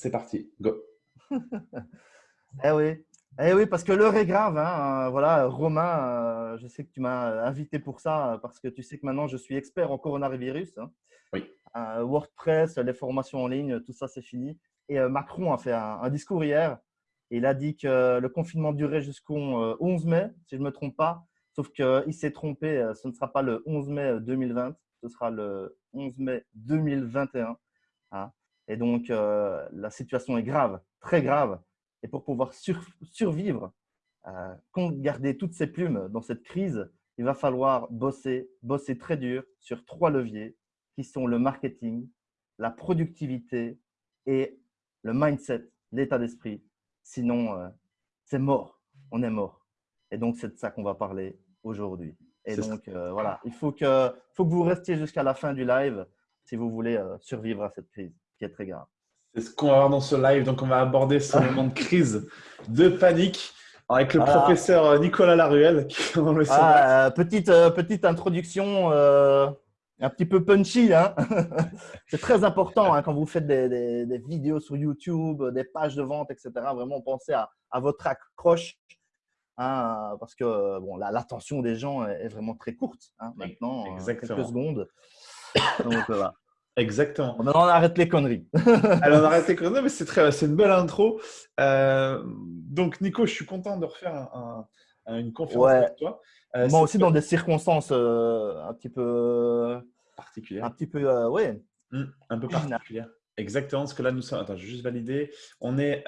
c'est parti. Go. eh oui. Eh oui, parce que l'heure est grave. Hein. Voilà, Romain, euh, je sais que tu m'as invité pour ça parce que tu sais que maintenant je suis expert en coronavirus. Hein. Oui. Euh, WordPress, les formations en ligne, tout ça c'est fini. Et euh, Macron a fait un, discours hier. il a dit que le confinement durait jusqu'au 11 mai, si je ne me trompe pas. Sauf qu'il s'est trompé, ce ne sera pas le 11 mai 2020, ce sera le 11 mai 2021. Hein. Et donc, la situation est grave, très grave. Et pour pouvoir survivre, euh, garder toutes ces plumes dans cette crise, il va falloir bosser, bosser très dur sur trois leviers qui sont le marketing, la productivité et le mindset, l'état d'esprit. Sinon, euh, c'est mort, on est mort. Et donc, c'est de ça qu'on va parler aujourd'hui. Et donc, euh, voilà, il faut que, faut que vous restiez jusqu'à la fin du live si vous voulez euh, survivre à cette crise qui est très grave. C'est ce qu'on va voir dans ce live. Donc, on va aborder ce moment de crise, de panique avec le professeur euh, Nicolas Laruelle. Qui le ah, euh, petite, euh, petite introduction un petit peu punchy. Hein C'est très important hein, quand vous faites des, des, vidéos sur YouTube, des pages de vente, etc. Vraiment, pensez à, à votre accroche. Hein, parce que bon, l'attention des gens est, vraiment très courte maintenant, quelques secondes. Donc, voilà. Exactement. On arrête les conneries. Alors, on arrête les conneries, mais c'est très, c'est une belle intro. Euh, donc, Nico, je suis content de refaire une conférence avec toi. Euh, Moi aussi, dans des circonstances euh, un petit peu particulières. Un petit peu, ouais. Mmh, un peu particulières. Exactement, parce que là, nous sommes. Attends, je vais juste valider. On est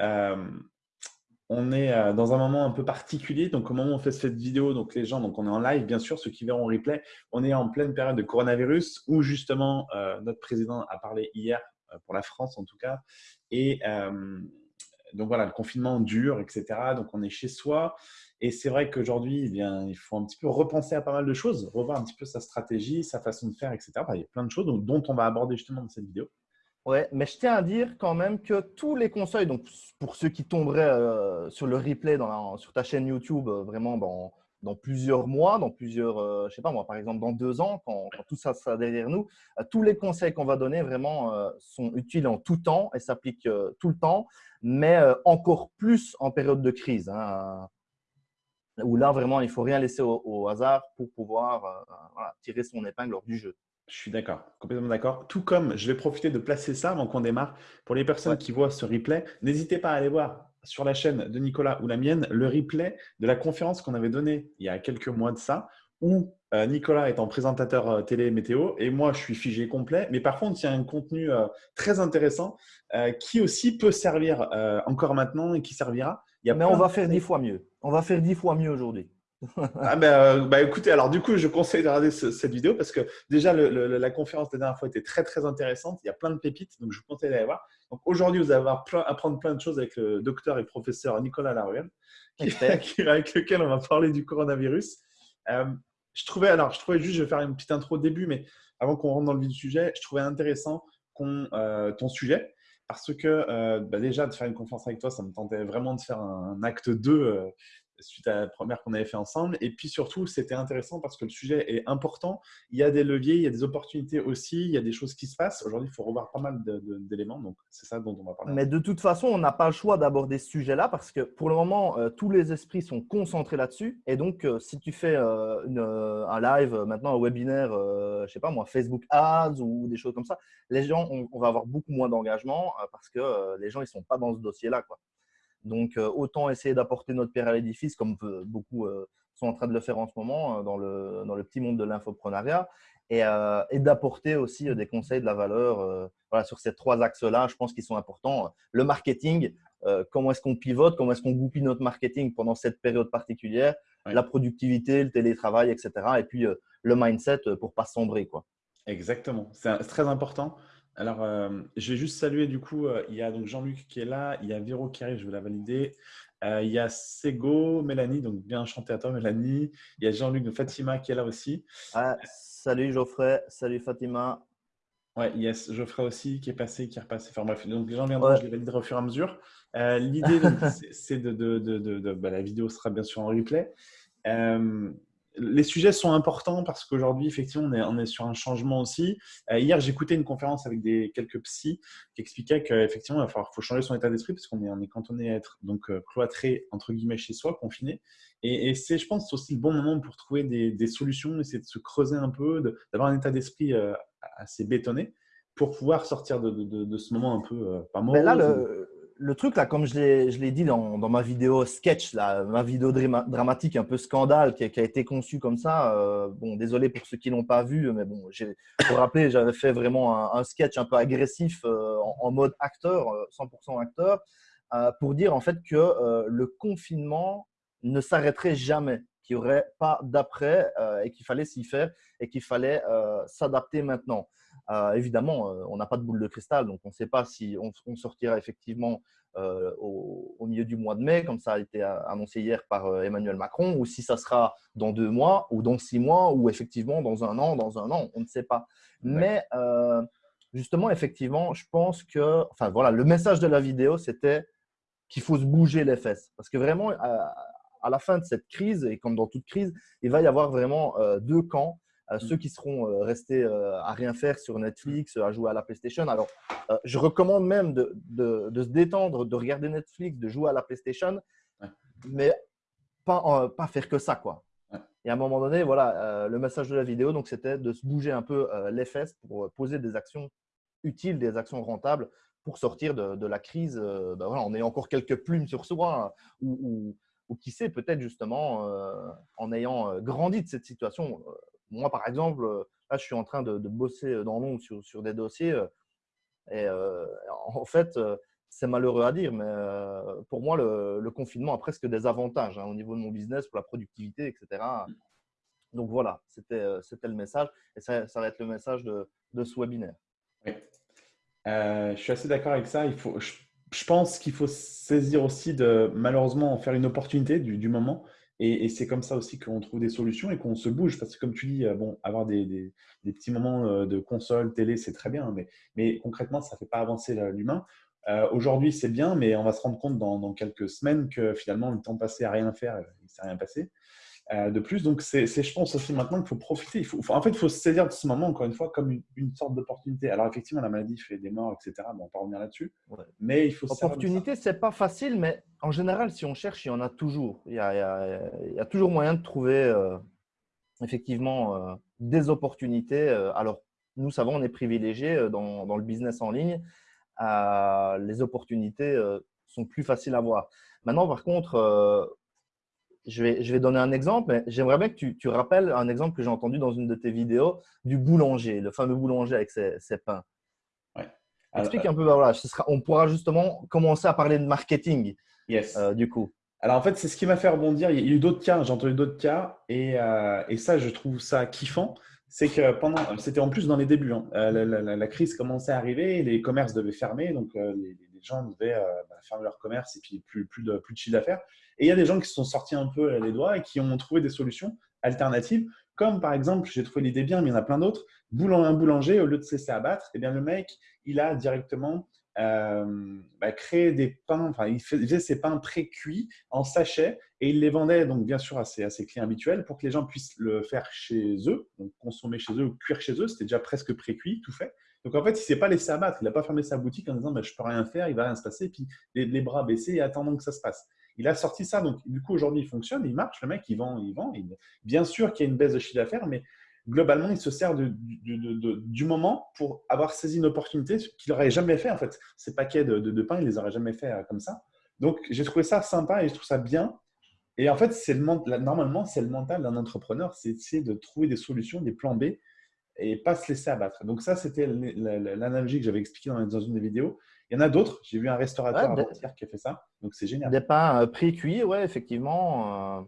on est euh, dans un moment un peu particulier. Donc, au moment où on fait cette vidéo, donc les gens, donc on est en live, bien sûr, ceux qui verront en replay, on est en pleine période de coronavirus où justement euh, notre président a parlé hier euh, pour la France en tout cas. Et donc voilà, le confinement dure, etc. Donc on est chez soi. Et c'est vrai qu'aujourd'hui, eh bien, il faut un petit peu repenser à pas mal de choses, revoir un petit peu sa stratégie, sa façon de faire, etc. il y a plein de choses dont on va aborder justement dans cette vidéo. Ouais, mais je tiens à dire quand même que tous les conseils, donc pour ceux qui tomberaient euh, sur le replay sur ta chaîne YouTube, euh, vraiment dans, plusieurs mois, dans plusieurs, euh, je sais pas moi, par exemple dans deux ans, quand, tout ça sera derrière nous, tous les conseils qu'on va donner vraiment sont utiles en tout temps et s'appliquent tout le temps, mais encore plus en période de crise, hein, où là vraiment il faut rien laisser au, hasard pour pouvoir tirer son épingle hors du jeu. Je suis d'accord, complètement d'accord. Tout comme je vais profiter de placer ça avant qu'on démarre. Pour les personnes qui voient ce replay, n'hésitez pas à aller voir sur la chaîne de Nicolas ou la mienne le replay de la conférence qu'on avait donnée il y a quelques mois de ça, où euh, Nicolas est en présentateur euh, télé météo et moi je suis figé complet. Mais par contre, il y a un contenu euh, très intéressant qui aussi peut servir encore maintenant et qui servira. Mais on va faire dix fois mieux. On va faire dix fois mieux aujourd'hui ah ben, euh, bah, écoutez, alors du coup, je conseille de regarder cette vidéo parce que déjà, la conférence de la dernière fois était très, très intéressante. Il y a plein de pépites, donc je vous conseille d'aller voir. Donc aujourd'hui, vous allez apprendre plein de choses avec le docteur et professeur Nicolas Laruelle, avec lequel on va parler du coronavirus. Euh, je trouvais, alors, je trouvais juste, je vais faire une petite intro au début, mais avant qu'on rentre dans le vif du sujet, je trouvais intéressant qu'on, euh, ton sujet parce que bah, déjà, de faire une conférence avec toi, ça me tentait vraiment de faire un, un acte 2 suite à la première qu'on avait fait ensemble. Et puis surtout, c'était intéressant parce que le sujet est important. Il y a des leviers, il y a des opportunités aussi, il y a des choses qui se passent. Aujourd'hui, il faut revoir pas mal d'éléments. Donc, c'est ça dont on va parler. Mais de toute façon, on n'a pas le choix d'aborder ce sujet-là parce que pour le moment, euh, tous les esprits sont concentrés là-dessus. Et donc, euh, si tu fais euh, un live, maintenant un webinaire, je sais pas moi, Facebook Ads ou des choses comme ça, les gens, on, on va avoir beaucoup moins d'engagement parce que les gens, ils sont pas dans ce dossier-là. Donc, euh, autant essayer d'apporter notre pierre à l'édifice, comme beaucoup euh, sont en train de le faire en ce moment euh, dans le, dans le petit monde de l'infoprenariat, et, et d'apporter aussi des conseils de la valeur voilà, sur ces trois axes-là, je pense qu'ils sont importants. Le marketing, comment est-ce qu'on pivote, comment est-ce qu'on goupille notre marketing pendant cette période particulière, la productivité, le télétravail, etc. Et puis le mindset pour pas sombrer. Quoi. Exactement, c'est très important. Alors, euh, je vais juste saluer du coup, euh, il y a donc Jean-Luc qui est là, il y a Véro qui arrive, je vais la valider. Euh, il y a Sego, Mélanie, donc bien enchanté à toi Mélanie. Il y a Jean-Luc de Fatima qui est là aussi. Ah, salut Geoffrey, salut Fatima. Ouais, yes, Geoffrey aussi qui est passé, qui est repassé. Enfin bref, donc les gens viendront, je les validerai au fur et à mesure. L'idée, c'est de, de, de, de bah, la vidéo sera bien sûr en replay. Les sujets sont importants parce qu'aujourd'hui, effectivement, on est, on est, sur un changement aussi. Euh, hier, j'écoutais une conférence avec des, quelques psys qui expliquaient qu'effectivement, il faut changer son état d'esprit parce qu'on est, on est cantonné à être donc, euh, cloîtré, entre guillemets, chez soi, confiné. Et, c'est, je pense, aussi le bon moment pour trouver des, des solutions, essayer de se creuser un peu, d'avoir un état d'esprit euh, assez bétonné pour pouvoir sortir de, de, ce moment un peu pas là, le, le truc, là, comme je l'ai dit dans, ma vidéo sketch, là, ma vidéo dramatique, un peu scandale, qui a, été conçue comme ça. Euh, bon, désolé pour ceux qui ne l'ont pas vu, mais bon, pour rappeler, j'avais fait vraiment un, sketch un peu agressif euh, en, mode acteur, 100% euh, acteur, pour dire en fait que le confinement ne s'arrêterait jamais, qu'il n'y aurait pas d'après et qu'il fallait s'y faire et qu'il fallait s'adapter maintenant. Euh, évidemment, euh, on n'a pas de boule de cristal, donc on ne sait pas si on, sortira effectivement euh, au, milieu du mois de mai, comme ça a été annoncé hier par Emmanuel Macron, ou si ça sera dans deux mois, ou dans six mois, ou effectivement dans un an, dans un an, on ne sait pas. Mais justement, effectivement, je pense que, enfin voilà, le message de la vidéo, c'était qu'il faut se bouger les fesses. Parce que vraiment, à, la fin de cette crise, et comme dans toute crise, il va y avoir vraiment deux camps ceux qui seront euh, restés euh, à rien faire sur Netflix, à jouer à la PlayStation. Alors, euh, je recommande même de, se détendre, de regarder Netflix, de jouer à la PlayStation, mais pas, pas faire que ça, quoi. Et à un moment donné, voilà, le message de la vidéo, donc c'était de se bouger un peu les fesses pour poser des actions utiles, des actions rentables pour sortir de, la crise. Ben voilà, on est encore quelques plumes sur soi, ou, ou, qui sait, peut-être justement, en ayant grandi de cette situation, moi, par exemple, euh, là, je suis en train de, bosser euh, dans l'ombre sur, sur, des dossiers. Euh, et en fait, c'est malheureux à dire, mais pour moi, le, confinement a presque des avantages hein, au niveau de mon business, pour la productivité, etc. Donc voilà, c'était le message. Et ça, ça, va être le message de, de ce webinaire. Oui. je suis assez d'accord avec ça. Il faut, je, pense qu'il faut saisir aussi de malheureusement en faire une opportunité du, du moment. Et, c'est comme ça aussi qu'on trouve des solutions et qu'on se bouge. Parce que comme tu dis, euh, bon, avoir des, petits moments euh, de console, télé, c'est très bien. Mais, mais concrètement, ça ne fait pas avancer l'humain. Euh, aujourd'hui, c'est bien, mais on va se rendre compte dans, dans, quelques semaines que finalement, le temps passé à rien faire, il ne s'est rien passé. Euh, de plus. Donc, c'est, je pense aussi maintenant qu'il faut profiter. Il faut, en fait, il faut se saisir de ce moment, encore une fois, comme une, sorte d'opportunité. Alors, effectivement, la maladie fait des morts, etc. Bon, on va revenir là-dessus. Mais il faut Opportunité, c'est pas facile, mais en général, si on cherche, il y en a toujours. Il y a, il y a, toujours moyen de trouver euh, effectivement euh, des opportunités. alors, nous savons, on est privilégiés dans, dans, le business en ligne. les opportunités sont plus faciles à voir. Maintenant, par contre, je vais, je vais donner un exemple, mais j'aimerais bien que tu, tu, rappelles un exemple que j'ai entendu dans une de tes vidéos du boulanger, le fameux boulanger avec ses, pains. Ouais. Explique un peu, bah, voilà, ce sera, on pourra justement commencer à parler de marketing yes. Euh, du coup. Alors en fait, c'est ce qui m'a fait rebondir. Il y a eu d'autres cas, j'ai entendu d'autres cas, et, euh, et, ça, je trouve ça kiffant. C'est que pendant, c'était en plus dans les débuts, hein. euh, la, crise commençait à arriver, les commerces devaient fermer, donc les, les, gens devaient bah, fermer leur commerce et puis plus, plus de, plus de chiffre d'affaires. Et il y a des gens qui se sont sortis un peu les doigts et qui ont trouvé des solutions alternatives, comme par exemple, j'ai trouvé l'idée bien, mais il y en a plein d'autres, un boulanger, au lieu de se laisser abattre, eh bien, le mec, il a directement euh, bah, créé des pains, enfin, il faisait ses pains pré-cuits en sachet et il les vendait donc bien sûr à ses, à clients habituels pour que les gens puissent le faire chez eux, donc consommer chez eux ou cuire chez eux, c'était déjà presque pré-cuit, tout fait. Donc en fait, il ne s'est pas laissé abattre, il n'a pas fermé sa boutique en disant bah, je ne peux rien faire, il ne va rien se passer, puis les, les, bras baissés et attendant que ça se passe. Il a sorti ça, donc du coup aujourd'hui il fonctionne, il marche, le mec il vend, il vend. Bien sûr qu'il y a une baisse de chiffre d'affaires, mais globalement il se sert du moment pour avoir saisi une opportunité qu'il n'aurait jamais fait en fait. Ces paquets de, pain, il les aurait jamais fait euh, comme ça. Donc j'ai trouvé ça sympa et je trouve ça bien. Et en fait, c'est le, normalement, c'est le mental d'un entrepreneur, c'est essayer de trouver des solutions, des plans B et pas se laisser abattre. Donc ça, c'était l'analogie que j'avais expliqué dans une des vidéos. Il y en a d'autres. J'ai vu un restaurateur qui a fait ça. Donc, c'est génial. Des pains euh, pré-cuits, ouais, effectivement. Euh.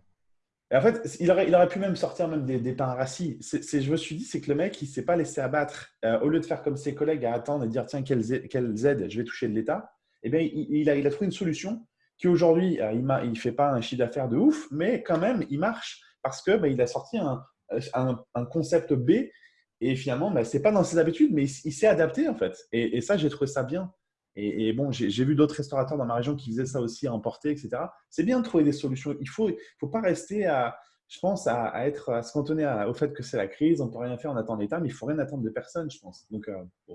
Et en fait, il aurait, il aurait, pu même sortir même des, des pains rassis. C'est, je me suis dit, c'est que le mec, il ne s'est pas laissé abattre. Euh, au lieu de faire comme ses collègues à attendre et dire, tiens, quelle, aide je vais toucher de l'État, eh bien, il, a, il, a, trouvé une solution qui aujourd'hui, il ne fait pas un chiffre d'affaires de ouf, mais quand même, il marche parce qu'il bah, a sorti un, un, concept B et finalement, bah, ce n'est pas dans ses habitudes, mais il, s'est adapté en fait. Et, ça, j'ai trouvé ça bien. Et, bon, j'ai vu d'autres restaurateurs dans ma région qui faisaient ça aussi à emporter, etc. C'est bien de trouver des solutions. Il ne faut, faut pas rester à, je pense, à, être, à se cantonner au fait que c'est la crise, on ne peut rien faire, on attend l'État, mais il ne faut rien attendre de personne, je pense. Donc, euh,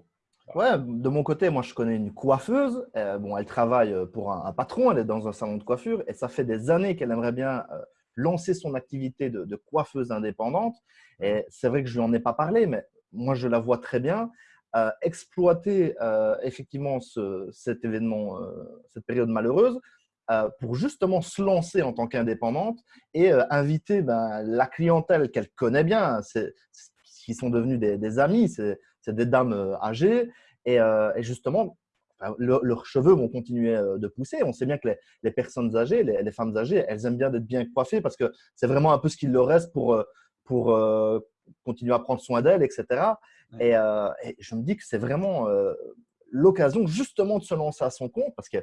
Ouais, de mon côté, moi, je connais une coiffeuse. Euh, bon, elle travaille pour un, patron, elle est dans un salon de coiffure et ça fait des années qu'elle aimerait bien euh, lancer son activité de, coiffeuse indépendante. Et c'est vrai que je lui en ai pas parlé, mais moi, je la vois très bien. exploiter effectivement cet événement, cette période malheureuse, euh, pour justement se lancer en tant qu'indépendante et euh, inviter ben, la clientèle qu'elle connaît bien, qui sont devenus des, amis, c'est des dames euh, âgées. Et, justement, leurs cheveux vont continuer de pousser. On sait bien que les, personnes âgées, les, femmes âgées, elles aiment bien d'être bien coiffées parce que c'est vraiment un peu ce qu'il leur reste pour, pour continuer à prendre soin d'elles, etc. Et, et, je me dis que c'est vraiment l'occasion justement de se lancer à son compte parce que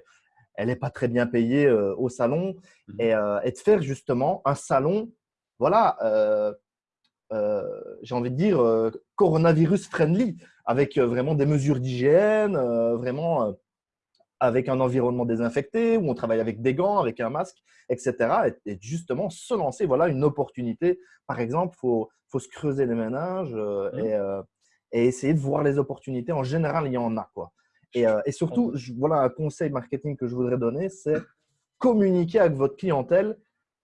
elle n'est pas très bien payée euh, au salon mmh euh, et, de faire justement un salon, voilà, euh, j'ai envie de dire coronavirus friendly, avec vraiment des mesures d'hygiène, vraiment avec un environnement désinfecté, où on travaille avec des gants, avec un masque, etc. Et, justement se lancer, voilà une opportunité. Par exemple, il faut, faut, se creuser les ménages mmh. et, et, essayer de voir les opportunités. En général, il y en a. quoi. Euh, et, surtout, voilà un conseil marketing que je voudrais donner, c'est communiquer avec votre clientèle.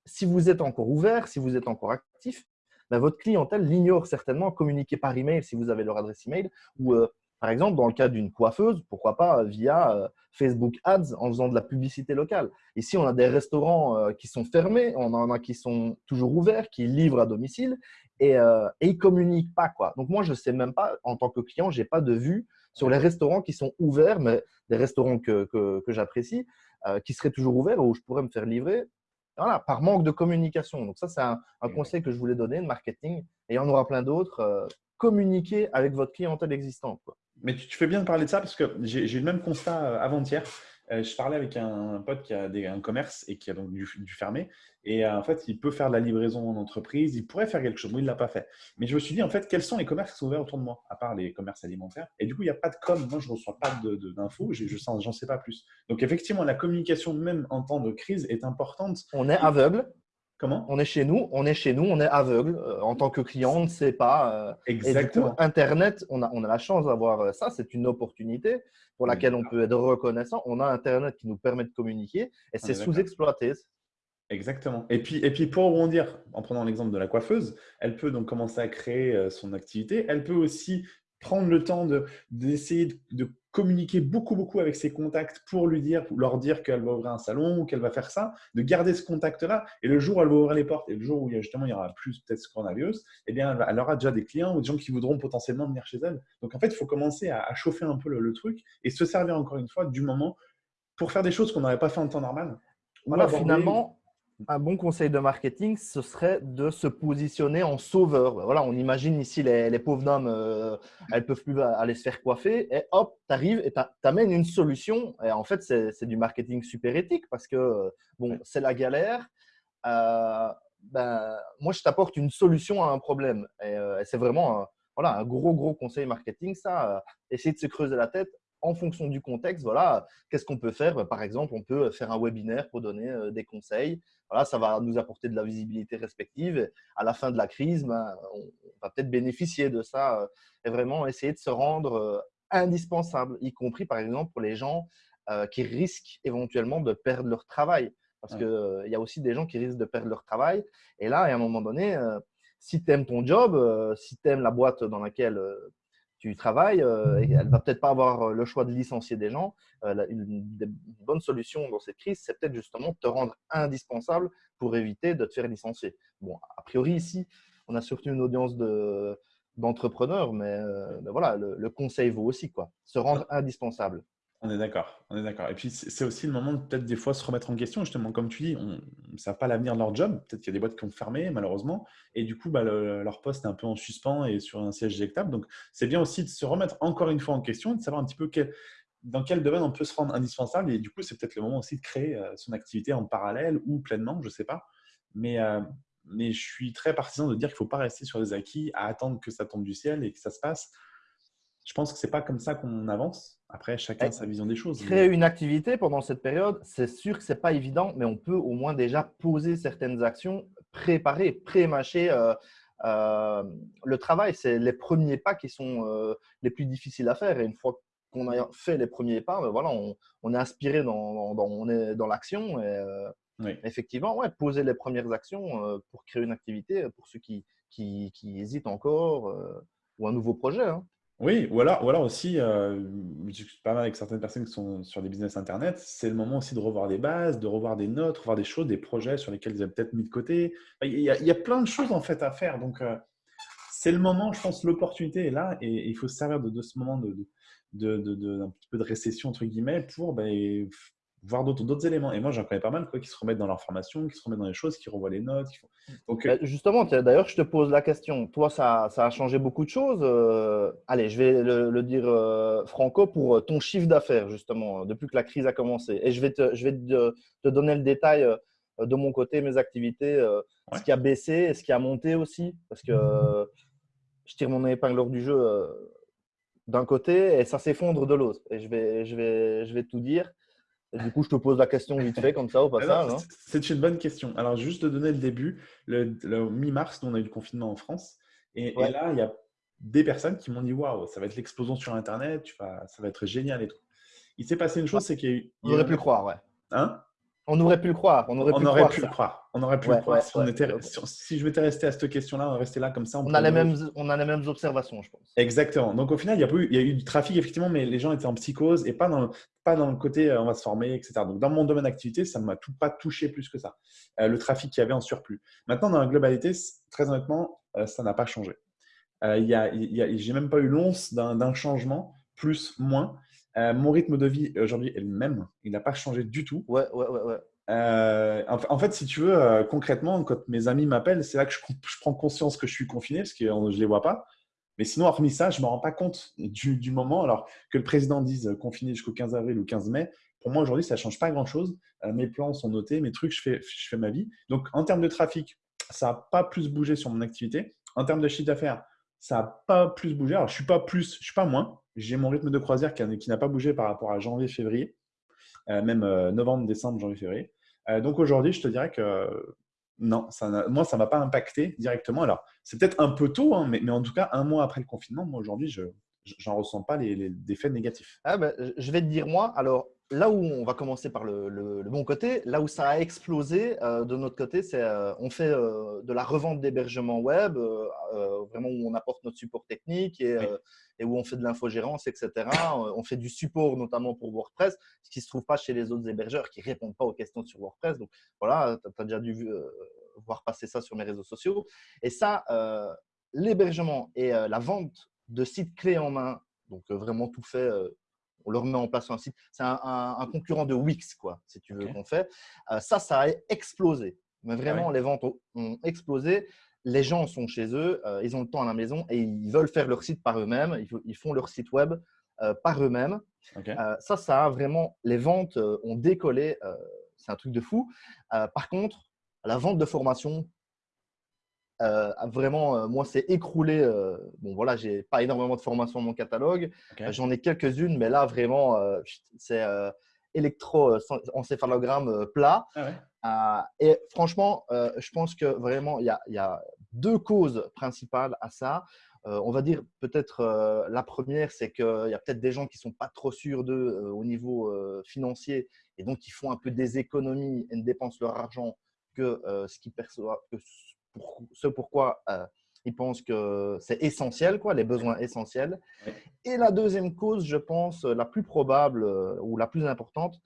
Si vous êtes encore ouvert, si vous êtes encore actif, ben, votre clientèle l'ignore certainement. Communiquer par email si vous avez leur adresse email ou euh, par exemple, dans le cas d'une coiffeuse, pourquoi pas euh, via Facebook Ads en faisant de la publicité locale. Ici, on a des restaurants qui sont fermés, on en a qui sont toujours ouverts, qui livrent à domicile et, ils ne communiquent pas. Quoi. Donc, moi, je ne sais même pas, en tant que client, je n'ai pas de vue sur les restaurants qui sont ouverts, mais des restaurants que, j'apprécie, euh, qui seraient toujours ouverts, où je pourrais me faire livrer, voilà, par manque de communication. Donc ça, c'est un, conseil que je voulais donner de marketing. Et il y en aura plein d'autres. Euh, communiquer avec votre clientèle existante. Mais tu, fais bien de parler de ça parce que j'ai eu le même constat euh, avant-hier. Euh, je parlais avec un, pote qui a un commerce et qui a donc dû, fermer. Et euh, en fait, il peut faire de la livraison en entreprise. Il pourrait faire quelque chose. Moi, il ne l'a pas fait. Mais je me suis dit, en fait, quels sont les commerces qui sont ouverts autour de moi, à part les commerces alimentaires? Et du coup, il n'y a pas de com. Moi, je ne reçois pas d'infos. Je n'en sais pas plus. Donc, effectivement, la communication, même en temps de crise, est importante. On est aveugle. Comment? On est chez nous, on est chez nous, on est aveugle. Euh, en tant que client, on ne sait pas. Exactement. Et du coup, Internet, on a, on a la chance d'avoir ça. C'est une opportunité pour laquelle on peut être reconnaissant. On a Internet qui nous permet de communiquer et c'est sous-exploité. Exactement. Et puis, et puis pour rebondir, en prenant l'exemple de la coiffeuse, elle peut donc commencer à créer euh, son activité. Elle peut aussi prendre le temps d'essayer de, de, communiquer beaucoup, beaucoup avec ses contacts pour lui dire, leur dire qu'elle va ouvrir un salon ou qu'elle va faire ça, de garder ce contact-là. Et le jour où elle va ouvrir les portes et le jour où justement il y aura plus peut-être ce coronavirus, eh bien, elle, aura déjà des clients ou des gens qui voudront potentiellement venir chez elle. Donc, en fait, il faut commencer à, chauffer un peu le, truc et se servir encore une fois du moment pour faire des choses qu'on n'aurait pas fait en temps normal. Voilà, finalement, un bon conseil de marketing, ce serait de se positionner en sauveur. Voilà, on imagine ici les, pauvres dames, euh, elles peuvent plus aller se faire coiffer et hop, tu arrives et tu amènes une solution. Et en fait, c'est du marketing super éthique parce que bon, c'est la galère. Euh, ben, moi, je t'apporte une solution à un problème. Et, euh, c'est vraiment voilà, un gros, gros conseil marketing, ça. essayer de se creuser la tête en fonction du contexte, voilà, qu'est-ce qu'on peut faire? Ben, Par exemple, on peut faire un webinaire pour donner des conseils voilà, ça va nous apporter de la visibilité respective. À la fin de la crise, ben, on va peut-être bénéficier de ça euh, et vraiment essayer de se rendre euh, indispensable, y compris par exemple pour les gens euh, qui risquent éventuellement de perdre leur travail. Parce qu'il y a aussi des gens qui risquent de perdre leur travail. Et là, à un moment donné, si tu aimes ton job, si tu aimes la boîte dans laquelle tu travailles, euh, et elle va peut-être pas avoir euh, le choix de licencier des gens. Euh, une, bonne solution dans cette crise, c'est peut-être justement de te rendre indispensable pour éviter de te faire licencier. Bon, a priori ici, on a surtout une audience de d'entrepreneurs, mais, voilà, le, le, conseil vaut aussi quoi. Se rendre indispensable. On est d'accord, on est d'accord. Et puis c'est aussi le moment de peut-être des fois se remettre en question, justement, comme tu dis, on ne pas l'avenir de leur job. Peut-être qu'il y a des boîtes qui ont fermé, malheureusement, et du coup, bah, leur poste est un peu en suspens et sur un siège éjectable. Donc, c'est bien aussi de se remettre encore une fois en question, de savoir un petit peu dans quel domaine on peut se rendre indispensable. Et du coup, c'est peut-être le moment aussi de créer euh, son activité en parallèle ou pleinement, je ne sais pas. Mais, euh, mais je suis très partisan de dire qu'il ne faut pas rester sur les acquis à attendre que ça tombe du ciel et que ça se passe je pense que c'est pas comme ça qu'on avance. Après, chacun a sa vision des choses. Créer une activité pendant cette période, c'est sûr que c'est pas évident, mais on peut au moins déjà poser certaines actions préparer, pré-mâcher le travail. C'est les premiers pas qui sont les plus difficiles à faire. Et une fois qu'on a fait les premiers pas, ben voilà, on, est inspiré dans, on est dans l'action. Et, Effectivement, ouais, poser les premières actions pour créer une activité pour ceux qui, qui, qui hésitent encore ou un nouveau projet. Hein. Oui, ou alors, ou alors aussi, euh, je mal avec certaines personnes qui sont sur des business internet, c'est le moment aussi de revoir des bases, de revoir des notes, revoir des choses, des projets sur lesquels ils avaient peut-être mis de côté. Il y, a, plein de choses en fait à faire. Donc, euh, c'est le moment, je pense, l'opportunité est là et, il faut se servir de, ce moment de, d'un petit peu de récession, entre guillemets, pour ben, voir d'autres éléments. Et moi, j'en connais pas mal quoi, qui se remettent dans leur formation, qui se remettent dans les choses, qui revoient les notes. Qui font... Donc, bah, Justement, d'ailleurs, je te pose la question. Toi, ça, ça a changé beaucoup de choses. Euh, allez, je vais le, dire euh, franco pour euh, ton chiffre d'affaires, justement, depuis que la crise a commencé. Et je vais te, je vais te, donner le détail de mon côté, mes activités, ce qui a baissé et ce qui a monté aussi. Parce que je tire mon épingle du jeu d'un côté et ça s'effondre de l'autre. Et je vais, je, vais, je vais tout dire du coup, je te pose la question vite fait, comme ça, au passage. Hein. C'est une bonne question. Alors, juste de donner le début, le, mi-mars, on a eu le confinement en France. Et, là, il y a des personnes qui m'ont dit Waouh, ça va être l'explosion sur Internet, tu vas, ça va être génial et tout. Il s'est passé une chose, c'est qu'il y a eu. On aurait pu croire, ouais. Hein? On aurait pu le croire. On aurait pu, on aurait pu le croire. On aurait pu le croire. si, on était, si, je m'étais resté à cette question-là, on restait là comme ça. On, a les mêmes, on a les mêmes observations, je pense. Exactement. Donc au final, il y, a eu, il y a eu du trafic, effectivement, mais les gens étaient en psychose et pas dans, pas dans le côté euh, on va se former, etc. Donc dans mon domaine d'activité, ça ne m'a tout, pas touché plus que ça. Euh, le trafic qu'il y avait en surplus. Maintenant, dans la globalité, très honnêtement, euh, ça n'a pas changé. Il y a, J'ai même pas eu l'once d'un changement, plus, moins. Mon rythme de vie aujourd'hui est le même. Il n'a pas changé du tout. Ouais, ouais, ouais. ouais. Euh, en, fait, si tu veux, euh, concrètement, quand mes amis m'appellent, c'est là que je, prends conscience que je suis confiné parce que je ne les vois pas. Mais sinon, hormis ça, je ne me rends pas compte du, moment. Alors que le président dise euh, confiné jusqu'au 15 avril ou 15 mai, pour moi aujourd'hui, ça ne change pas grand-chose. mes plans sont notés, mes trucs, je fais, je fais ma vie. Donc, en termes de trafic, ça n'a pas plus bougé sur mon activité. En termes de chiffre d'affaires, ça n'a pas plus bougé. Alors, je ne suis pas plus, je suis pas moins. J'ai mon rythme de croisière qui, n'a pas bougé par rapport à janvier, février. même novembre, décembre, janvier, février. Euh, donc aujourd'hui, je te dirais que non, moi, ça ne m'a pas impacté directement. Alors, c'est peut-être un peu tôt, hein, mais, en tout cas, un mois après le confinement, moi aujourd'hui, je n'en ressens pas les, les, effets négatifs. Ah ben, je vais te dire, moi, alors là où on va commencer par le, bon côté, là où ça a explosé euh, de notre côté, c'est euh, on fait de la revente d'hébergement web, vraiment où on apporte notre support technique et, et où on fait de l'infogérance, etc. on fait du support notamment pour WordPress, ce qui ne se trouve pas chez les autres hébergeurs qui ne répondent pas aux questions sur WordPress. Donc voilà, tu as déjà dû voir passer ça sur mes réseaux sociaux. Et ça, l'hébergement et la vente de sites clés en main, donc vraiment tout fait on leur met en place un site. C'est un, concurrent de Wix, quoi, si tu veux qu'on fait. ça, ça a explosé. Mais vraiment, les ventes ont, explosé les gens sont chez eux, euh, ils ont le temps à la maison et ils veulent faire leur site par eux-mêmes. Ils, font leur site web euh, par eux-mêmes. Euh, ça, ça a vraiment, les ventes ont décollé. c'est un truc de fou. par contre, la vente de formation, vraiment, moi, c'est écroulé. bon, voilà, j'ai pas énormément de formations dans mon catalogue. J'en ai quelques-unes, mais là, vraiment, c'est électroencéphalogramme plat. Ah euh, et franchement, euh, je pense que vraiment, il y, a, deux causes principales à ça. Euh, on va dire peut-être la première, c'est qu'il y a peut-être des gens qui ne sont pas trop sûrs d'eux au niveau financier et donc ils font un peu des économies et ne dépensent leur argent que ce qu'ils perçoivent, ce pourquoi ils pensent que c'est essentiel, quoi, les besoins essentiels. Et la deuxième cause, je pense, la plus probable ou la plus importante,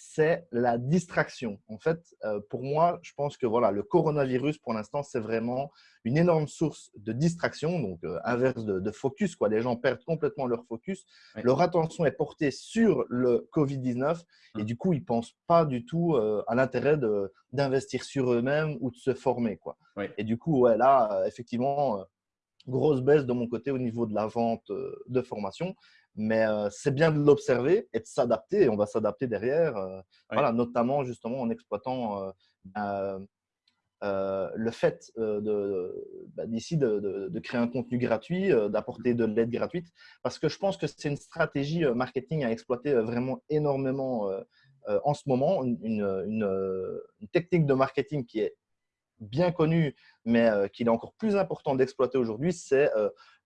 c'est la distraction. En fait, euh, pour moi, je pense que voilà, le coronavirus, pour l'instant, c'est vraiment une énorme source de distraction, donc euh, inverse de, focus. Quoi. Les gens perdent complètement leur focus. Leur attention est portée sur le Covid-19 et mmh. du coup, ils ne pensent pas du tout euh, à l'intérêt d'investir sur eux-mêmes ou de se former. Quoi. Et du coup, ouais, là, effectivement, grosse baisse de mon côté au niveau de la vente de formation. Mais c'est bien de l'observer et de s'adapter. Et on va s'adapter derrière, voilà, notamment justement en exploitant bah, le fait bah, d'ici de, de, créer un contenu gratuit, d'apporter de l'aide gratuite. Parce que je pense que c'est une stratégie marketing à exploiter vraiment énormément en ce moment. Une, une, une, technique de marketing qui est bien connu, mais qu'il est encore plus important d'exploiter aujourd'hui, c'est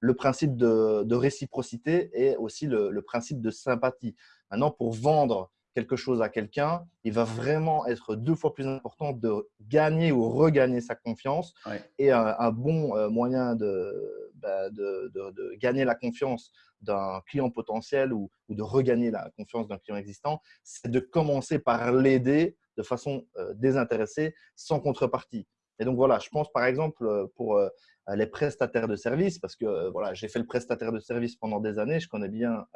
le principe de, réciprocité et aussi le, principe de sympathie. Maintenant, pour vendre quelque chose à quelqu'un, il va vraiment être deux fois plus important de gagner ou regagner sa confiance. Et un, bon euh, moyen bah, de, de, gagner la confiance d'un client potentiel ou, de regagner la confiance d'un client existant, c'est de commencer par l'aider de façon euh, désintéressée, sans contrepartie. Et donc voilà, je pense par exemple euh, pour les prestataires de services, parce que voilà, j'ai fait le prestataire de service pendant des années, je connais bien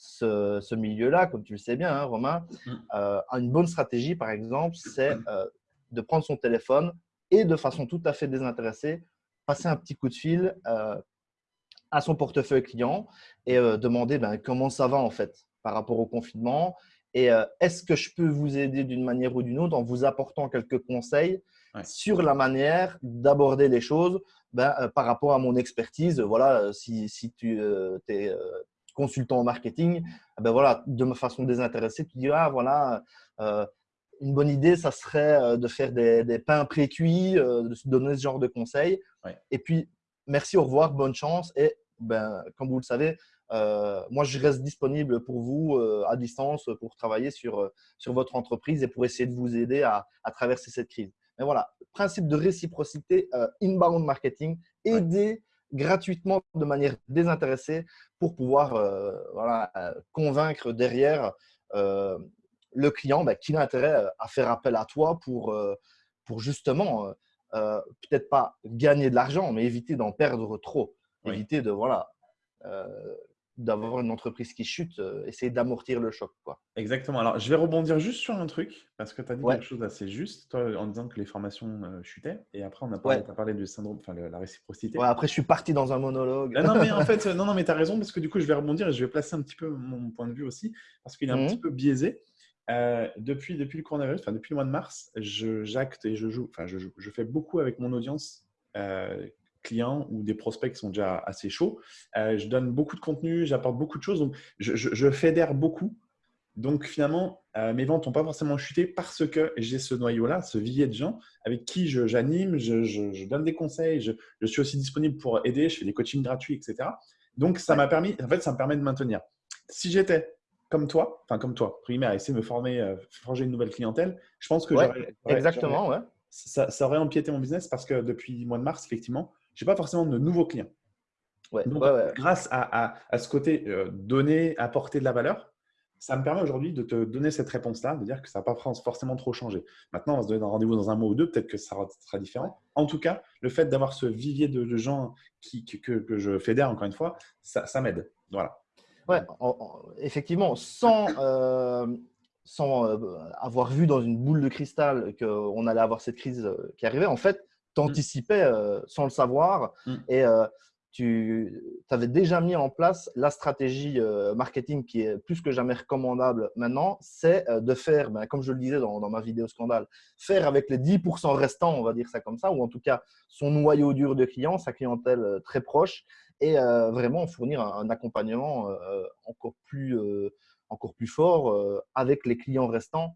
ce, milieu-là, comme tu le sais bien, hein, Romain, mm. euh, une bonne stratégie, par exemple, c'est euh, de prendre son téléphone et de façon tout à fait désintéressée, passer un petit coup de fil euh, à son portefeuille client et demander ben, comment ça va en fait par rapport au confinement. Et est-ce que je peux vous aider d'une manière ou d'une autre en vous apportant quelques conseils sur la manière d'aborder les choses ben, par rapport à mon expertise. Voilà, si, si tu es consultant en marketing, eh ben voilà, de ma façon désintéressée, tu dis ah voilà, euh, une bonne idée, ça serait euh, de faire des, pains pré-cuits, euh, de se donner ce genre de conseils. Et puis merci, au revoir, bonne chance. Et ben, comme vous le savez, moi je reste disponible pour vous à distance pour travailler sur, sur votre entreprise et pour essayer de vous aider à, à traverser cette crise. Mais voilà, principe de réciprocité, inbound marketing, aider gratuitement de manière désintéressée pour pouvoir euh, voilà, euh, convaincre derrière euh, le client bah, qu'il a intérêt à faire appel à toi pour, pour justement peut-être pas gagner de l'argent, mais éviter d'en perdre trop. Éviter de voilà, d'avoir une entreprise qui chute, euh, essayer d'amortir le choc. Quoi. Exactement. Alors, je vais rebondir juste sur un truc, parce que tu as dit quelque chose d'assez juste, toi, en disant que les formations euh, chutaient. Et après, on a parlé, as parlé du syndrome, enfin, la réciprocité. après, je suis parti dans un monologue. non, mais en fait, non, non, mais tu as raison, parce que du coup, je vais rebondir et je vais placer un petit peu mon point de vue aussi, parce qu'il est un mmh petit peu biaisé. Euh, depuis, depuis le coronavirus, enfin, depuis le mois de mars, j'acte et je joue, enfin, je, je, fais beaucoup avec mon audience clients ou des prospects qui sont déjà assez chauds. Euh, je donne beaucoup de contenu, j'apporte beaucoup de choses, donc je, je, fédère beaucoup. Donc finalement, euh, mes ventes n'ont pas forcément chuté parce que j'ai ce noyau-là, ce vivier de gens avec qui j'anime, je, je, donne des conseils, je, suis aussi disponible pour aider, je fais des coachings gratuits, etc. Donc ça m'a permis, en fait, ça me permet de maintenir. Si j'étais comme toi, enfin comme toi, primaire, à essayer de me former, euh, forger une nouvelle clientèle, je pense que exactement, ouais. Ça, ça, aurait empiété mon business parce que depuis le mois de mars, effectivement, je n'ai pas forcément de nouveaux clients. Donc, grâce à, ce côté euh, donner, apporter de la valeur, ça me permet aujourd'hui de te donner cette réponse-là, de dire que ça n'a pas forcément trop changé. Maintenant, on va se donner un rendez-vous dans un mois ou deux, peut-être que ça sera différent. En tout cas, le fait d'avoir ce vivier de, gens qui, que, je fédère, encore une fois, ça, m'aide. Voilà. Ouais, effectivement, sans, euh, sans euh, avoir vu dans une boule de cristal qu'on allait avoir cette crise qui arrivait, en fait, tu anticipais euh, sans le savoir mmh. et euh, tu avais déjà mis en place la stratégie euh, marketing qui est plus que jamais recommandable maintenant, c'est de faire, ben, comme je le disais dans, ma vidéo scandale, faire avec les 10% restants, on va dire ça comme ça, ou en tout cas son noyau dur de clients, sa clientèle très proche, et vraiment fournir un, accompagnement encore, plus, encore plus fort avec les clients restants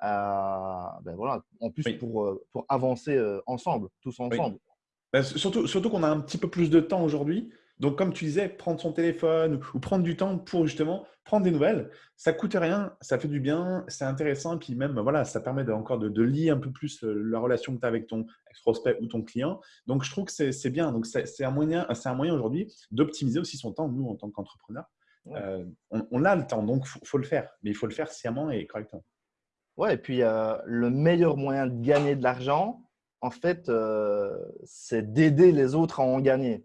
ben voilà, en plus pour, euh, pour avancer euh, ensemble, tous ensemble. Ben, surtout surtout qu'on a un petit peu plus de temps aujourd'hui. Donc, comme tu disais, prendre son téléphone ou prendre du temps pour justement prendre des nouvelles, ça coûte rien, ça fait du bien, c'est intéressant, et puis même, voilà, ça permet encore de, lier un peu plus euh, la relation que tu as avec ton prospect ou ton client. Donc, je trouve que c'est bien. Donc, c'est un moyen, un moyen aujourd'hui d'optimiser aussi son temps, nous, en tant qu'entrepreneur. on, on, a le temps, donc il faut, le faire, mais il faut le faire sciemment et correctement. Ouais, et puis euh, le meilleur moyen de gagner de l'argent, en fait, euh, c'est d'aider les autres à en gagner.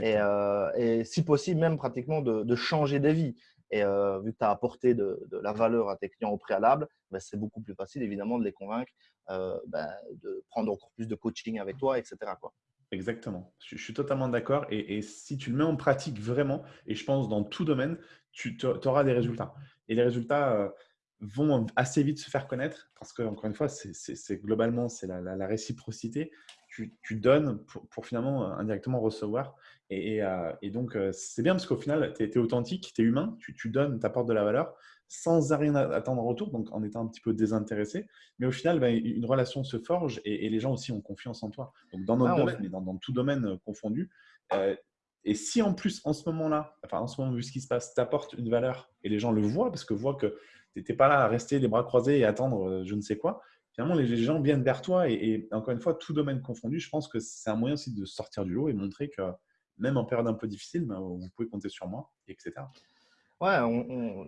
Euh, et, si possible, même pratiquement de, changer des vies. Et vu que tu as apporté de, la valeur à tes clients au préalable, ben, c'est beaucoup plus facile évidemment de les convaincre ben, de prendre encore plus de coaching avec toi, etc. Quoi. Exactement. Je, suis totalement d'accord. Et, et, si tu le mets en pratique vraiment, et je pense dans tout domaine, tu auras des résultats. Et les résultats, vont assez vite se faire connaître parce que, encore une fois, c'est globalement, c'est la, réciprocité. Tu, donnes pour, finalement euh, indirectement recevoir. Et, euh, donc, euh, c'est bien parce qu'au final, tu es, authentique, tu es humain, tu, donnes, tu apportes de la valeur. sans rien attendre en retour, donc en étant un petit peu désintéressé. Mais au final, ben, une relation se forge et, les gens aussi ont confiance en toi. Donc dans notre ah, domaine, mais dans, tout domaine confondu. Euh, et si en plus, en ce moment-là, enfin en ce moment, vu ce qui se passe, tu apportes une valeur et les gens le voient parce que voient que tu pas là à rester les bras croisés et attendre euh, je ne sais quoi, finalement, les gens viennent vers toi. Et, encore une fois, tout domaine confondu, je pense que c'est un moyen aussi de sortir du lot et montrer que même en période un peu difficile, ben, vous pouvez compter sur moi, etc. Ouais,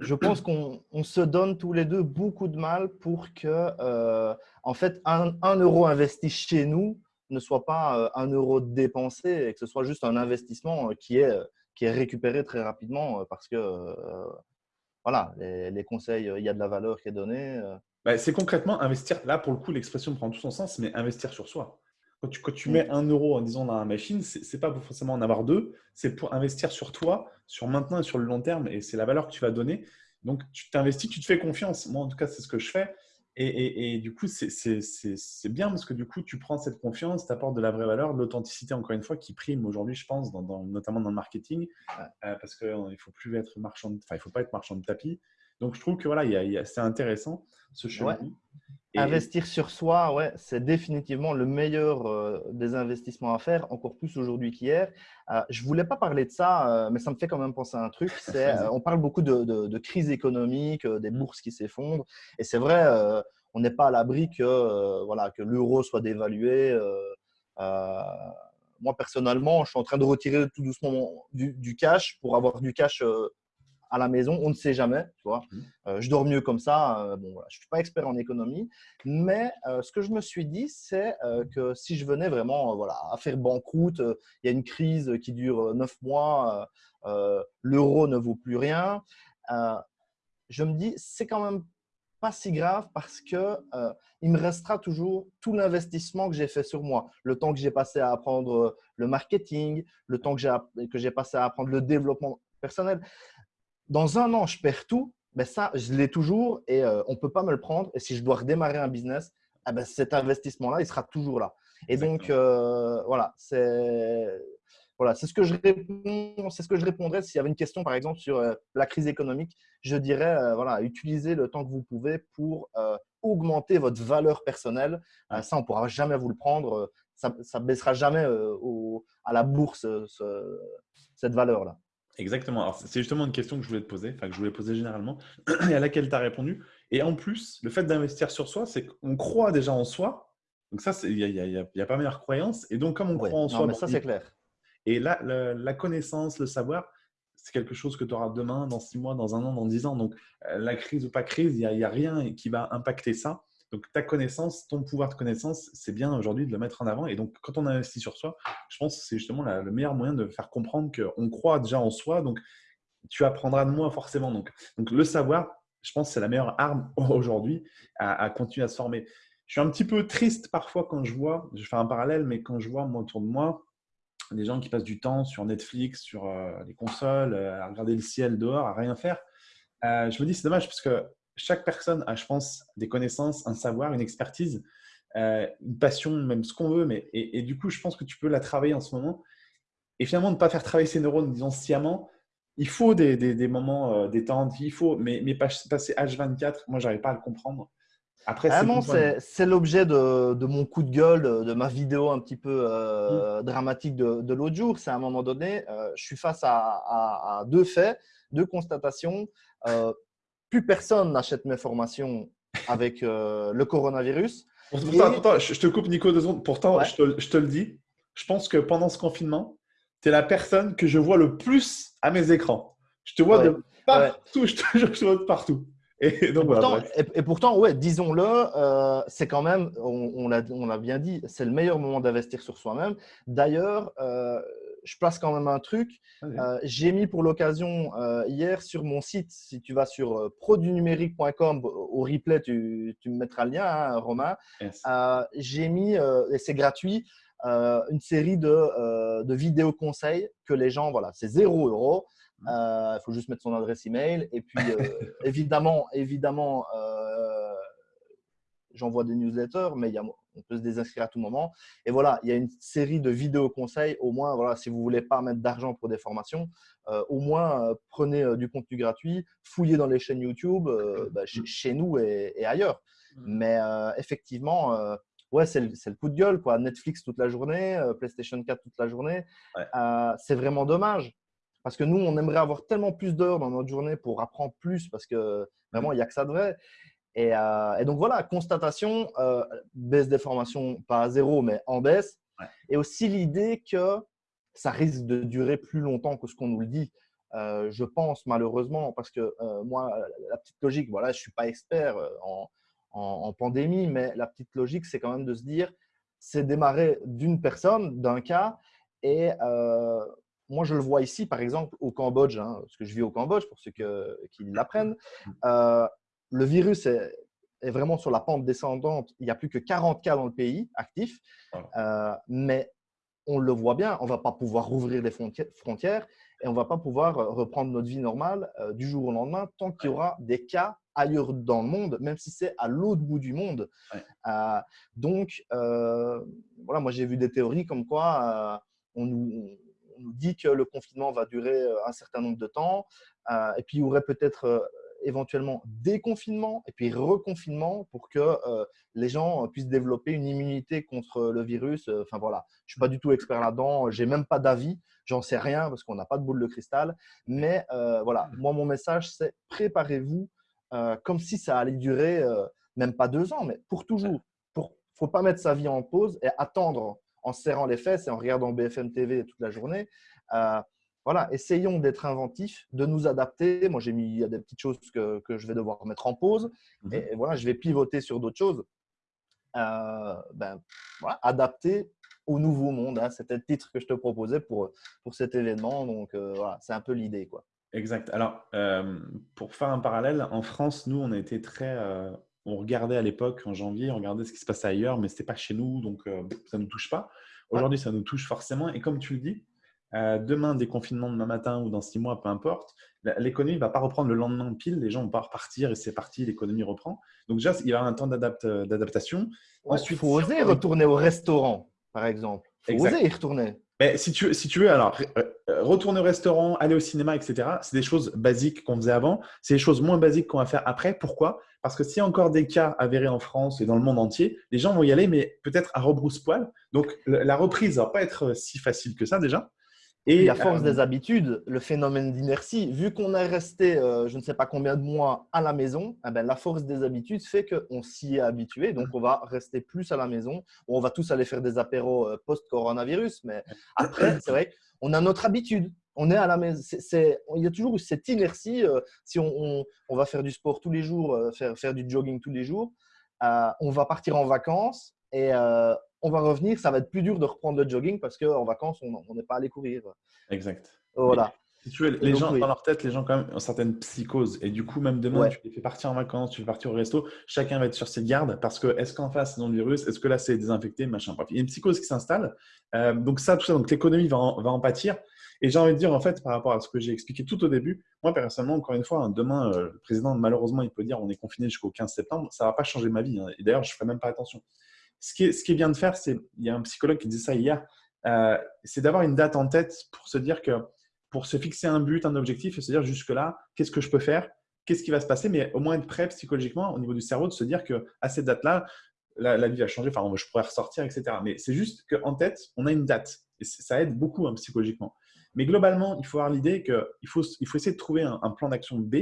je pense qu'on se donne tous les deux beaucoup de mal pour que, euh, en fait, un, euro investi chez nous ne soit pas euh, un euro dépensé et que ce soit juste un investissement qui est, qui est récupéré très rapidement parce que, voilà, les, les, conseils, il y a de la valeur qui est donnée. Bah, c'est concrètement investir. Là, pour le coup, l'expression prend tout son sens, mais investir sur soi. Quand tu, quand tu mets un euro, en disant, dans la machine, ce n'est pas pour forcément en avoir deux, c'est pour investir sur toi, sur maintenant et sur le long terme. Et c'est la valeur que tu vas donner. Donc, tu t'investis, tu te fais confiance. Moi, en tout cas, c'est ce que je fais. Et, et, du coup, c'est bien parce que du coup, tu prends cette confiance, tu apportes de la vraie valeur, de l'authenticité, encore une fois, qui prime aujourd'hui, je pense, dans, notamment dans le marketing, euh, parce qu'il ne faut plus être marchand, enfin, il faut pas être marchand de tapis. Donc, je trouve que voilà, c'est intéressant ce chemin. Investir sur soi, ouais, c'est définitivement le meilleur euh, des investissements à faire, encore plus aujourd'hui qu'hier. Euh, je ne voulais pas parler de ça, euh, mais ça me fait quand même penser à un truc. on parle beaucoup de, crise économique, des bourses qui s'effondrent. Et c'est vrai, on n'est pas à l'abri que, voilà, que l'euro soit dévalué. moi, personnellement, je suis en train de retirer tout doucement du, du cash pour avoir du cash à la maison, on ne sait jamais. Tu vois. Mmh. Euh, je dors mieux comme ça. Euh, bon, je ne suis pas expert en économie, mais euh, ce que je me suis dit, c'est que si je venais vraiment voilà, à faire banqueroute, il y a une crise qui dure neuf mois, l'euro ne vaut plus rien, je me dis, c'est quand même pas si grave parce que il me restera toujours tout l'investissement que j'ai fait sur moi, le temps que j'ai passé à apprendre le marketing, le temps que j'ai passé à apprendre le développement personnel dans un an, je perds tout, ben ça, je l'ai toujours et euh, on ne peut pas me le prendre. Et si je dois redémarrer un business, eh ben cet investissement-là, il sera toujours là. Et donc, euh, voilà, c'est voilà, ce que je réponds, c'est ce que je répondrais s'il y avait une question, par exemple, sur euh, la crise économique. Je dirais, voilà, utilisez le temps que vous pouvez pour augmenter votre valeur personnelle. ça, on ne pourra jamais vous le prendre. ça ne baissera jamais au, à la bourse cette valeur-là. Exactement. c'est justement une question que je voulais te poser, enfin, que je voulais poser généralement, et à laquelle tu as répondu. Et en plus, le fait d'investir sur soi, c'est qu'on croit déjà en soi. Donc, ça, il n'y a, a, pas meilleure croyance. Et donc, comme on croit en soi. Mais ça, c'est clair. Et là, la, connaissance, le savoir, c'est quelque chose que tu auras demain, dans six mois, dans un an, dans dix ans. Donc, euh, la crise ou pas crise, il n'y a, a, rien qui va impacter ça. Donc, ta connaissance, ton pouvoir de connaissance, c'est bien aujourd'hui de le mettre en avant. Et donc, quand on investit sur soi, je pense que c'est justement le meilleur moyen de faire comprendre qu'on croit déjà en soi. Donc, tu apprendras de moins forcément. Donc, donc le savoir, je pense c'est la meilleure arme aujourd'hui à, continuer à se former. Je suis un petit peu triste parfois quand je vois, je fais un parallèle, mais quand je vois autour de moi des gens qui passent du temps sur Netflix, sur euh, les consoles, euh, à regarder le ciel dehors, à rien faire, euh, je me dis c'est dommage parce que chaque personne a, je pense, des connaissances, un savoir, une expertise, euh, une passion, même ce qu'on veut. Mais, et, du coup, je pense que tu peux la travailler en ce moment. Et finalement, ne pas faire travailler ses neurones, disons, sciemment. Il faut des, des, moments euh, détendus, il faut, mais, mais passer H24, moi, j'arrive pas à le comprendre. Après, c'est l'objet de, de, mon coup de gueule, de, ma vidéo un petit peu euh, mmh. dramatique de, de l'autre jour. C'est à un moment donné, je suis face à, à, deux faits, deux constatations plus personne n'achète mes formations avec euh, le coronavirus. Pourtant, je te coupe Nico deux secondes. Pourtant, je, te, le dis, je pense que pendant ce confinement, tu es la personne que je vois le plus à mes écrans. Je te vois de partout, je, te, je vois de partout. Et, donc, pourtant, et, pourtant, ouais, disons-le, euh, c'est quand même, on, on l'a bien dit, c'est le meilleur moment d'investir sur soi-même. D'ailleurs, euh, je place quand même un truc. Euh, j'ai mis pour l'occasion euh, hier sur mon site, si tu vas sur euh, produnumérique.com, au replay, tu, me mettras le lien, hein, Romain. j'ai mis, et c'est gratuit, une série de, de, vidéos conseils que les gens, voilà, c'est 0 euros. Il faut juste mettre son adresse email. Et puis, évidemment, évidemment j'envoie des newsletters, mais il y a on peut se désinscrire à tout moment. Et voilà, il y a une série de vidéos conseils. Au moins, voilà, si vous voulez pas mettre d'argent pour des formations, au moins prenez du contenu gratuit, fouillez dans les chaînes YouTube, bah, chez, nous et, ailleurs. Mmh. Mais effectivement, ouais, c'est le, coup de gueule. Quoi. Netflix toute la journée, PlayStation 4 toute la journée. c'est vraiment dommage. Parce que nous, on aimerait avoir tellement plus d'heures dans notre journée pour apprendre plus parce que vraiment, il n'y a que ça de vrai. Et, euh, donc voilà, constatation, euh, baisse des formations, pas à zéro, mais en baisse. Et aussi l'idée que ça risque de durer plus longtemps que ce qu'on nous le dit. Euh, je pense malheureusement, parce que moi, la petite logique, voilà, je ne suis pas expert en, en, pandémie, mais la petite logique, c'est quand même de se dire, c'est démarrer d'une personne, d'un cas, et moi, je le vois ici, par exemple, au Cambodge, hein, parce que je vis au Cambodge, pour ceux qui l'apprennent. Euh, le virus est, vraiment sur la pente descendante. Il n'y a plus que 40 cas dans le pays actifs. Euh, mais on le voit bien, on ne va pas pouvoir rouvrir les frontières et on ne va pas pouvoir reprendre notre vie normale euh, du jour au lendemain tant qu'il y aura des cas ailleurs dans le monde, même si c'est à l'autre bout du monde. donc, voilà, moi j'ai vu des théories comme quoi on nous, on nous dit que le confinement va durer euh, un certain nombre de temps, euh, et puis il y aurait peut-être euh, éventuellement déconfinement et puis reconfinement pour que les gens puissent développer une immunité contre le virus. Enfin voilà, je suis pas du tout expert là-dedans, j'ai même pas d'avis, j'en sais rien parce qu'on n'a pas de boule de cristal. Mais voilà, moi mon message c'est préparez-vous comme si ça allait durer même pas deux ans, mais pour toujours. Pour, faut pas mettre sa vie en pause et attendre en serrant les fesses et en regardant BFM TV toute la journée. Euh, voilà, essayons d'être inventifs, de nous adapter. Moi, j'ai mis il y a des petites choses que, que, je vais devoir mettre en pause. Mhm. Et, voilà, je vais pivoter sur d'autres choses. Euh, ben, voilà, adapter au nouveau monde. Hein. C'était le titre que je te proposais pour, pour cet événement. Donc, euh, voilà, c'est un peu l'idée. quoi. Exact. Alors, pour faire un parallèle, en France, nous, on a été très on regardait à l'époque, en janvier, on regardait ce qui se passait ailleurs, mais ce n'était pas chez nous, donc euh, ça ne nous touche pas. Aujourd'hui, ça nous touche forcément. Et comme tu le dis, euh, demain, déconfinement demain matin ou dans six mois, peu importe, l'économie ne va pas reprendre le lendemain pile, les gens vont pas repartir et c'est parti, l'économie reprend. Donc déjà, il y a un temps d'adaptation. Ensuite, il faut oser retourner au restaurant, par exemple. Il faut oser y retourner. Mais si tu, si tu veux, alors, euh, retourner au restaurant, aller au cinéma, etc., c'est des choses basiques qu'on faisait avant. C'est des choses moins basiques qu'on va faire après. Pourquoi? Parce que s'il y a encore des cas avérés en France et dans le monde entier, les gens vont y aller, mais peut-être à rebrousse-poil. Donc, la reprise ne va pas être si facile que ça déjà. Et à force euh, des habitudes, le phénomène d'inertie, vu qu'on est resté euh, je ne sais pas combien de mois à la maison, eh ben, la force des habitudes fait qu'on s'y est habitué. Donc, on va rester plus à la maison. On va tous aller faire des apéros euh, post-coronavirus. Mais après, c'est vrai qu'on a notre habitude. On est à la maison. il y a toujours cette inertie. si on, va faire du sport tous les jours, faire, faire du jogging tous les jours, on va partir en vacances et on va revenir, ça va être plus dur de reprendre le jogging parce qu'en vacances, on n'est pas allé courir. Exact. Voilà. si tu veux, les gens, dans leur tête, les gens quand même ont certaines psychoses. Et du coup, même demain, tu les fais partir en vacances, tu fais partir au resto, chacun va être sur ses gardes parce que est-ce qu'en face, c'est dans le virus? Est-ce que là, c'est désinfecté? Machin. Il y a une psychose qui s'installe. Euh, donc ça, tout ça, donc l'économie va, va, en pâtir. Et j'ai envie de dire, en fait, par rapport à ce que j'ai expliqué tout au début, moi, personnellement, encore une fois, hein, demain, euh, le président, malheureusement, il peut dire on est confiné jusqu'au 15 septembre. Ça ne va pas changer ma vie. Hein. Et d'ailleurs, je ne ferai même pas attention. Ce qui ce qui bien de faire, c'est, il y a un psychologue qui disait ça hier, euh, c'est d'avoir une date en tête pour se dire que, pour se fixer un but, un objectif et se dire jusque-là, qu'est-ce que je peux faire Qu'est-ce qui va se passer Mais au moins être prêt psychologiquement au niveau du cerveau de se dire qu'à cette date-là, la, vie va changer, enfin, je pourrais ressortir, etc. Mais c'est juste qu'en tête, on a une date. Et ça aide beaucoup hein, psychologiquement. Mais globalement, il faut avoir l'idée qu'il faut, essayer de trouver un plan d'action B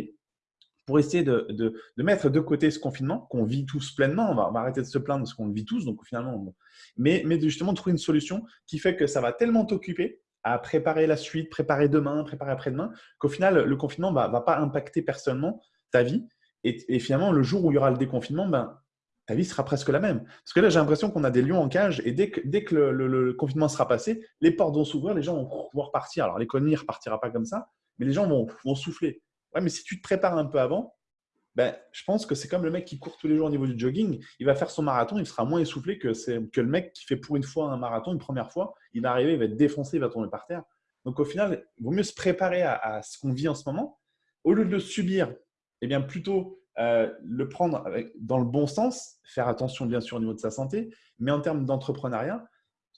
pour essayer de, de, mettre de côté ce confinement qu'on vit tous pleinement. On va, arrêter de se plaindre de ce qu'on vit tous, donc finalement, mais, mais justement trouver une solution qui fait que ça va tellement t'occuper à préparer la suite, préparer demain, préparer après-demain, qu'au final, le confinement ne va, pas impacter personnellement ta vie. Et, finalement, le jour où il y aura le déconfinement, ben, ta vie sera presque la même. Parce que là, j'ai l'impression qu'on a des lions en cage et dès que, dès que le, confinement sera passé, les portes vont s'ouvrir, les gens vont pouvoir repartir. Alors, l'économie ne repartira pas comme ça, mais les gens vont, vont souffler mais si tu te prépares un peu avant, ben, je pense que c'est comme le mec qui court tous les jours au niveau du jogging. Il va faire son marathon, il sera moins essoufflé que, que le mec qui fait pour une fois un marathon, une première fois. Il va arriver, il va être défoncé, il va tomber par terre. Donc au final, il vaut mieux se préparer à, ce qu'on vit en ce moment. Au lieu de le subir, eh bien plutôt euh, le prendre dans le bon sens, faire attention bien sûr au niveau de sa santé, mais en termes d'entrepreneuriat,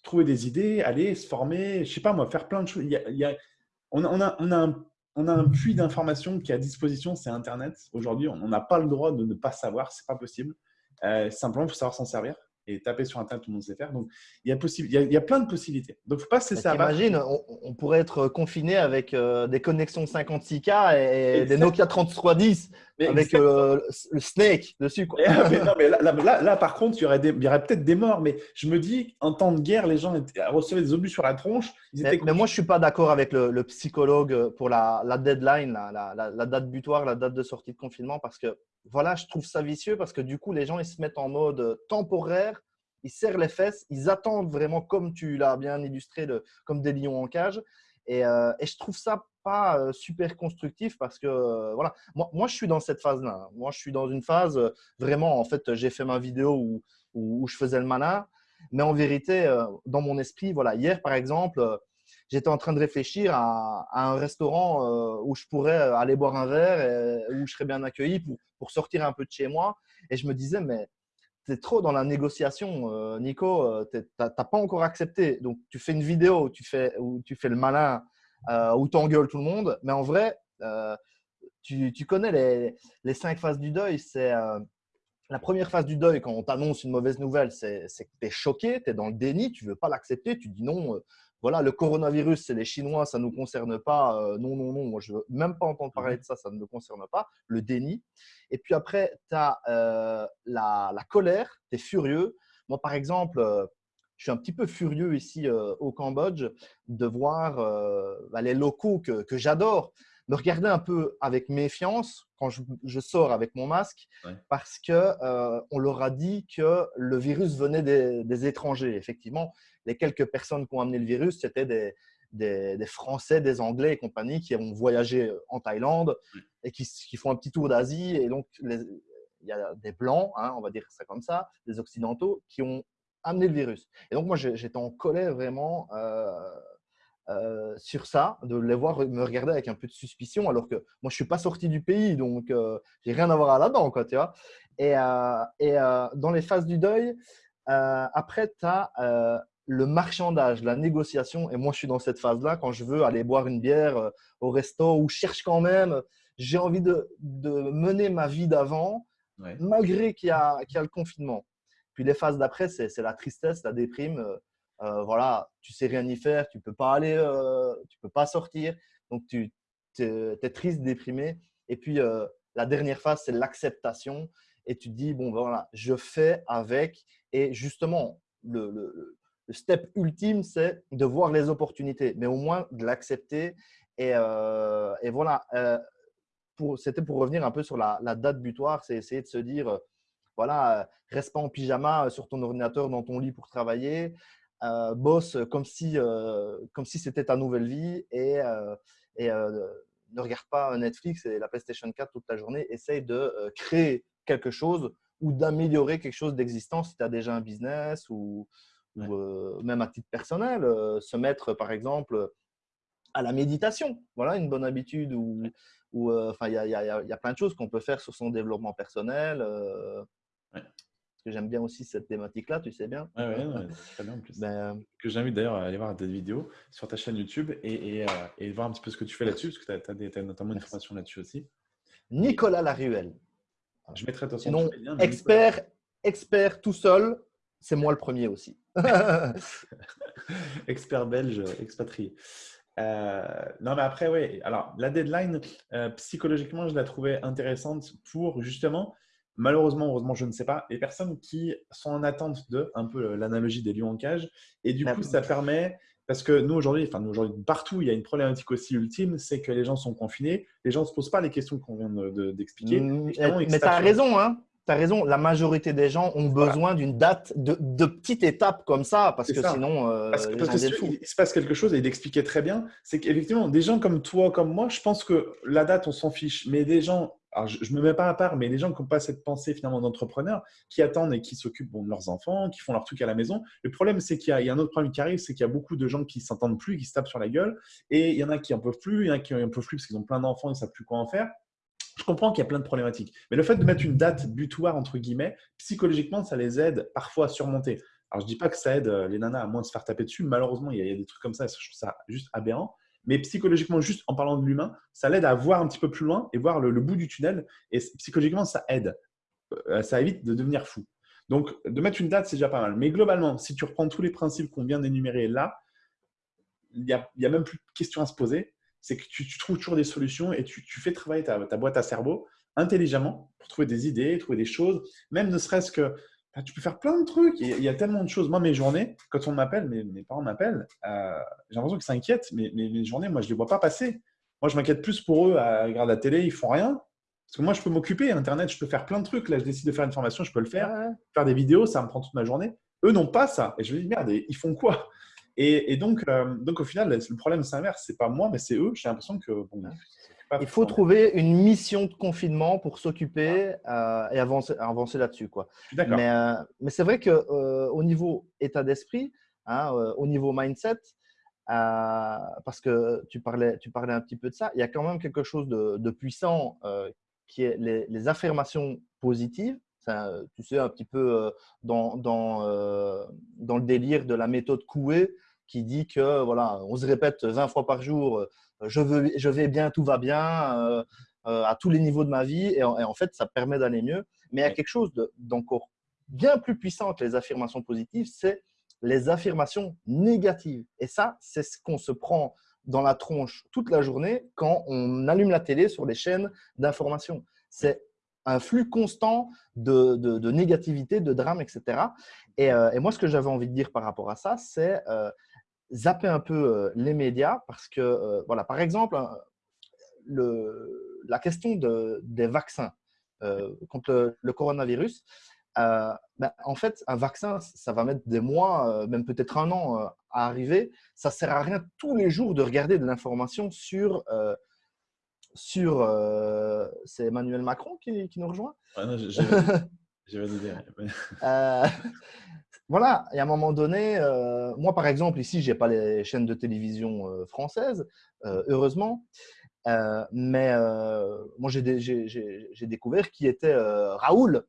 trouver des idées, aller se former, je sais pas moi, faire plein de choses. Il y a, on, a, on, a, on, a un, on, a, un, puits d'informations qui est à disposition, c'est Internet. Aujourd'hui, on n'a pas le droit de ne pas savoir, c'est pas possible. Euh, simplement, il faut savoir s'en servir et taper sur Internet, tout le monde sait faire. Donc, il y a, possible, il y a, plein de possibilités. Donc, il ne faut pas se laisser Imagine, on, on, pourrait être confiné avec euh, des connexions 56K et, des Nokia 3310 avec euh, le Snake dessus. Quoi. mais, non, mais là, là, par contre, il y aurait, y aurait peut-être des morts. Mais je me dis, en temps de guerre, les gens étaient, recevaient des obus sur la tronche. mais, moi, je ne suis pas d'accord avec le, psychologue pour la, la deadline, la, la, date butoir, la date de sortie de confinement, parce que voilà, je trouve ça vicieux parce que du coup, les gens, ils se mettent en mode temporaire ils serrent les fesses, ils attendent vraiment, comme tu l'as bien illustré, comme des lions en cage. Et, euh, et, je trouve ça super constructif parce que voilà, moi, moi, je suis dans cette phase-là. Moi, je suis dans une phase vraiment, en fait, j'ai fait ma vidéo où, où, je faisais le mana, mais en vérité, dans mon esprit, voilà, hier par exemple, j'étais en train de réfléchir à, un restaurant où je pourrais aller boire un verre et où je serais bien accueilli pour, pour sortir un peu de chez moi. Et je me disais, mais trop dans la négociation, Nico. Tu n'as pas encore accepté. Donc, tu fais une vidéo où tu fais, où tu fais le malin, euh, où tu engueules tout le monde. Mais en vrai, tu, tu, connais les, les, cinq phases du deuil. C'est la première phase du deuil, quand on t'annonce une mauvaise nouvelle, c'est que tu es choqué, tu es dans le déni, tu ne veux pas l'accepter. Tu dis non, voilà, le coronavirus, c'est les Chinois, ça ne nous concerne pas. Euh, non, non, non, moi, je ne veux même pas entendre parler mmh de ça, ça ne me concerne pas. Le déni. Et puis après, tu as euh, la, colère, tu es furieux. Moi, par exemple, euh, je suis un petit peu furieux ici au Cambodge de voir bah, les locaux que, j'adore me regarder un peu avec méfiance quand je, sors avec mon masque parce que on leur a dit que le virus venait des, des étrangers. Effectivement, les quelques personnes qui ont amené le virus, c'était des, des, Français, des Anglais et compagnie qui ont voyagé en Thaïlande et qui, font un petit tour d'Asie. Et donc, il y a des Blancs, hein, on va dire ça comme ça, des Occidentaux, qui ont amené le virus. Et donc, moi, j'étais en colère vraiment euh, euh, sur ça, de les voir me regarder avec un peu de suspicion, alors que moi, je ne suis pas sorti du pays, donc euh, j'ai rien à voir là-dedans, quoi, tu vois. Et, et dans les phases du deuil, après, tu as le marchandage, la négociation. Et moi, je suis dans cette phase-là quand je veux aller boire une bière euh, au resto ou cherche quand même, j'ai envie de, mener ma vie d'avant, malgré qu'il y, a le confinement. Puis les phases d'après, c'est la tristesse, la déprime. Euh, euh, voilà, tu sais rien y faire, tu peux pas aller, tu peux pas sortir. Donc, tu es, triste, déprimé. Et puis, la dernière phase, c'est l'acceptation. Et tu te dis, bon, ben voilà, je fais avec. Et justement, le, step ultime, c'est de voir les opportunités, mais au moins de l'accepter. Et, euh, voilà, euh, c'était pour revenir un peu sur la, date butoir, c'est essayer de se dire, euh, voilà, reste pas en pyjama sur ton ordinateur dans ton lit pour travailler, bosse comme si, comme si c'était ta nouvelle vie et, et ne regarde pas Netflix et la PlayStation 4 toute la journée, essaye de créer quelque chose ou d'améliorer quelque chose d'existant si tu as déjà un business ou, ou même à titre personnel, se mettre par exemple à la méditation. Voilà une bonne habitude ou enfin il y a, y, a, y a, plein de choses qu'on peut faire sur son développement personnel. Parce que j'aime bien aussi cette thématique-là, tu sais bien. Oui, ouais, très bien en plus. Ben, que j'invite d'ailleurs à aller voir tes vidéos sur ta chaîne YouTube et, et, et, voir un petit peu ce que tu fais là-dessus, parce que tu as, notamment une formation là-dessus aussi. Nicolas Laruelle. Je mettrai ton Sinon, expert, expert tout seul, c'est moi le premier aussi. Expert belge expatrié. Euh, non, mais après, oui. Alors, la deadline, euh, psychologiquement, je la trouvais intéressante pour justement, malheureusement, heureusement, je ne sais pas, les personnes qui sont en attente de, un peu l'analogie des lions en cage. Et du coup, ça permet, parce que nous, aujourd'hui, enfin, nous, aujourd'hui, partout, il y a une problématique aussi ultime, c'est que les gens sont confinés, les gens ne se posent pas les questions qu'on vient d'expliquer. Mmh, mais tu as raison, hein. Tu as raison, la majorité des gens ont besoin d'une date de, de petites étapes comme ça, parce que sinon, euh, parce que, il, se passe quelque chose, et il expliquait très bien, c'est qu'effectivement, des gens comme toi, comme moi, je pense que la date, on s'en fiche, mais des gens, alors je ne me mets pas à part, mais des gens qui n'ont pas cette pensée finalement d'entrepreneur, qui attendent et qui s'occupent bon, de leurs enfants, qui font leur truc à la maison. Le problème, c'est qu'il y, y, a un autre problème qui arrive, c'est qu'il y a beaucoup de gens qui s'entendent plus, qui se tapent sur la gueule, et il y en a qui en peuvent plus, il y en a qui en peuvent plus parce qu'ils ont plein d'enfants, ils ne savent plus quoi en faire je comprends qu'il y a plein de problématiques. Mais le fait de mettre une date butoir, entre guillemets, psychologiquement, ça les aide parfois à surmonter. Alors, je dis pas que ça aide les nanas à moins se faire taper dessus. Malheureusement, il y, a, des trucs comme ça. Je trouve ça juste aberrant. Mais psychologiquement, juste en parlant de l'humain, ça l'aide à voir un petit peu plus loin et voir le, bout du tunnel. Et psychologiquement, ça aide. Ça évite de devenir fou. Donc, de mettre une date, c'est déjà pas mal. Mais globalement, si tu reprends tous les principes qu'on vient d'énumérer là, il n'y a, a, même plus de questions à se poser. C'est que tu, trouves toujours des solutions et tu, fais travailler ta, boîte à cerveau intelligemment pour trouver des idées, trouver des choses. Même ne serait-ce que bah, tu peux faire plein de trucs. Il y a tellement de choses. Moi, mes journées, quand on m'appelle, mes, mes, parents m'appellent, euh, j'ai l'impression qu'ils s'inquiètent. Mais mes, journées, moi, je ne les vois pas passer. Moi, je m'inquiète plus pour eux à regarder la télé, ils font rien. Parce que moi, je peux m'occuper. Internet, je peux faire plein de trucs. Là, je décide de faire une formation, je peux le faire. Faire des vidéos, ça me prend toute ma journée. Eux n'ont pas ça. Et je me dis, merde, ils font quoi? Et, donc, euh, donc, au final, le problème s'inverse. Ce n'est pas moi, mais c'est eux. J'ai l'impression que. Il faut trouver une mission de confinement pour s'occuper euh, et avancer, avancer là-dessus. Mais, euh, mais c'est vrai qu'au niveau état d'esprit, hein, au niveau mindset, parce que tu parlais, tu parlais un petit peu de ça, il y a quand même quelque chose de, de puissant qui est les, affirmations positives. tu sais, un petit peu euh, dans, dans, euh, dans, le délire de la méthode Coué qui dit que voilà, on se répète 20 fois par jour euh, je, veux, je vais bien, tout va bien, à tous les niveaux de ma vie, et en, fait, ça permet d'aller mieux. Mais il y a quelque chose d'encore bien plus puissant que les affirmations positives, c'est les affirmations négatives. Et ça, c'est ce qu'on se prend dans la tronche toute la journée quand on allume la télé sur les chaînes d'information. C'est un flux constant de, de, négativité, de drame, etc. Euh, et, moi, ce que j'avais envie de dire par rapport à ça, c'est euh, zapper un peu les médias parce que, voilà, par exemple, hein, le, la question de, des vaccins contre le coronavirus, euh, ben, en fait, un vaccin, ça va mettre des mois, euh, même peut-être un an à arriver. Ça ne sert à rien tous les jours de regarder de l'information sur… sur c'est Emmanuel Macron qui, nous rejoint? Je vais dire. Voilà, et à un moment donné, moi par exemple, ici, je n'ai pas les chaînes de télévision françaises, heureusement, mais moi j'ai découvert qui était Raoul,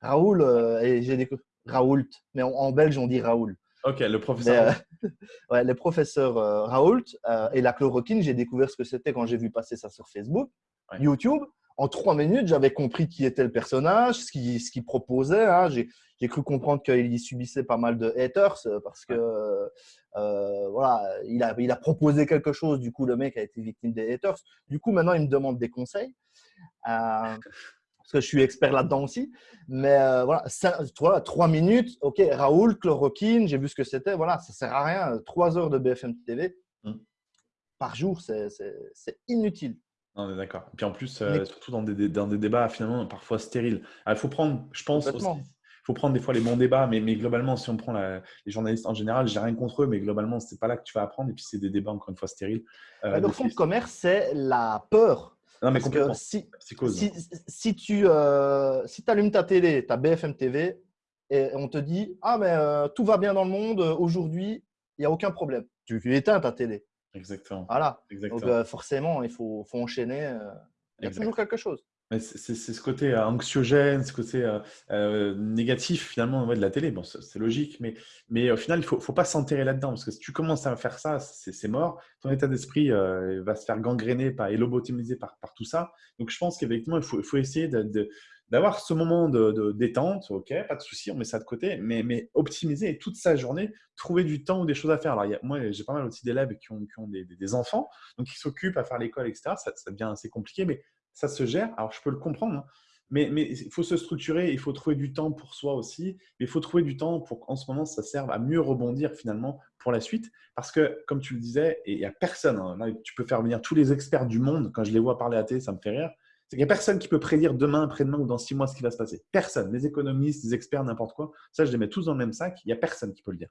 Raoul, euh, et j'ai découvert Raoult, mais en, belge on dit Raoul. Ok, le professeur. Euh, ouais, le professeur euh, Raoult et la chloroquine, j'ai découvert ce que c'était quand j'ai vu passer ça sur Facebook, YouTube. En trois minutes, j'avais compris qui était le personnage, ce qu'il ce proposait. Hein. J'ai cru comprendre qu'il y subissait pas mal de haters parce que voilà, il a, il a proposé quelque chose. Du coup, le mec a été victime des haters. Du coup, maintenant, il me demande des conseils parce que je suis expert là-dedans aussi. Mais euh, voilà, ça, trois minutes, ok, Raoul, chloroquine, j'ai vu ce que c'était. Voilà, ça sert à rien. Trois heures de BFM TV mmh. par jour, c'est inutile. On est d'accord. Et puis en plus, euh, surtout dans des, dans des, débats finalement parfois stériles. Il faut prendre, je pense aussi, faut prendre des fois les bons débats, mais, mais globalement, si on prend les journalistes en général, j'ai rien contre eux, mais globalement, c'est pas là que tu vas apprendre. Et puis c'est des débats encore une fois stériles. Euh, le fond de commerce, c'est la peur non, mais complètement. si, si, si, tu euh, si allumes ta télé, ta BFM TV, et on te dit Ah, mais euh, tout va bien dans le monde, euh, aujourd'hui, il n'y a aucun problème. Tu, éteins ta télé. Exactement. Voilà. Donc, forcément, il faut, faut enchaîner. il y a toujours quelque chose. C'est ce côté euh, anxiogène, ce côté euh, euh, négatif finalement de la télé. Bon, c'est logique, mais, mais au final, il ne faut, faut, pas s'enterrer là-dedans parce que si tu commences à faire ça, c'est mort. Ton état d'esprit va se faire gangréner par, et lobotomiser par, par tout ça. Donc, je pense qu'effectivement, il faut, il faut essayer d'avoir ce moment de, détente. Ok, pas de souci, on met ça de côté, mais, mais optimiser toute sa journée, trouver du temps ou des choses à faire. Alors, moi, j'ai pas mal aussi d'élèves qui ont, qui ont des, enfants, donc qui s'occupent à faire l'école, etc. Ça, ça devient assez compliqué, mais ça se gère. Alors, je peux le comprendre, hein. mais, il faut se structurer, il faut trouver du temps pour soi aussi. Mais il faut trouver du temps pour qu'en ce moment, ça serve à mieux rebondir finalement pour la suite. Parce que, comme tu le disais, il n'y a personne, hein, là, tu peux faire venir tous les experts du monde, quand je les vois parler à télé, ça me fait rire. C'est qu'il n'y a personne qui peut prédire demain, après-demain ou dans six mois ce qui va se passer. Personne. Les économistes, les experts, n'importe quoi. Ça, je les mets tous dans le même sac. Il n'y a personne qui peut le dire.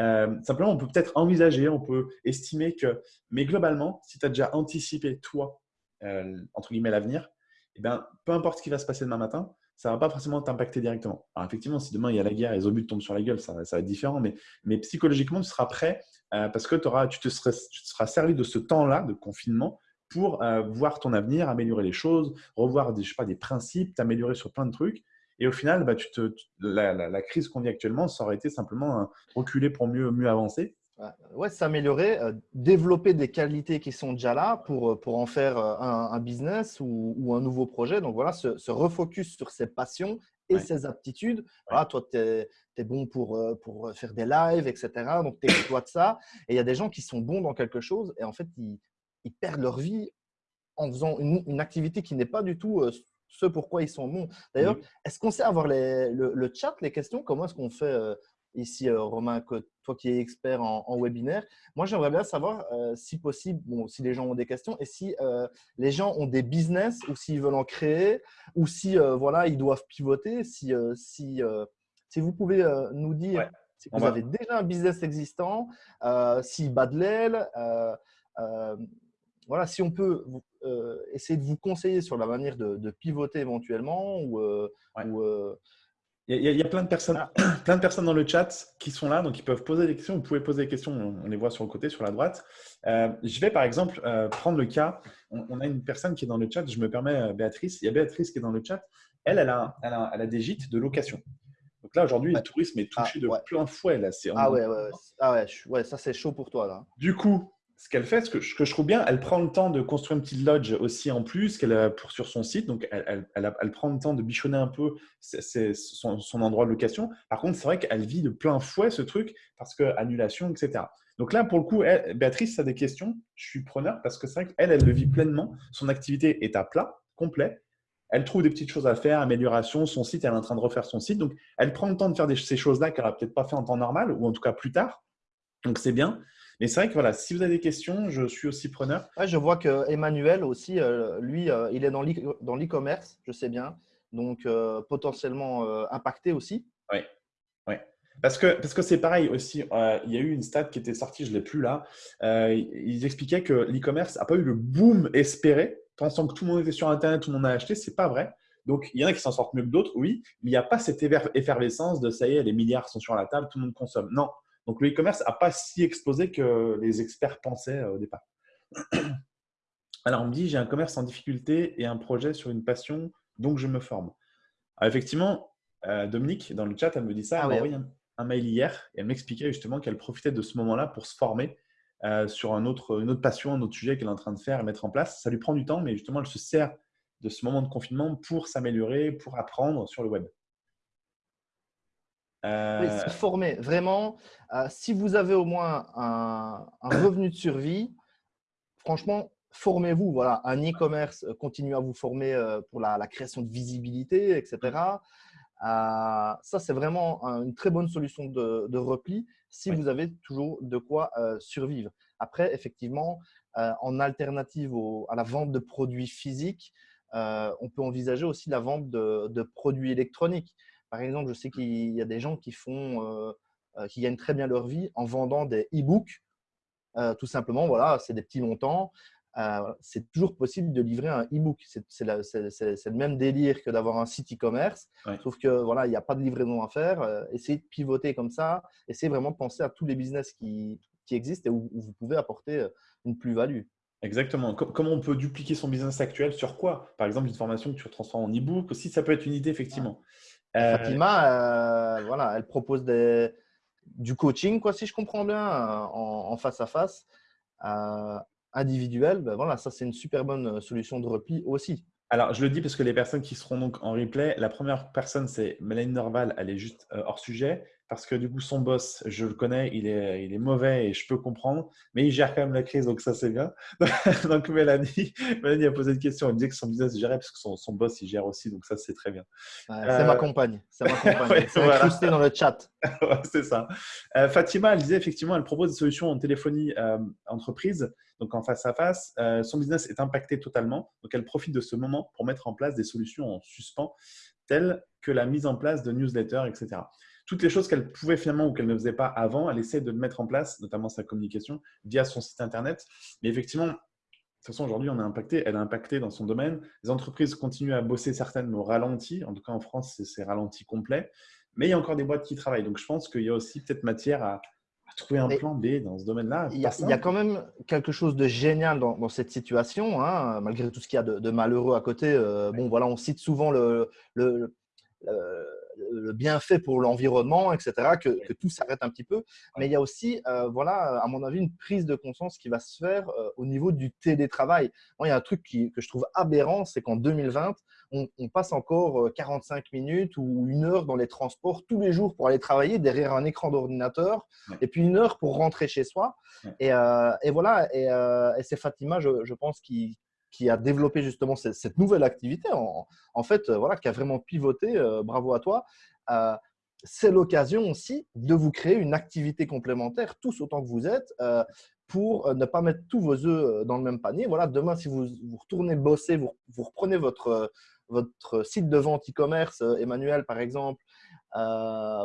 Euh, simplement, on peut peut-être envisager, on peut estimer que, mais globalement, si tu as déjà anticipé, toi, euh, entre guillemets, l'avenir, eh ben, peu importe ce qui va se passer demain matin, ça ne va pas forcément t'impacter directement. Alors effectivement, si demain il y a la guerre et les obus tombent sur la gueule, ça, va être différent, mais, psychologiquement, tu seras prêt euh, parce que tu, te seras, tu te seras servi de ce temps-là de confinement pour euh, voir ton avenir, améliorer les choses, revoir des, je sais pas, des principes, t'améliorer sur plein de trucs. Et au final, bah, tu te, la, crise qu'on vit actuellement, ça aurait été simplement reculer pour mieux, mieux avancer. Ouais, s'améliorer, euh, développer des qualités qui sont déjà là pour, euh, pour en faire un, business ou, un nouveau projet. Donc voilà, se, refocus sur ses passions et ses aptitudes. Voilà, toi, tu es, es, bon pour, pour faire des lives, etc. Donc, tu exploites ça. Et il y a des gens qui sont bons dans quelque chose et en fait, ils, ils perdent leur vie en faisant une, activité qui n'est pas du tout euh, ce pourquoi ils sont bons. D'ailleurs, est-ce qu'on sait avoir les, le, chat, les questions? Comment est-ce qu'on fait euh, ici, euh, Romain, que toi qui es expert en, webinaire. Moi, j'aimerais bien savoir, si possible, bon, si les gens ont des questions et si les gens ont des business ou s'ils veulent en créer ou si voilà, ils doivent pivoter. Si, si, si vous pouvez nous dire si vous avez déjà un business existant, s'il bat de l'aile voilà, si on peut euh, essayer de vous conseiller sur la manière de, pivoter éventuellement ou, euh, euh, il, y a, plein, de personnes, plein de personnes dans le chat qui sont là, donc ils peuvent poser des questions. Vous pouvez poser des questions, on les voit sur le côté, sur la droite. je vais par exemple prendre le cas, on, a une personne qui est dans le chat, je me permets, Béatrice, il y a Béatrice qui est dans le chat, elle, elle a, elle a, des gîtes de location. Donc là, aujourd'hui, le tourisme est touché ah, de plein fouet. Là. Ah ouais, ouais, ah ouais, ça c'est chaud pour toi. Là. Du coup, ce qu'elle fait, ce que, je trouve bien, elle prend le temps de construire une petite lodge aussi en plus qu'elle a pour, sur son site. Donc, elle, prend le temps de bichonner un peu son, endroit de location. Par contre, c'est vrai qu'elle vit de plein fouet ce truc parce que annulation, etc. Donc là, pour le coup, Béatrice, a des questions. Je suis preneur parce que c'est vrai qu'elle, elle le vit pleinement. Son activité est à plat, complet. Elle trouve des petites choses à faire, amélioration. Son site, elle est en train de refaire son site. Donc, elle prend le temps de faire ces choses-là qu'elle n'aura peut-être pas fait en temps normal ou en tout cas plus tard. Donc, c'est bien. Mais c'est vrai que voilà, si vous avez des questions, je suis aussi preneur. je vois que Emmanuel aussi, euh, lui, euh, il est dans l'e-commerce, je sais bien, donc euh, potentiellement impacté aussi. Oui, oui. Parce que parce que c'est pareil aussi. il y a eu une stat qui était sortie, je l'ai plus là. ils expliquaient que l'e-commerce n'a pas eu le boom espéré, pensant que tout le monde était sur Internet, tout le monde a acheté. C'est pas vrai. Donc, il y en a qui s'en sortent mieux que d'autres, oui, mais il n'y a pas cette effervescence de ça y est, les milliards sont sur la table, tout le monde consomme. Non, donc, le e-commerce n'a pas si explosé que les experts pensaient euh, au départ. Alors, on me dit, j'ai un commerce en difficulté et un projet sur une passion, donc je me forme. effectivement, euh, Dominique, dans le chat, elle me dit ça. elle m'a envoyé un, mail hier et elle m'expliquait justement qu'elle profitait de ce moment-là pour se former euh, sur un autre, une autre passion, un autre sujet qu'elle est en train de faire et mettre en place. Ça lui prend du temps, mais justement, elle se sert de ce moment de confinement pour s'améliorer, pour apprendre sur le web. Euh... se former. Vraiment, euh, si vous avez au moins un, revenu de survie, franchement, formez-vous. Voilà, un e-commerce, euh, continuez à vous former euh, pour la, création de visibilité, etc. ça, c'est vraiment une très bonne solution de, repli si vous avez toujours de quoi survivre. Après, effectivement, en alternative à la vente de produits physiques, on peut envisager aussi la vente de produits électroniques. Par exemple, je sais qu'il y a des gens qui font, euh, euh, qui gagnent très bien leur vie en vendant des e-books. Euh, tout simplement, voilà, c'est des petits montants. c'est toujours possible de livrer un e-book. C'est le même délire que d'avoir un site e-commerce, sauf que voilà, il n'y a pas de livraison à faire. essayez de pivoter comme ça. Essayez vraiment de penser à tous les business qui, qui existent et où, vous pouvez apporter une plus-value. Exactement. comment on peut dupliquer son business actuel? Sur quoi? Par exemple, une formation que tu transformes en e-book aussi, ça peut être une idée, effectivement. Euh, Fatima, euh, voilà, elle propose des, du coaching, quoi, si je comprends bien, euh, en, face à face, individuel. Ben voilà, ça, c'est une super bonne solution de repli aussi. Alors, je le dis parce que les personnes qui seront donc en replay, la première personne, c'est Mélanie Norval, elle est juste hors sujet parce que du coup, son boss, je le connais, il est, il est mauvais et je peux comprendre, mais il gère quand même la crise, donc ça, c'est bien. donc, Mélanie, Mélanie a posé une question, elle disait que son business gérait parce que son, son boss, il gère aussi, donc ça, c'est très bien. c'est ma compagne, c'est ma compagne. c'est incrusté dans le chat. c'est ça. Euh, Fatima, elle disait effectivement, elle propose des solutions en téléphonie euh, entreprise, donc en face à face. Euh, son business est impacté totalement, donc elle profite de ce moment pour mettre en place des solutions en suspens, telles que la mise en place de newsletters, etc toutes les choses qu'elle pouvait finalement ou qu'elle ne faisait pas avant, elle essaie de le mettre en place, notamment sa communication via son site internet. Mais effectivement, de toute façon, aujourd'hui, on est impacté. Elle est impactée dans son domaine. Les entreprises continuent à bosser certaines au ralenti. En tout cas, en France, c'est ralenti complet. Mais il y a encore des boîtes qui travaillent. Donc, je pense qu'il y a aussi peut-être matière à, trouver un plan B dans ce domaine-là. Il y, a quand même quelque chose de génial dans, cette situation, hein, malgré tout ce qu'il y a de, malheureux à côté. Euh, bon, voilà, on cite souvent le, le, le bienfait pour l'environnement, etc., que, tout s'arrête un petit peu. Mais il y a aussi, euh, voilà, à mon avis, une prise de conscience qui va se faire euh, au niveau du télétravail. Moi, il y a un truc que je trouve aberrant, c'est qu'en 2020, on, passe encore 45 euh, minutes ou une heure dans les transports tous les jours pour aller travailler derrière un écran d'ordinateur et puis une heure pour rentrer chez soi. Et, voilà, et, c'est Fatima, je, pense, qui, qui a développé justement cette, nouvelle activité, en, fait, euh, voilà, qui a vraiment pivoté, euh, bravo à toi. Euh, c'est l'occasion aussi de vous créer une activité complémentaire, tous autant que vous êtes, pour ne pas mettre tous vos œufs dans le même panier. Voilà, demain, si vous, vous retournez bosser, vous, reprenez votre, votre site de vente e-commerce, Emmanuel par exemple,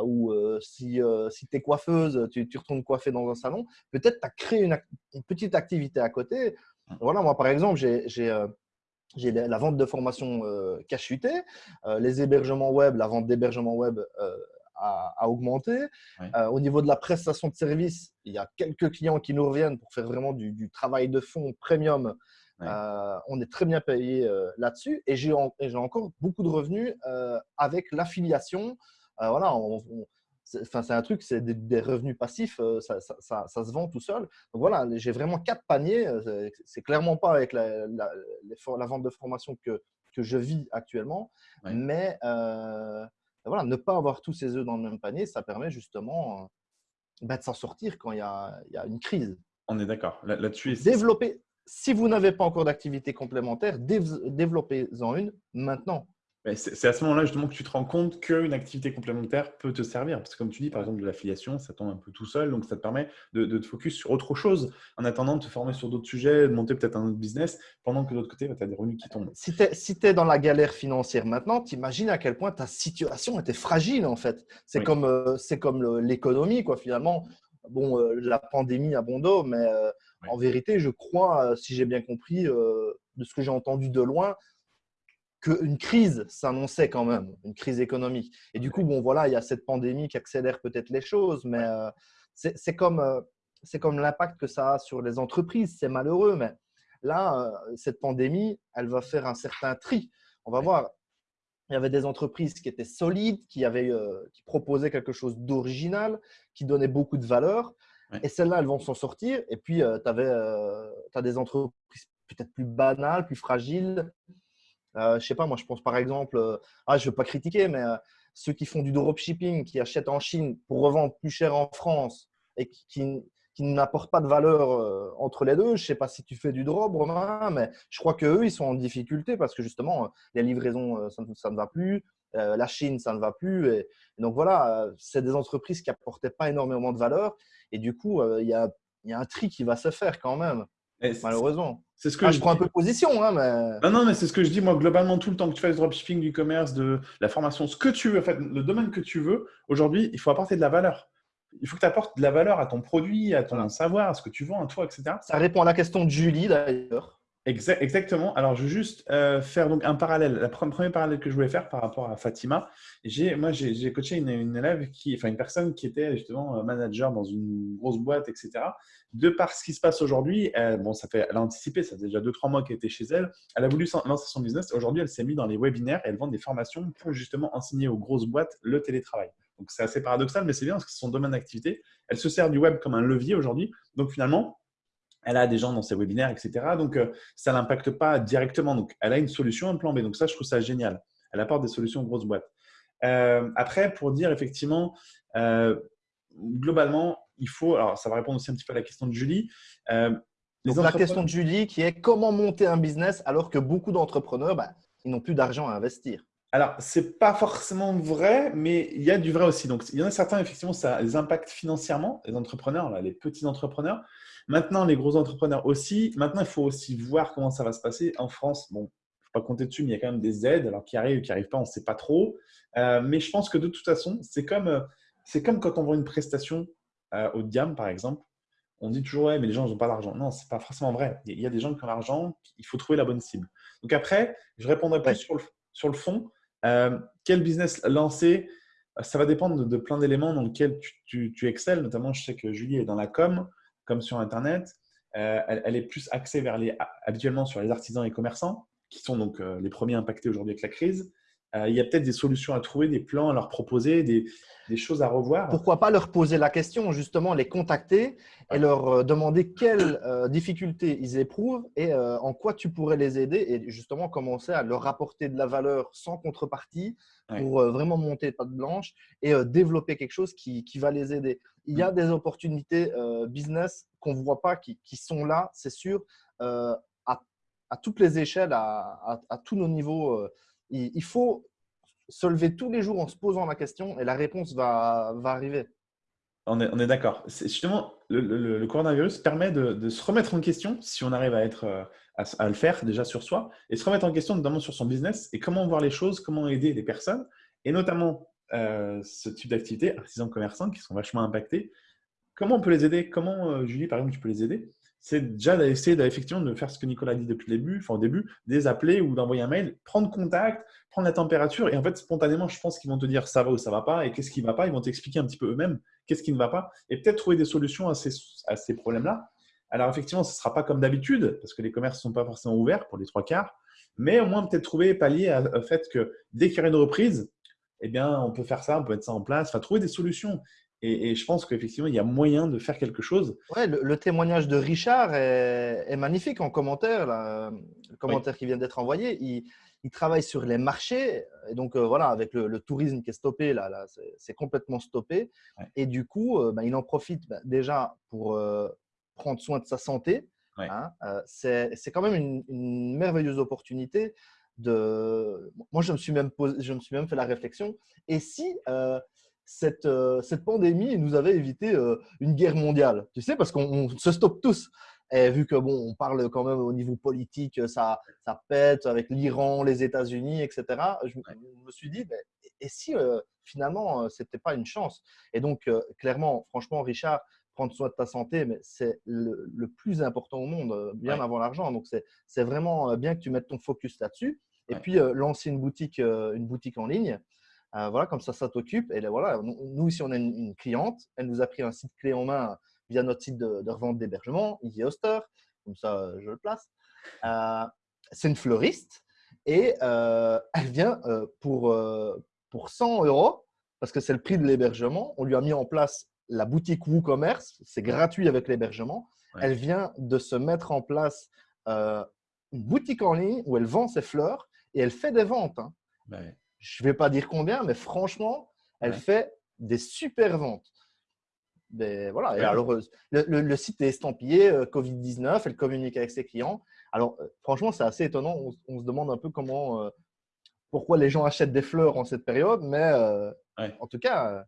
ou si, si tu es coiffeuse, tu, tu, retournes coiffer dans un salon, peut-être tu as créé une, petite activité à côté voilà, moi, par exemple, j'ai euh, la vente de formation euh, euh, les hébergements web, la vente d'hébergements web euh, a, augmenté. au niveau de la prestation de service, il y a quelques clients qui nous reviennent pour faire vraiment du, travail de fond premium. on est très bien payé là-dessus et j'ai encore beaucoup de revenus avec l'affiliation. voilà, on, c'est un truc, c'est des, revenus passifs, euh, ça, se vend tout seul. Donc voilà, j'ai vraiment quatre paniers. Euh, c'est clairement pas avec la, vente de formation que, que je vis actuellement, mais euh, voilà, ne pas avoir tous ses œufs dans le même panier, ça permet justement bah, de s'en sortir quand il y, a, une crise. On est d'accord. Là-dessus, développer. Si vous n'avez pas encore d'activité complémentaire, développez-en une maintenant. C'est à ce moment-là justement que tu te rends compte qu'une activité complémentaire peut te servir. Parce que comme tu dis, par exemple, de l'affiliation, ça tombe un peu tout seul. Donc, ça te permet de, te focus sur autre chose en attendant de te former sur d'autres sujets, de monter peut-être un autre business, pendant que de l'autre côté, bah, tu as des revenus qui tombent. Si tu es, dans la galère financière maintenant, tu imagines à quel point ta situation était fragile en fait. C'est comme, euh, comme l'économie, quoi, finalement. Bon, euh, la pandémie a bon dos, mais euh, en vérité, je crois, si j'ai bien compris, de ce que j'ai entendu de loin, qu'une crise s'annonçait quand même, une crise économique. Et du coup, bon, voilà, il y a cette pandémie qui accélère peut-être les choses, mais euh, c'est comme, euh, comme l'impact que ça a sur les entreprises. C'est malheureux, mais là, euh, cette pandémie, elle va faire un certain tri. On va voir. Il y avait des entreprises qui étaient solides, qui, avaient, qui proposaient quelque chose d'original, qui donnaient beaucoup de valeur. Et celles-là, elles vont s'en sortir. Et puis, tu as des entreprises peut-être plus banales, plus fragiles, euh, je sais pas, moi je pense par exemple, euh, ah, je ne veux pas critiquer, mais euh, ceux qui font du dropshipping, qui achètent en Chine pour revendre plus cher en France et qui, n'apportent pas de valeur entre les deux. Je ne sais pas si tu fais du drop, Romain, mais je crois qu'eux, ils sont en difficulté parce que justement, les livraisons, ça, ne va plus. la Chine, ça ne va plus. Et, donc voilà, c'est des entreprises qui n'apportaient pas énormément de valeur. Et du coup, il y a, y, a, un tri qui va se faire quand même, malheureusement. C'est ce que ah, je, prends un peu de position. Hein, mais... Non, non, mais c'est ce que je dis, moi, globalement, tout le temps que tu fais du dropshipping, du commerce, de la formation, ce que tu veux, en fait, le domaine que tu veux, aujourd'hui, il faut apporter de la valeur. Il faut que tu apportes de la valeur à ton produit, à ton savoir, à ce que tu vends, à toi, etc. Ça répond à la question de Julie, d'ailleurs. Exactement. Alors, je vais juste euh, faire donc un parallèle. Le premier parallèle que je voulais faire par rapport à Fatima, moi, j'ai coaché une, élève, qui, enfin une personne qui était justement euh, manager dans une grosse boîte, etc de par ce qui se passe aujourd'hui, bon, ça fait, elle a anticipé, ça fait déjà 2-3 mois qu'elle était chez elle. Elle a voulu lancer son business. Aujourd'hui, elle s'est mise dans les webinaires et elle vend des formations pour justement enseigner aux grosses boîtes le télétravail. Donc, c'est assez paradoxal, mais c'est bien parce que c'est son domaine d'activité. Elle se sert du web comme un levier aujourd'hui. Donc, finalement, elle a des gens dans ses webinaires, etc. Donc, euh, ça ne l'impacte pas directement. Donc, elle a une solution, un plan B. Donc, ça, je trouve ça génial. Elle apporte des solutions aux grosses boîtes. Euh, après, pour dire effectivement, euh, globalement, il faut, alors ça va répondre aussi un petit peu à la question de Julie. Euh, la question de Julie qui est comment monter un business alors que beaucoup d'entrepreneurs, bah, ils n'ont plus d'argent à investir? Alors, ce n'est pas forcément vrai, mais il y a du vrai aussi. Donc, il y en a certains, effectivement, ça les impacte financièrement, les entrepreneurs, les petits entrepreneurs. Maintenant, les gros entrepreneurs aussi. Maintenant, il faut aussi voir comment ça va se passer. En France, bon, il ne faut pas compter dessus, mais il y a quand même des aides, alors qui arrivent ou qui n'arrivent pas, on ne sait pas trop. Euh, mais je pense que de toute façon, c'est comme, euh, comme quand on vend une prestation euh, haut de gamme, par exemple, on dit toujours, ouais, mais les gens n'ont pas l'argent. Non, ce n'est pas forcément vrai. Il y a des gens qui ont l'argent, il faut trouver la bonne cible. Donc après, je répondrai plus sur, le, sur le fond. Euh, quel business lancer ça va dépendre de, plein d'éléments dans lesquels tu, tu, excelles. Notamment, je sais que Julie est dans la com, comme sur Internet. Euh, elle, est plus axée vers les, habituellement sur les artisans et commerçants, qui sont donc euh, les premiers impactés aujourd'hui avec la crise. Euh, il y a peut-être des solutions à trouver, des plans à leur proposer, des, choses à revoir. Pourquoi pas leur poser la question, justement, les contacter et leur euh, demander quelles euh, difficultés ils éprouvent et en quoi tu pourrais les aider et justement commencer à leur apporter de la valeur sans contrepartie pour vraiment monter patte blanche et développer quelque chose qui, va les aider. Il y a mm. des opportunités business qu'on ne voit pas, qui, sont là, c'est sûr, à, toutes les échelles, à, à tous nos niveaux il, faut se lever tous les jours en se posant la question et la réponse va, arriver. On est, d'accord. Justement, le, coronavirus permet de, se remettre en question si on arrive euh, à, le faire déjà sur soi et se remettre en question notamment sur son business et comment voir les choses, comment aider les personnes et notamment euh, ce type d'activité, artisans commerçants qui sont vachement impactés. Comment on peut les aider? Comment, euh, Julie, par exemple, tu peux les aider? C'est déjà d'essayer effectivement de faire ce que Nicolas dit depuis le début, enfin au début, des appeler ou d'envoyer un mail, prendre contact, prendre la température et en fait spontanément, je pense qu'ils vont te dire ça va ou ça va pas et qu'est-ce qui va pas. Ils vont t'expliquer un petit peu eux-mêmes qu'est-ce qui ne va pas et peut-être trouver des solutions à ces, à ces problèmes-là. Alors effectivement, ce ne sera pas comme d'habitude parce que les commerces ne sont pas forcément ouverts pour les trois quarts, mais au moins peut-être trouver pallier au fait que dès qu'il y aura une reprise, eh bien, on peut faire ça, on peut mettre ça en place, enfin, trouver des solutions. Et, je pense qu'effectivement, il y a moyen de faire quelque chose. Ouais, le, témoignage de Richard est, magnifique en commentaire, le commentaire qui vient d'être envoyé. Il, travaille sur les marchés. Et donc, euh, voilà, avec le, tourisme qui est stoppé, là, là c'est complètement stoppé. Et du coup, euh, ben, il en profite ben, déjà pour euh, prendre soin de sa santé. Hein. c'est quand même une, une, merveilleuse opportunité. De... Moi, je me, suis même posé, je me suis même fait la réflexion. Et si cette, euh, cette pandémie nous avait évité euh, une guerre mondiale. Tu sais, parce qu'on se stoppe tous. Et vu que bon, on parle quand même au niveau politique, ça, ça pète avec l'Iran, les États-Unis, etc. Je, me suis dit, et si euh, finalement c'était pas une chance? Et donc clairement, franchement, Richard, prendre soin de ta santé, mais c'est le, le, plus important au monde, bien avant l'argent. Donc c'est vraiment bien que tu mettes ton focus là-dessus. Et puis lancer une boutique, une boutique en ligne. Euh, voilà, comme ça, ça t'occupe. Et voilà, nous, ici, on a une, cliente. Elle nous a pris un site clé en main via notre site de, revente d'hébergement, Easy Hoster. Comme ça, je le place. Euh, c'est une fleuriste et euh, elle vient pour, pour 100 euros parce que c'est le prix de l'hébergement. On lui a mis en place la boutique WooCommerce. C'est gratuit avec l'hébergement. Elle vient de se mettre en place une boutique en ligne où elle vend ses fleurs et elle fait des ventes. Hein. Je ne vais pas dire combien, mais franchement, elle fait des super ventes. Voilà, et alors, le, site est estampillé euh, Covid-19, elle communique avec ses clients. Alors, euh, franchement, c'est assez étonnant. On, se demande un peu comment, euh, pourquoi les gens achètent des fleurs en cette période, mais en tout cas,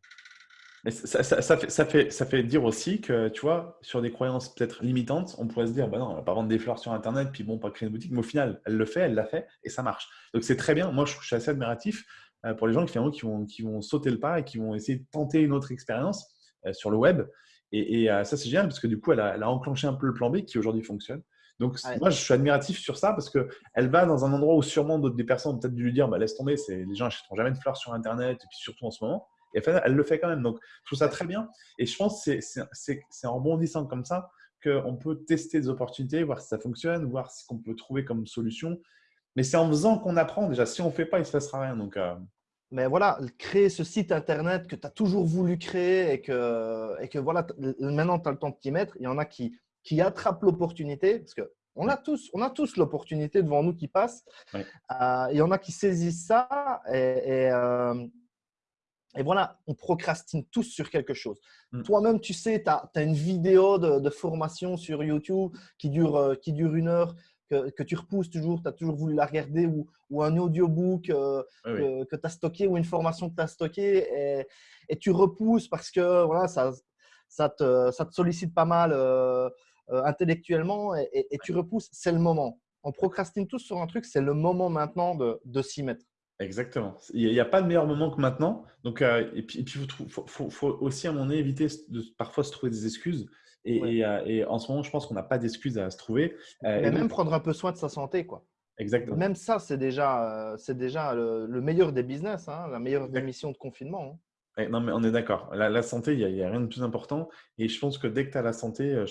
mais ça, ça, fait, ça, fait, ça fait dire aussi que, tu vois, sur des croyances peut-être limitantes, on pourrait se dire, bah non, on va pas vendre des fleurs sur Internet, puis bon, pas créer une boutique. Mais au final, elle le fait, elle l'a fait, et ça marche. Donc c'est très bien. Moi, je, suis assez admiratif euh, pour les gens qui, qui, vont, qui vont sauter le pas et qui vont essayer de tenter une autre expérience euh, sur le web. Et, euh, ça, c'est génial, parce que du coup, elle a, elle a, enclenché un peu le plan B qui aujourd'hui fonctionne. Donc, moi, je suis admiratif sur ça parce qu'elle va dans un endroit où sûrement d'autres des personnes ont peut-être dû lui dire bah, laisse tomber, les gens n'achèteront jamais de fleurs sur Internet, et puis surtout en ce moment. Et elle le fait quand même. Donc, je trouve ça très bien. Et je pense que c'est en rebondissant comme ça qu'on peut tester des opportunités, voir si ça fonctionne, voir ce qu'on peut trouver comme solution. Mais c'est en faisant qu'on apprend déjà. Si on ne fait pas, il ne se passera rien. Donc, euh, Mais voilà, créer ce site internet que tu as toujours voulu créer et que, et que voilà, maintenant tu as le temps de t'y mettre. Il y en a qui, qui attrapent l'opportunité parce que on a tous, on a tous l'opportunité devant nous qui passe. Euh, il y en a qui saisissent ça et, euh, et voilà, on procrastine tous sur quelque chose. Mm. Toi-même, tu sais, tu as, une vidéo de, formation sur YouTube qui dure, euh, qui dure une heure, que, tu repousses toujours, tu as toujours voulu la regarder, ou, ou un audiobook euh, que, tu as stocké, ou une formation que tu as stockée, et, tu repousses parce que voilà, ça, ça, te, ça te sollicite pas mal euh, intellectuellement, et, tu repousses, c'est le moment. On procrastine tous sur un truc, c'est le moment maintenant de, de s'y mettre. Exactement. Il n'y a, pas de meilleur moment que maintenant. Donc, euh, et puis, il faut, aussi, à mon avis, éviter de parfois se trouver des excuses. Et, euh, en ce moment, je pense qu'on n'a pas d'excuses à se trouver. Euh, et même prendre un peu soin de sa santé. quoi. Exactement. Même ça, c'est déjà, c'est déjà le, meilleur des business, hein, la meilleure des missions de confinement. Hein. non, mais on est d'accord. La, santé, il n'y a, rien de plus important. Et je pense que dès que tu as la santé,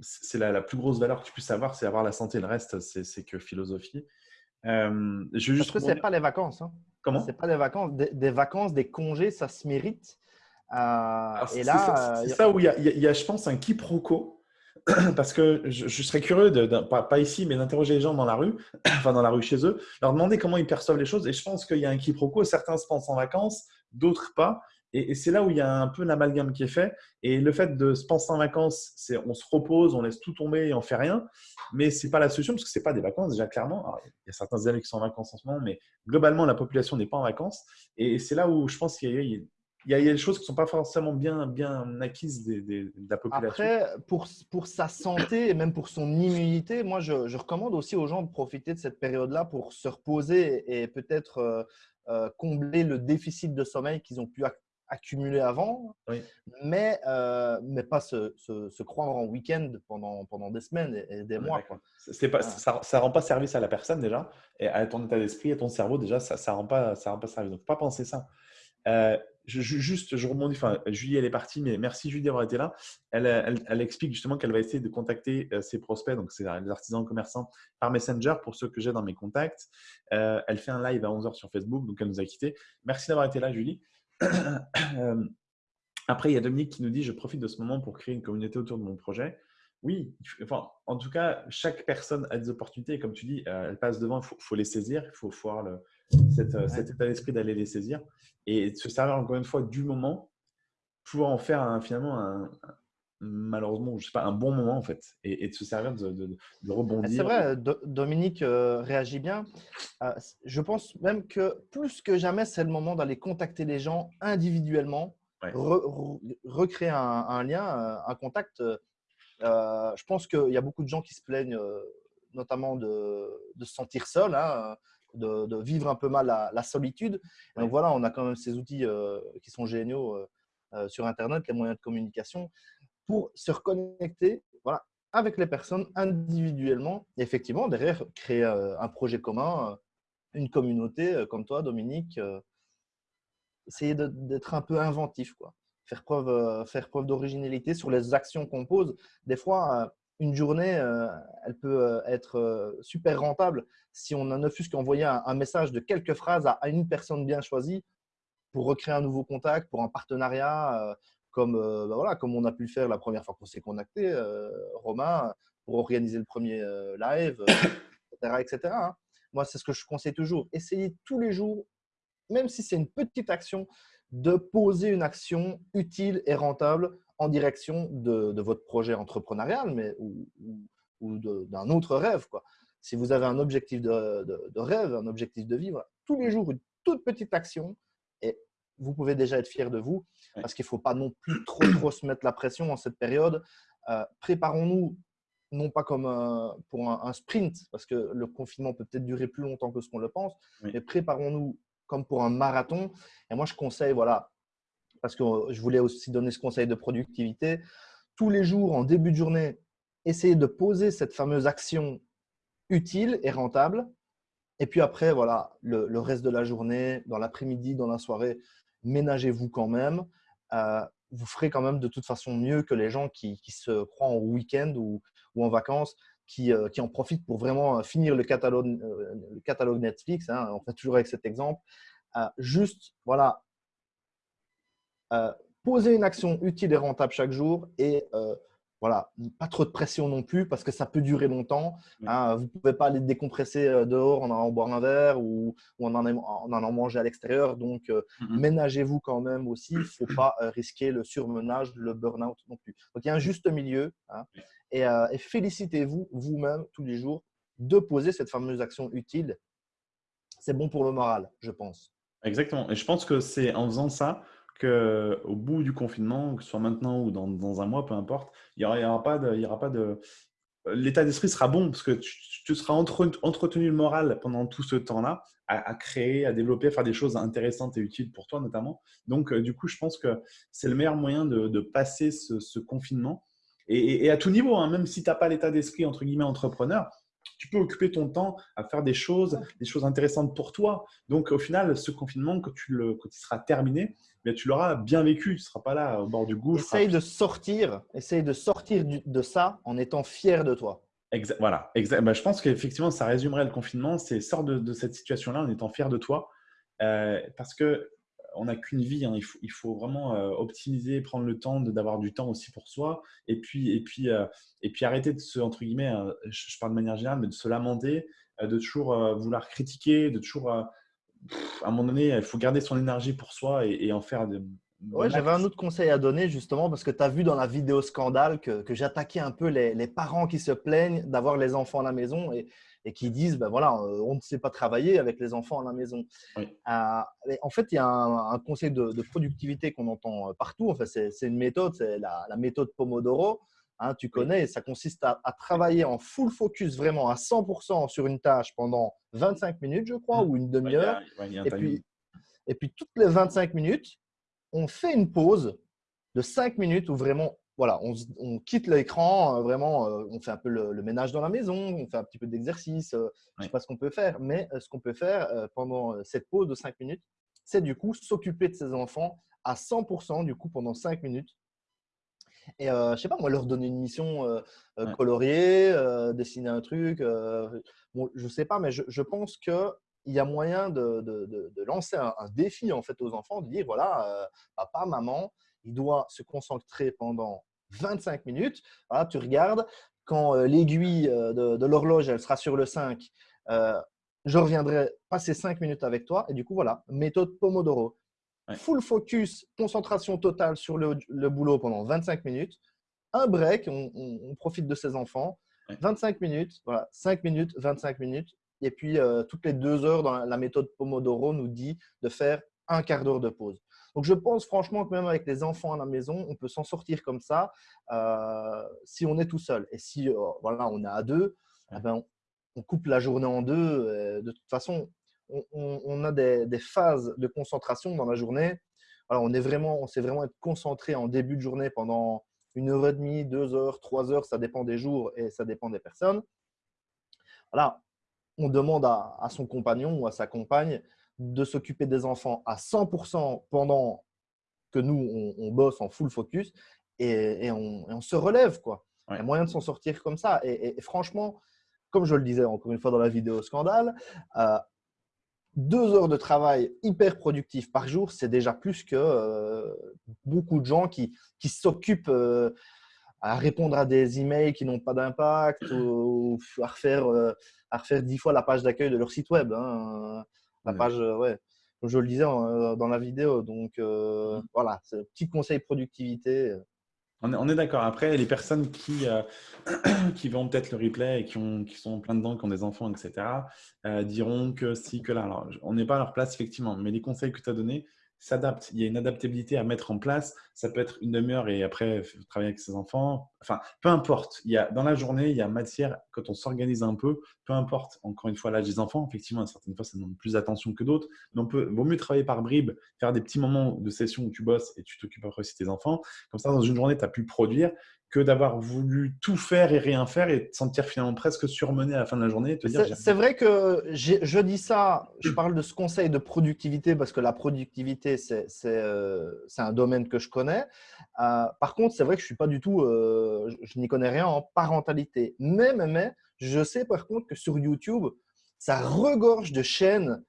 c'est la, plus grosse valeur que tu puisses avoir, c'est avoir la santé. Le reste, c'est que philosophie. Euh, je juste Parce que ce n'est pas les vacances. Hein. Comment? Ce n'est pas les vacances. Des, vacances, des congés, ça se mérite. Euh, et là, c'est ça, où il y, a, je pense, un quiproquo. Parce que je, serais curieux, de, pas, ici, mais d'interroger les gens dans la rue, enfin dans la rue chez eux, leur demander comment ils perçoivent les choses. Et je pense qu'il y a un quiproquo. Certains se pensent en vacances, d'autres pas. Et, c'est là où il y a un peu l'amalgame qui est fait. Et le fait de se penser en vacances, c'est on se repose, on laisse tout tomber et on fait rien. Mais ce n'est pas la solution parce que ce n'est pas des vacances déjà clairement. il y a certains élèves qui sont en vacances en ce moment, mais globalement la population n'est pas en vacances. Et c'est là où je pense qu'il y, a des choses qui ne sont pas forcément bien, bien acquises de la population. Après, pour, pour sa santé et même pour son immunité, moi, je, recommande aussi aux gens de profiter de cette période-là pour se reposer et peut-être euh, euh, combler le déficit de sommeil qu'ils ont pu accumulé avant, mais, euh, mais pas se, se, croire en week-end pendant, pendant des semaines et, des mois. Pas, ça ne rend pas service à la personne déjà, et à ton état d'esprit, à ton cerveau déjà, ça ne rend, pas, ça rend pas service. Donc, pas penser ça. Euh, je, juste, je rebondis, enfin, Julie, elle est partie, mais merci Julie d'avoir été là. Elle, elle, elle explique justement qu'elle va essayer de contacter euh, ses prospects, donc c'est les artisans commerçants, par Messenger pour ceux que j'ai dans mes contacts. elle fait un live à 11h sur Facebook, donc elle nous a quittés. Merci d'avoir été là, Julie. Euh, après, il y a Dominique qui nous dit Je profite de ce moment pour créer une communauté autour de mon projet. Oui, enfin, en tout cas, chaque personne a des opportunités. Et comme tu dis, euh, elle passe devant, il faut, les saisir. Il faut, avoir le, euh, cet état d'esprit d'aller les saisir et de se servir encore une fois du moment pour en faire finalement un, malheureusement, je sais pas, un bon moment en fait, et, de se servir de, de, rebondir. C'est vrai, Dominique euh, réagit bien. Euh, je pense même que plus que jamais, c'est le moment d'aller contacter les gens individuellement, recréer un, lien, un contact. Euh, je pense qu'il y a beaucoup de gens qui se plaignent, notamment de, se sentir seul. Hein, de, vivre un peu mal la, solitude. Donc voilà, on a quand même ces outils qui sont géniaux sur Internet, les moyens de communication pour se reconnecter voilà, avec les personnes individuellement. Et effectivement, derrière, créer euh, un projet commun, euh, une communauté euh, comme toi, Dominique. Essayer d'être un peu inventif, quoi. Faire preuve, faire preuve d'originalité sur les actions qu'on pose. Des fois, une journée, elle peut être super rentable si on ne fût qu'envoyer un, message de quelques phrases à, une personne bien choisie pour recréer un nouveau contact, pour un partenariat, comme, euh, bah voilà, comme on a pu le faire la première fois qu'on s'est connecté, euh, Romain, pour organiser le premier euh, live, etc. etc. Hein. Moi, c'est ce que je conseille toujours. Essayez tous les jours, même si c'est une petite action, de poser une action utile et rentable en direction de, votre projet entrepreneurial mais, ou, d'un autre rêve. Si vous avez un objectif de, rêve, un objectif de vivre, tous les jours, une toute petite action vous pouvez déjà être fier de vous parce qu'il ne faut pas non plus trop, trop se mettre la pression en cette période. Euh, préparons-nous, non pas comme pour un, sprint, parce que le confinement peut peut-être durer plus longtemps que ce qu'on le pense, mais préparons-nous comme pour un marathon. Et moi, je conseille, voilà, parce que je voulais aussi donner ce conseil de productivité, tous les jours, en début de journée, essayez de poser cette fameuse action utile et rentable. Et puis après, voilà, le reste de la journée, dans l'après-midi, dans la soirée, ménagez-vous quand même. Euh, vous ferez quand même de toute façon mieux que les gens qui, se croient en week-end ou, en vacances, qui, euh, qui, en profitent pour vraiment euh, finir le catalogue, le catalogue Netflix. Hein, on fait toujours avec cet exemple. juste, voilà, poser une action utile et rentable chaque jour et voilà, pas trop de pression non plus parce que ça peut durer longtemps. Hein. vous ne pouvez pas aller décompresser dehors en allant boire un verre ou, en, en, allant manger à l'extérieur. Donc, euh, ménagez-vous quand même aussi. Il ne faut pas euh, risquer le surmenage, le burn-out non plus. Donc, il y a un juste milieu. Hein. et, et félicitez-vous vous-même tous les jours de poser cette fameuse action utile. C'est bon pour le moral, je pense. Exactement. Et je pense que c'est en faisant ça qu'au bout du confinement, que ce soit maintenant ou dans, dans un mois, peu importe, il n'y aura, pas de, y aura pas de. L'état d'esprit sera bon parce que tu, seras entretenu le moral pendant tout ce temps-là à, créer, à développer, à faire des choses intéressantes et utiles pour toi notamment. Donc, euh, du coup, je pense que c'est le meilleur moyen de, de passer ce, confinement. Et, et, à tout niveau, hein, même si tu n'as pas l'état d'esprit entre guillemets entrepreneur, tu peux occuper ton temps à faire des choses, des choses intéressantes pour toi. Donc, au final, ce confinement, quand, tu le, quand il sera terminé, mais tu l'auras bien vécu. Tu ne seras pas là au bord du gouffre. Essaye de sortir, essaye de sortir de ça en étant fier de toi. voilà, exact. Bah, je pense qu'effectivement, ça résumerait le confinement. C'est sort de, cette situation-là en étant fier de toi. Euh, parce que on n'a qu'une vie. Hein. Il, faut, vraiment euh, optimiser, prendre le temps d'avoir du temps aussi pour soi. Et puis, et puis, euh, et puis arrêter de se, entre guillemets, je, parle de manière générale, mais de se lamenter, de toujours vouloir critiquer, de toujours à un moment donné, il faut garder son énergie pour soi et, en faire. De, ouais, j'avais un autre conseil à donner justement parce que tu as vu dans la vidéo scandale que, que j'attaquais un peu les, les, parents qui se plaignent d'avoir les enfants à la maison et, et qui disent ben voilà, euh, on ne sait pas travailler avec les enfants à la maison. Euh, en fait, il y a un, conseil de, productivité qu'on entend partout. Enfin, c'est une méthode, c'est la, la, méthode Pomodoro. Hein, tu connais, ça consiste à, travailler en full focus, vraiment à 100% sur une tâche pendant 25 minutes, je crois, mmh. ou une demi-heure. et, puis, et puis, toutes les 25 minutes, on fait une pause de 5 minutes où vraiment, voilà, on, quitte l'écran, euh, vraiment, euh, on fait un peu le, ménage dans la maison, on fait un petit peu d'exercice, euh, je ne sais pas ce qu'on peut faire, mais ce qu'on peut faire pendant cette pause de 5 minutes, c'est du coup s'occuper de ses enfants à 100% du coup pendant 5 minutes et euh, je sais pas, moi, leur donner une mission euh, euh, coloriée, dessiner un truc. bon, je sais pas, mais je, je pense qu'il y a moyen de, de, de, lancer un, défi en fait aux enfants, de dire voilà, papa, maman, il doit se concentrer pendant 25 minutes. Voilà, tu regardes, quand l'aiguille de, l'horloge elle sera sur le 5, je reviendrai passer 5 minutes avec toi. Et du coup, voilà, méthode Pomodoro full focus, concentration totale sur le, boulot pendant 25 minutes. Un break, on, profite de ses enfants. 25 minutes, voilà, 5 minutes, 25 minutes. Et puis, euh, toutes les deux heures, dans la, méthode Pomodoro nous dit de faire un quart d'heure de pause. Donc, je pense franchement que même avec les enfants à la maison, on peut s'en sortir comme ça euh, si on est tout seul. Et si euh, voilà, on est à deux, eh ben, on, coupe la journée en deux. de toute façon, on, a des, phases de concentration dans la journée. Alors, on est vraiment, on sait vraiment être concentré en début de journée pendant une heure et demie, deux heures, trois heures, ça dépend des jours et ça dépend des personnes. Voilà, on demande à, son compagnon ou à sa compagne de s'occuper des enfants à 100% pendant que nous, on, bosse en full focus et, on, se relève. Quoi. Il y a moyen de s'en sortir comme ça. Et, franchement, comme je le disais encore une fois dans la vidéo scandale, euh, deux heures de travail hyper productif par jour, c'est déjà plus que euh, beaucoup de gens qui, qui s'occupent euh, à répondre à des emails qui n'ont pas d'impact ou, à, refaire, euh, à refaire dix fois la page d'accueil de leur site web. Hein. La page, ouais, comme je le disais dans la vidéo. Donc, mmh. voilà, c'est petit conseil productivité. On est, d'accord. Après, les personnes qui, euh, qui vont peut-être le replay et qui, ont, qui sont plein dedans, qui ont des enfants, etc., euh, diront que si, que là. Alors, on n'est pas à leur place, effectivement, mais les conseils que tu as donnés, s'adapte. Il y a une adaptabilité à mettre en place. Ça peut être une demi-heure et après travailler avec ses enfants. Enfin, peu importe. Il y a, dans la journée, il y a matière, quand on s'organise un peu, peu importe, encore une fois, l'âge des enfants, effectivement, certaines fois, ça demande plus d'attention que d'autres. Mais on peut, vaut mieux travailler par bribes, faire des petits moments de session où tu bosses et tu t'occupes après aussi tes enfants. Comme ça, dans une journée, tu as pu produire que d'avoir voulu tout faire et rien faire et te sentir finalement presque surmené à la fin de la journée. C'est vrai que je dis ça, je parle de ce conseil de productivité parce que la productivité, c'est euh, un domaine que je connais. Euh, par contre, c'est vrai que je suis pas du tout, euh, je, n'y connais rien en parentalité. Mais, mais, mais, je sais par contre que sur YouTube, ça regorge de chaînes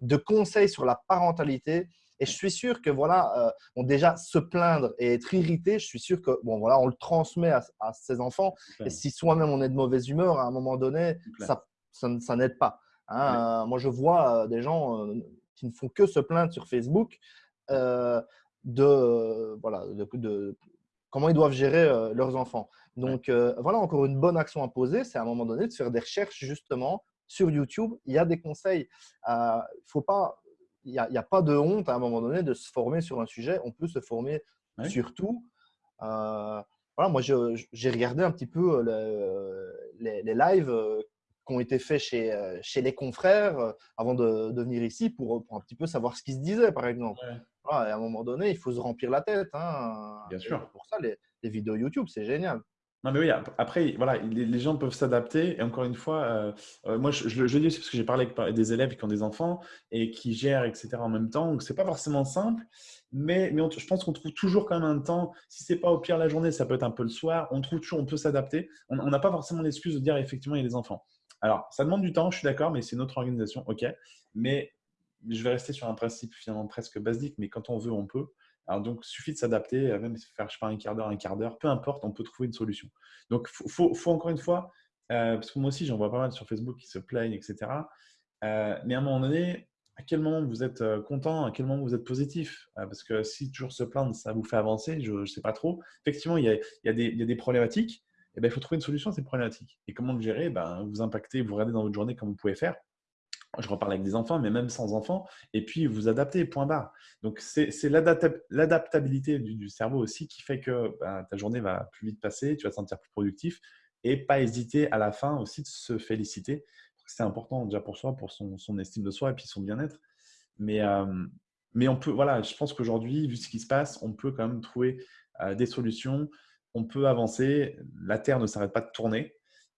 de conseils sur la parentalité et je suis sûr que voilà, euh, déjà se plaindre et être irrité, je suis sûr que bon voilà, on le transmet à, ses enfants. Et si soi-même on est de mauvaise humeur, à un moment donné, ça, ça, n'aide pas. Hein. Euh, moi, je vois euh, des gens qui ne font que se plaindre sur Facebook de voilà de, comment ils doivent gérer leurs enfants. Donc voilà, encore une bonne action à poser, c'est à un moment donné de faire des recherches justement sur YouTube. Il y a des conseils. Il ne faut pas il n'y a, pas de honte à un moment donné de se former sur un sujet. On peut se former sur tout. Euh, voilà, moi, j'ai regardé un petit peu euh, les, lives euh, qui ont été faits chez, chez les confrères avant de, venir ici pour, un petit peu savoir ce qui se disait, par exemple. à un moment donné, il faut se remplir la tête. Hein. Bien sûr. pour ça, les, vidéos YouTube, c'est génial. Non, mais oui, après, voilà, les, gens peuvent s'adapter. Et encore une fois, euh, euh, moi, je, je, dis aussi parce que j'ai parlé avec des élèves qui ont des enfants et qui gèrent, etc. en même temps. Donc, c'est pas forcément simple. Mais, mais je pense qu'on trouve toujours quand même un temps. Si c'est pas au pire la journée, ça peut être un peu le soir. On trouve toujours, on peut s'adapter. On n'a pas forcément l'excuse de dire effectivement, il y a des enfants. Alors, ça demande du temps, je suis d'accord, mais c'est notre organisation, ok. Mais je vais rester sur un principe finalement presque basique, mais quand on veut, on peut. Alors donc, suffit de s'adapter, euh, même faire, je sais pas, un quart d'heure, un quart d'heure, peu importe, on peut trouver une solution. Donc, il faut, encore une fois, euh, parce que moi aussi, j'en vois pas mal sur Facebook qui se plaignent, etc. Euh, mais à un moment donné, à quel moment vous êtes content, à quel moment vous êtes positif? Parce que si toujours se plaindre, ça vous fait avancer, je ne sais pas trop. Effectivement, il y a, des, problématiques, et ben, il faut trouver une solution à ces problématiques. Et comment le gérer? Ben, Vous impactez, vous regardez dans votre journée comme vous pouvez faire je reparle avec des enfants, mais même sans enfants, et puis vous adaptez, point barre. Donc, c'est l'adaptabilité du, cerveau aussi qui fait que ben, ta journée va plus vite passer, tu vas te sentir plus productif, et pas hésiter à la fin aussi de se féliciter. C'est important déjà pour soi, pour son, estime de soi et puis son bien-être. Mais, euh, mais on peut, voilà, je pense qu'aujourd'hui, vu ce qui se passe, on peut quand même trouver euh, des solutions, on peut avancer, la Terre ne s'arrête pas de tourner.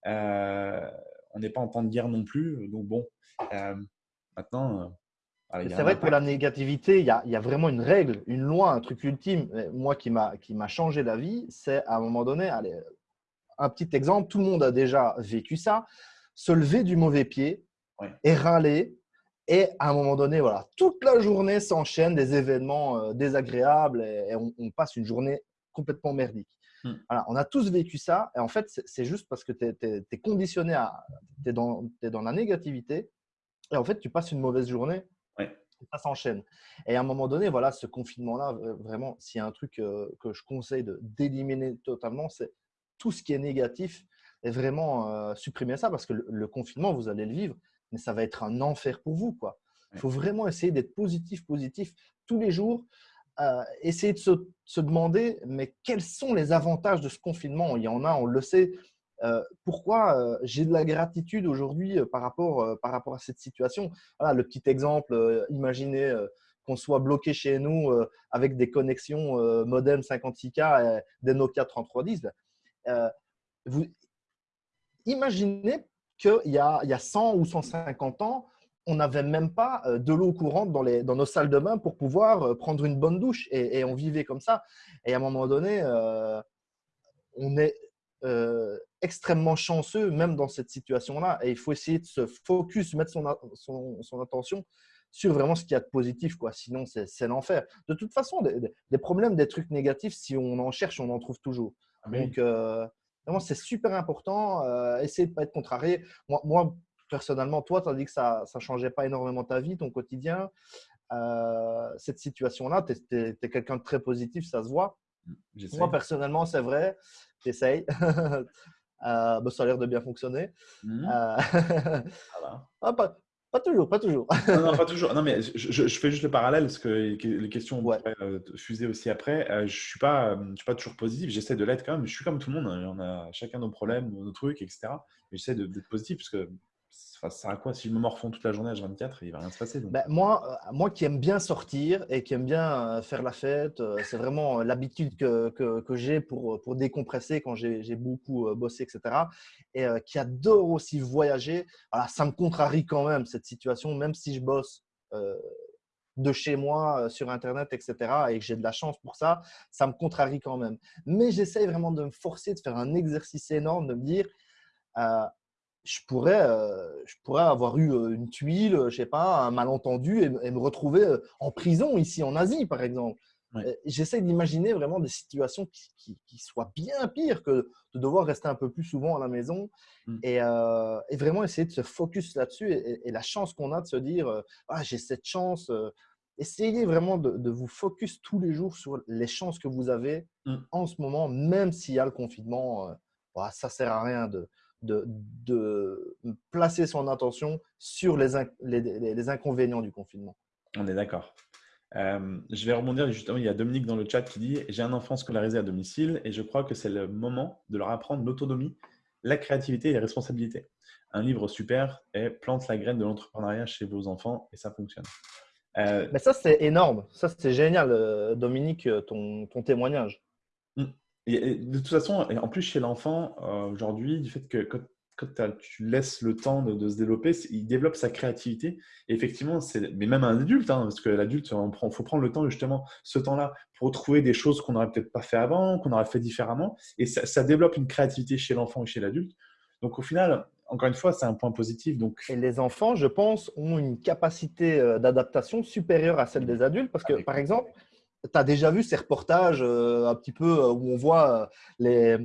Euh, on n'est pas en temps de guerre non plus. Donc bon, euh, maintenant. Euh, c'est vrai que pour la négativité, il y, a, vraiment une règle, une loi, un truc ultime. Moi qui m'a changé la vie, c'est à un moment donné, allez, un petit exemple, tout le monde a déjà vécu ça, se lever du mauvais pied et râler. Et à un moment donné, voilà, toute la journée s'enchaînent des événements euh, désagréables et, on, passe une journée complètement merdique. Hmm. on a tous vécu ça. Et en fait, c'est juste parce que tu es, conditionné à. Tu es, dans la négativité. Et en fait, tu passes une mauvaise journée. Et ça s'enchaîne. Et à un moment donné, voilà, ce confinement-là, vraiment, s'il y a un truc euh, que je conseille d'éliminer totalement, c'est tout ce qui est négatif et vraiment euh, supprimer ça parce que le, confinement, vous allez le vivre, mais ça va être un enfer pour vous. quoi. Il faut vraiment essayer d'être positif, positif tous les jours. Euh, essayer de se, demander, mais quels sont les avantages de ce confinement? Il y en a, on le sait. Euh, pourquoi euh, j'ai de la gratitude aujourd'hui par, rapport, par rapport à cette situation? Voilà, Le petit exemple, imaginez qu'on soit bloqué chez nous avec des connexions modem 56K et des Nokia 3310. vous imaginez qu'il y, y a 100 ou 150 ans, on n'avait même pas euh, de l'eau courante dans, les, dans, nos salles de bain pour pouvoir euh, prendre une bonne douche et, on vivait comme ça. Et à un moment donné, euh, on est extrêmement chanceux même dans cette situation-là et il faut essayer de se focus, mettre son, son, attention sur vraiment ce qu'il y a de positif, quoi. sinon c'est l'enfer. De toute façon, des, problèmes, des trucs négatifs, si on en cherche, on en trouve toujours. Ah Donc, vraiment, c'est super important. essayer de ne pas être contrarié. Moi, moi personnellement, toi, tu as dit que ça ne changeait pas énormément ta vie, ton quotidien. Euh, cette situation-là, tu es, quelqu'un de très positif, ça se voit. Mmh, Moi, personnellement, c'est vrai, j'essaye. euh, bah, ça a l'air de bien fonctionner. Mmh. Euh, ah, pas, pas, toujours, pas toujours. non, pas toujours. Non, mais je, je, fais juste le parallèle parce que les questions vont euh, fuser aussi après. je ne suis, pas, je suis pas toujours positif, j'essaie de l'être quand même. Je suis comme tout le monde, hein. on a chacun nos problèmes, nos trucs, etc. Mais j'essaie d'être positif parce que ça sert à quoi si je me morfonds toute la journée à 24 Il va rien se passer. Ben, moi, euh, moi qui aime bien sortir et qui aime bien euh, faire la fête, euh, c'est vraiment l'habitude que, que, j'ai pour, pour décompresser quand j'ai beaucoup bossé, etc. Et qui adore aussi voyager. Ça me contrarie quand même cette situation, même si je bosse de chez moi sur Internet, etc. et que j'ai de la chance pour ça, ça me contrarie quand même. Mais j'essaye vraiment de me forcer, de faire un exercice énorme, de me dire je pourrais, euh, je pourrais avoir eu une tuile, je sais pas, un malentendu et, me retrouver en prison ici en Asie, par exemple. J'essaie d'imaginer vraiment des situations qui, soient bien pires que de devoir rester un peu plus souvent à la maison mmh. et, vraiment essayer de se focus là-dessus et, la chance qu'on a de se dire ah, j'ai cette chance. essayez vraiment de, vous focus tous les jours sur les chances que vous avez mmh. en ce moment, même s'il y a le confinement. ça ça sert à rien de, de, placer son attention sur les, les, inconvénients du confinement. On est d'accord. Euh, je vais rebondir justement, il y a Dominique dans le chat qui dit « J'ai un enfant scolarisé à domicile et je crois que c'est le moment de leur apprendre l'autonomie, la créativité et la responsabilité. Un livre super est « Plante la graine de l'entrepreneuriat chez vos enfants et ça fonctionne. Euh, Mais ça, c'est énorme. Ça, c'est génial, euh, Dominique, ton, ton témoignage. De toute façon, en plus chez l'enfant, aujourd'hui, du fait que quand quand tu laisses le temps de, se développer, il développe sa créativité. Et effectivement, mais même un adulte, hein, parce que l'adulte, il faut prendre le temps justement, ce temps-là, pour trouver des choses qu'on n'aurait peut-être pas fait avant, qu'on aurait fait différemment. Et ça, développe une créativité chez l'enfant et chez l'adulte. Donc au final, encore une fois, c'est un point positif. Donc... Et les enfants, je pense, ont une capacité euh, d'adaptation supérieure à celle des adultes. Parce que, par exemple, tu as déjà vu ces reportages euh, un petit peu euh, où on voit les,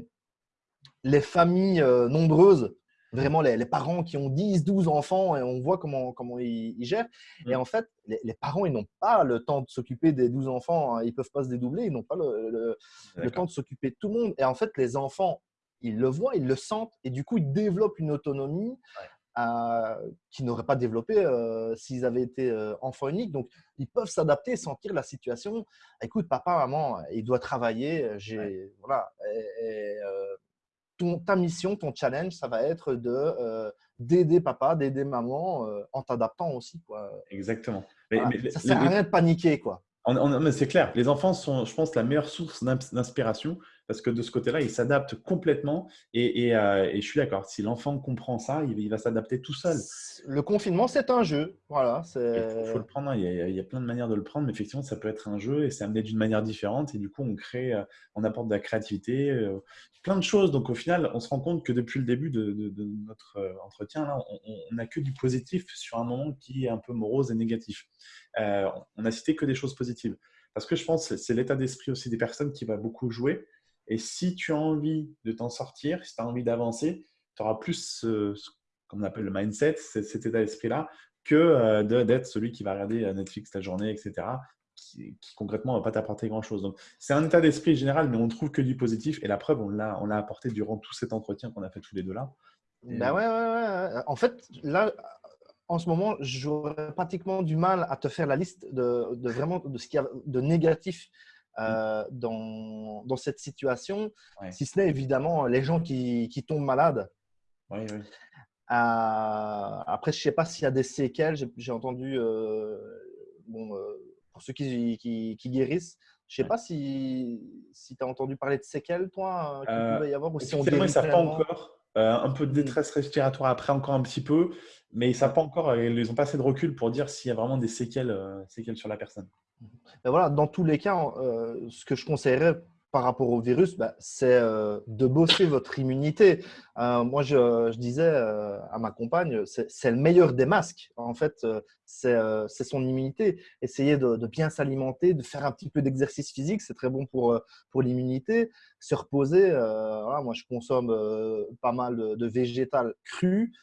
les familles nombreuses vraiment les, parents qui ont 10, 12 enfants et on voit comment, comment ils, gèrent. Et en fait, les, parents, ils n'ont pas le temps de s'occuper des 12 enfants. Hein. Ils ne peuvent pas se dédoubler. Ils n'ont pas le, temps de s'occuper de tout le monde. Et en fait, les enfants, ils le voient, ils le sentent et du coup, ils développent une autonomie euh, qu'ils n'auraient pas développée euh, s'ils avaient été euh, enfants uniques. Donc, ils peuvent s'adapter, sentir la situation. Écoute, papa, maman, il doit travailler. J'ai, voilà. Et, ta mission, ton challenge, ça va être de euh, d'aider papa, d'aider maman euh, en t'adaptant aussi. Quoi. Exactement. Mais, ça ne sert à rien de paniquer. Quoi. c'est clair, les enfants sont, je pense, la meilleure source d'inspiration parce que de ce côté-là, il s'adapte complètement. Et, euh, et, je suis d'accord, si l'enfant comprend ça, il, va s'adapter tout seul. Le confinement, c'est un jeu. Voilà, il faut, le prendre. Hein. Il y, a, plein de manières de le prendre, mais effectivement, ça peut être un jeu et c'est amené d'une manière différente. Et du coup, on crée, euh, on apporte de la créativité, euh, plein de choses. Donc, au final, on se rend compte que depuis le début de, notre entretien, là, on n'a que du positif sur un moment qui est un peu morose et négatif. on n'a cité que des choses positives. Parce que je pense que c'est l'état d'esprit aussi des personnes qui va beaucoup jouer. Et si tu as envie de t'en sortir, si tu as envie d'avancer, tu auras plus ce, qu'on appelle le mindset, cet état d'esprit-là, que euh, d'être celui qui va regarder euh, Netflix la journée, etc., qui, concrètement ne va pas t'apporter grand-chose. Donc, c'est un état d'esprit général, mais on ne trouve que du positif. Et la preuve, on l'a apporté durant tout cet entretien qu'on a fait tous les deux là. Ben ouais, ouais, ouais. En fait, là, en ce moment, j'aurais pratiquement du mal à te faire la liste de, vraiment de ce qu'il y a de négatif. Euh, dans, dans, cette situation, si ce n'est évidemment les gens qui, qui tombent malades. Oui, oui. Euh, après, je ne sais pas s'il y a des séquelles. J'ai entendu, euh, bon, pour ceux qui, qui, guérissent, je ne sais pas si, si tu as entendu parler de séquelles, toi, qu'il pouvait y avoir. Ou si on ils ne savent pas encore. un peu de mmh. détresse respiratoire après, encore un petit peu. Mais ils savent pas encore, ils n'ont pas assez de recul pour dire s'il y a vraiment des séquelles, séquelles sur la personne. Ben voilà, dans tous les cas, euh, ce que je conseillerais par rapport au virus, ben, c'est euh, de bosser votre immunité. Euh, moi, je, disais à ma compagne, c'est le meilleur des masques. En fait, c'est son immunité. Essayez de, bien s'alimenter, de faire un petit peu d'exercice physique, c'est très bon pour, pour l'immunité. Se reposer, moi, je consomme pas mal de, de végétal cru.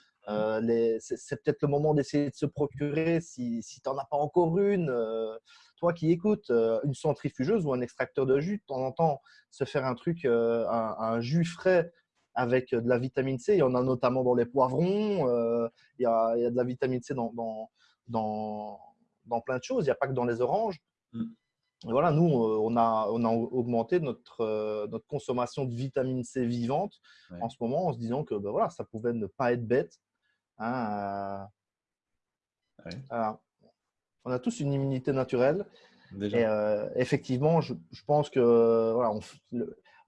C'est peut-être le moment d'essayer de se procurer, si, si tu n'en as pas encore une, toi qui écoutes euh, une centrifugeuse ou un extracteur de jus, de temps en temps, se faire un truc, euh, un, jus frais avec de la vitamine C. Il y en a notamment dans les poivrons. Euh, il, y a, de la vitamine C dans, dans, dans, plein de choses. Il n'y a pas que dans les oranges. Mm. voilà, nous, on a, on a augmenté notre, notre consommation de vitamine C vivante en ce moment en se disant que ben voilà, ça pouvait ne pas être bête. Hein, on a tous une immunité naturelle. Et euh, effectivement, je, pense que voilà,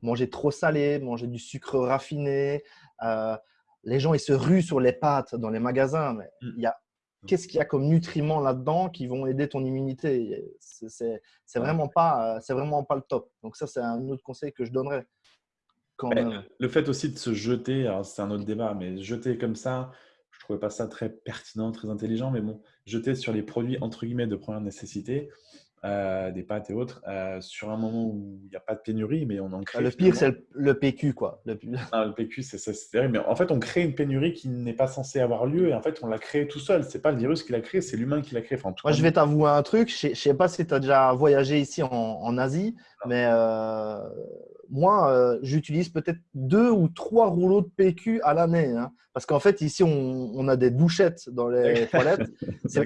manger trop salé, manger du sucre raffiné, euh, les gens ils se ruent sur les pâtes dans les magasins. Mais mm. il y a mm. qu'est-ce qu'il y a comme nutriments là-dedans qui vont aider ton immunité? C'est vraiment pas c'est vraiment pas le top. Donc ça c'est un autre conseil que je donnerais. Ben, le fait aussi de se jeter, c'est un autre débat, mais jeter comme ça, trouvais pas ça très pertinent, très intelligent, mais bon, jeter sur les produits entre guillemets de première nécessité, euh, des pâtes et autres, euh, sur un moment où il n'y a pas de pénurie, mais on en crée. Le pire, c'est le, PQ, quoi. Le, ah, le PQ, c'est terrible. Mais en fait, on crée une pénurie qui n'est pas censée avoir lieu, et en fait, on l'a créé tout seul. C'est pas le virus qui l'a créé, c'est l'humain qui l'a créé. Enfin, Moi, je vais t'avouer un truc. Je ne sais pas si tu as déjà voyagé ici en, Asie, mais euh, moi, euh, j'utilise peut-être deux ou trois rouleaux de PQ à l'année. Hein. parce qu'en fait, ici, on, a des douchettes dans les toilettes.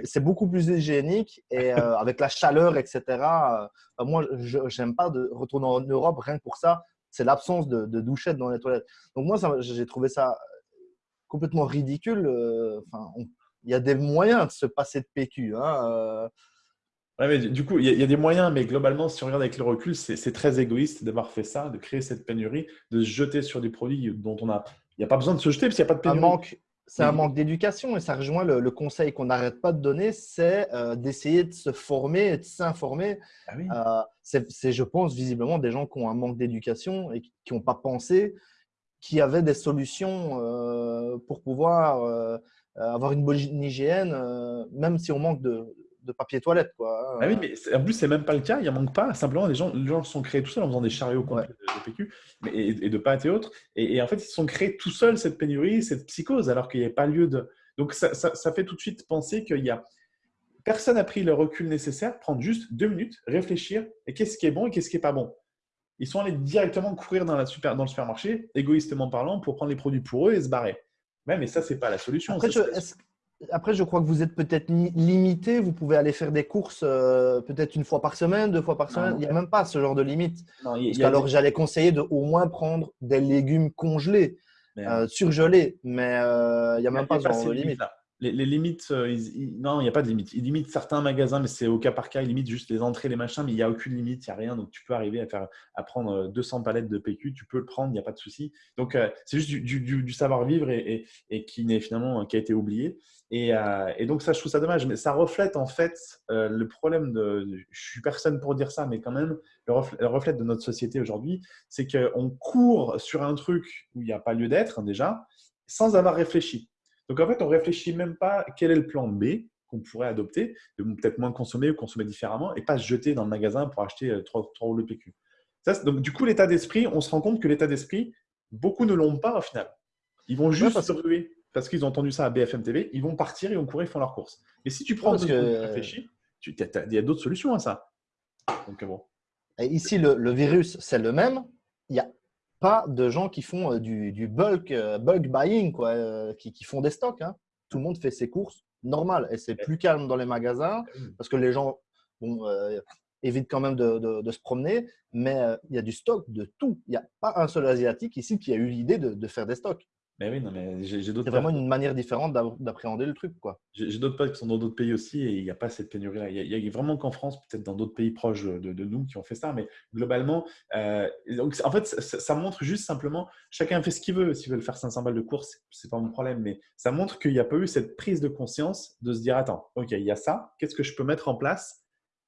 C'est beaucoup plus hygiénique et euh, avec la chaleur, etc. Euh, moi, je n'aime pas de retourner en Europe rien que pour ça. C'est l'absence de, douchettes dans les toilettes. Donc, moi, j'ai trouvé ça complètement ridicule. Enfin, il y a des moyens de se passer de PQ. Hein, Ouais, mais du coup, il y, a des moyens, mais globalement, si on regarde avec le recul, c'est très égoïste d'avoir fait ça, de créer cette pénurie, de se jeter sur des produits dont on a. Il n'y a pas besoin de se jeter parce qu'il n'y a pas de pénurie. manque, c'est un manque d'éducation et ça rejoint le, conseil qu'on n'arrête pas de donner, c'est euh, d'essayer de se former et de s'informer. Ah euh, c'est, je pense, visiblement des gens qui ont un manque d'éducation et qui n'ont pas pensé qu'il y avait des solutions euh, pour pouvoir avoir une bonne hygiène, même si on manque de, de papier toilette. Quoi. Hein. Ah oui, mais en plus, c'est même pas le cas. Il en manque pas. Simplement, les gens, les gens sont créés tout seuls en faisant des chariots complets de, PQ mais, et, de pâtes et autres. Et, en fait, ils se sont créés tout seuls cette pénurie, cette psychose, alors qu'il n'y a pas lieu de. Donc, ça, ça, fait tout de suite penser qu'il y a. Personne n'a pris le recul nécessaire, prendre juste deux minutes, réfléchir, et qu'est-ce qui est bon et qu'est-ce qui est pas bon. Ils sont allés directement courir dans, la super, dans le supermarché, égoïstement parlant, pour prendre les produits pour eux et se barrer. Ouais, mais ça, c'est pas la solution. Après, après, je crois que vous êtes peut-être limité. Vous pouvez aller faire des courses euh, peut-être une fois par semaine, deux fois par semaine. il n'y a même pas ce genre de limite. alors, j'allais conseiller de au moins prendre des légumes congelés, euh, surgelés. Mais euh, il n'y a même pas ce genre de limite les, limites, euh, non, il n'y a pas de limite. Ils limitent certains magasins, mais c'est au cas par cas. Ils limitent juste les entrées, les machins, mais il n'y a aucune limite, il n'y a rien. Donc, tu peux arriver à, faire, à prendre 200 euh, palettes de PQ, tu peux le prendre, il n'y a pas de souci. Donc, euh, c'est juste du, savoir-vivre et, qui n'est finalement qui a été oublié. Et, donc, ça, je trouve ça dommage. Mais ça reflète en fait le problème de. Je suis personne pour dire ça, mais quand même, le reflet, le reflet de notre société aujourd'hui, c'est qu'on court sur un truc où il n'y a pas lieu d'être, déjà, sans avoir réfléchi. Donc en fait, on ne réfléchit même pas quel est le plan B qu'on pourrait adopter, de peut-être moins consommer ou consommer différemment et pas se jeter dans le magasin pour acheter euh, trois, trois rouleaux PQ. Ça, donc du coup, l'état d'esprit, on se rend compte que l'état d'esprit, beaucoup ne l'ont pas au final. Ils vont juste se ruer parce qu'ils ont entendu ça à BFM TV, ils vont partir, ils vont courir, ils font leurs courses. Mais si tu prends ce que réfléchis, il y a d'autres solutions à ça. Donc, bon. ici, le, le virus, c'est le même. Il y a pas de gens qui font euh, du, bulk, euh, bulk buying, quoi, euh, qui, font des stocks. Hein. Tout le monde fait ses courses normal et c'est plus calme dans les magasins parce que les gens évitent quand même de, se promener, mais il y a du stock de tout. Il n'y a pas un seul Asiatique ici qui a eu l'idée de, faire des stocks. Mais oui, non, mais j'ai d'autres. C'est vraiment une manière différente d'appréhender le truc, quoi. J'ai d'autres potes qui sont dans d'autres pays aussi et il n'y a pas cette pénurie-là. Il y, a vraiment qu'en France, peut-être dans d'autres pays proches de, nous qui ont fait ça, mais globalement, euh, donc en fait, ça, montre juste simplement, chacun fait ce qu'il veut. S'il veut le faire 500 balles de course, c'est pas mon problème, mais ça montre qu'il n'y a pas eu cette prise de conscience de se dire, attends, ok, il y a ça, qu'est-ce que je peux mettre en place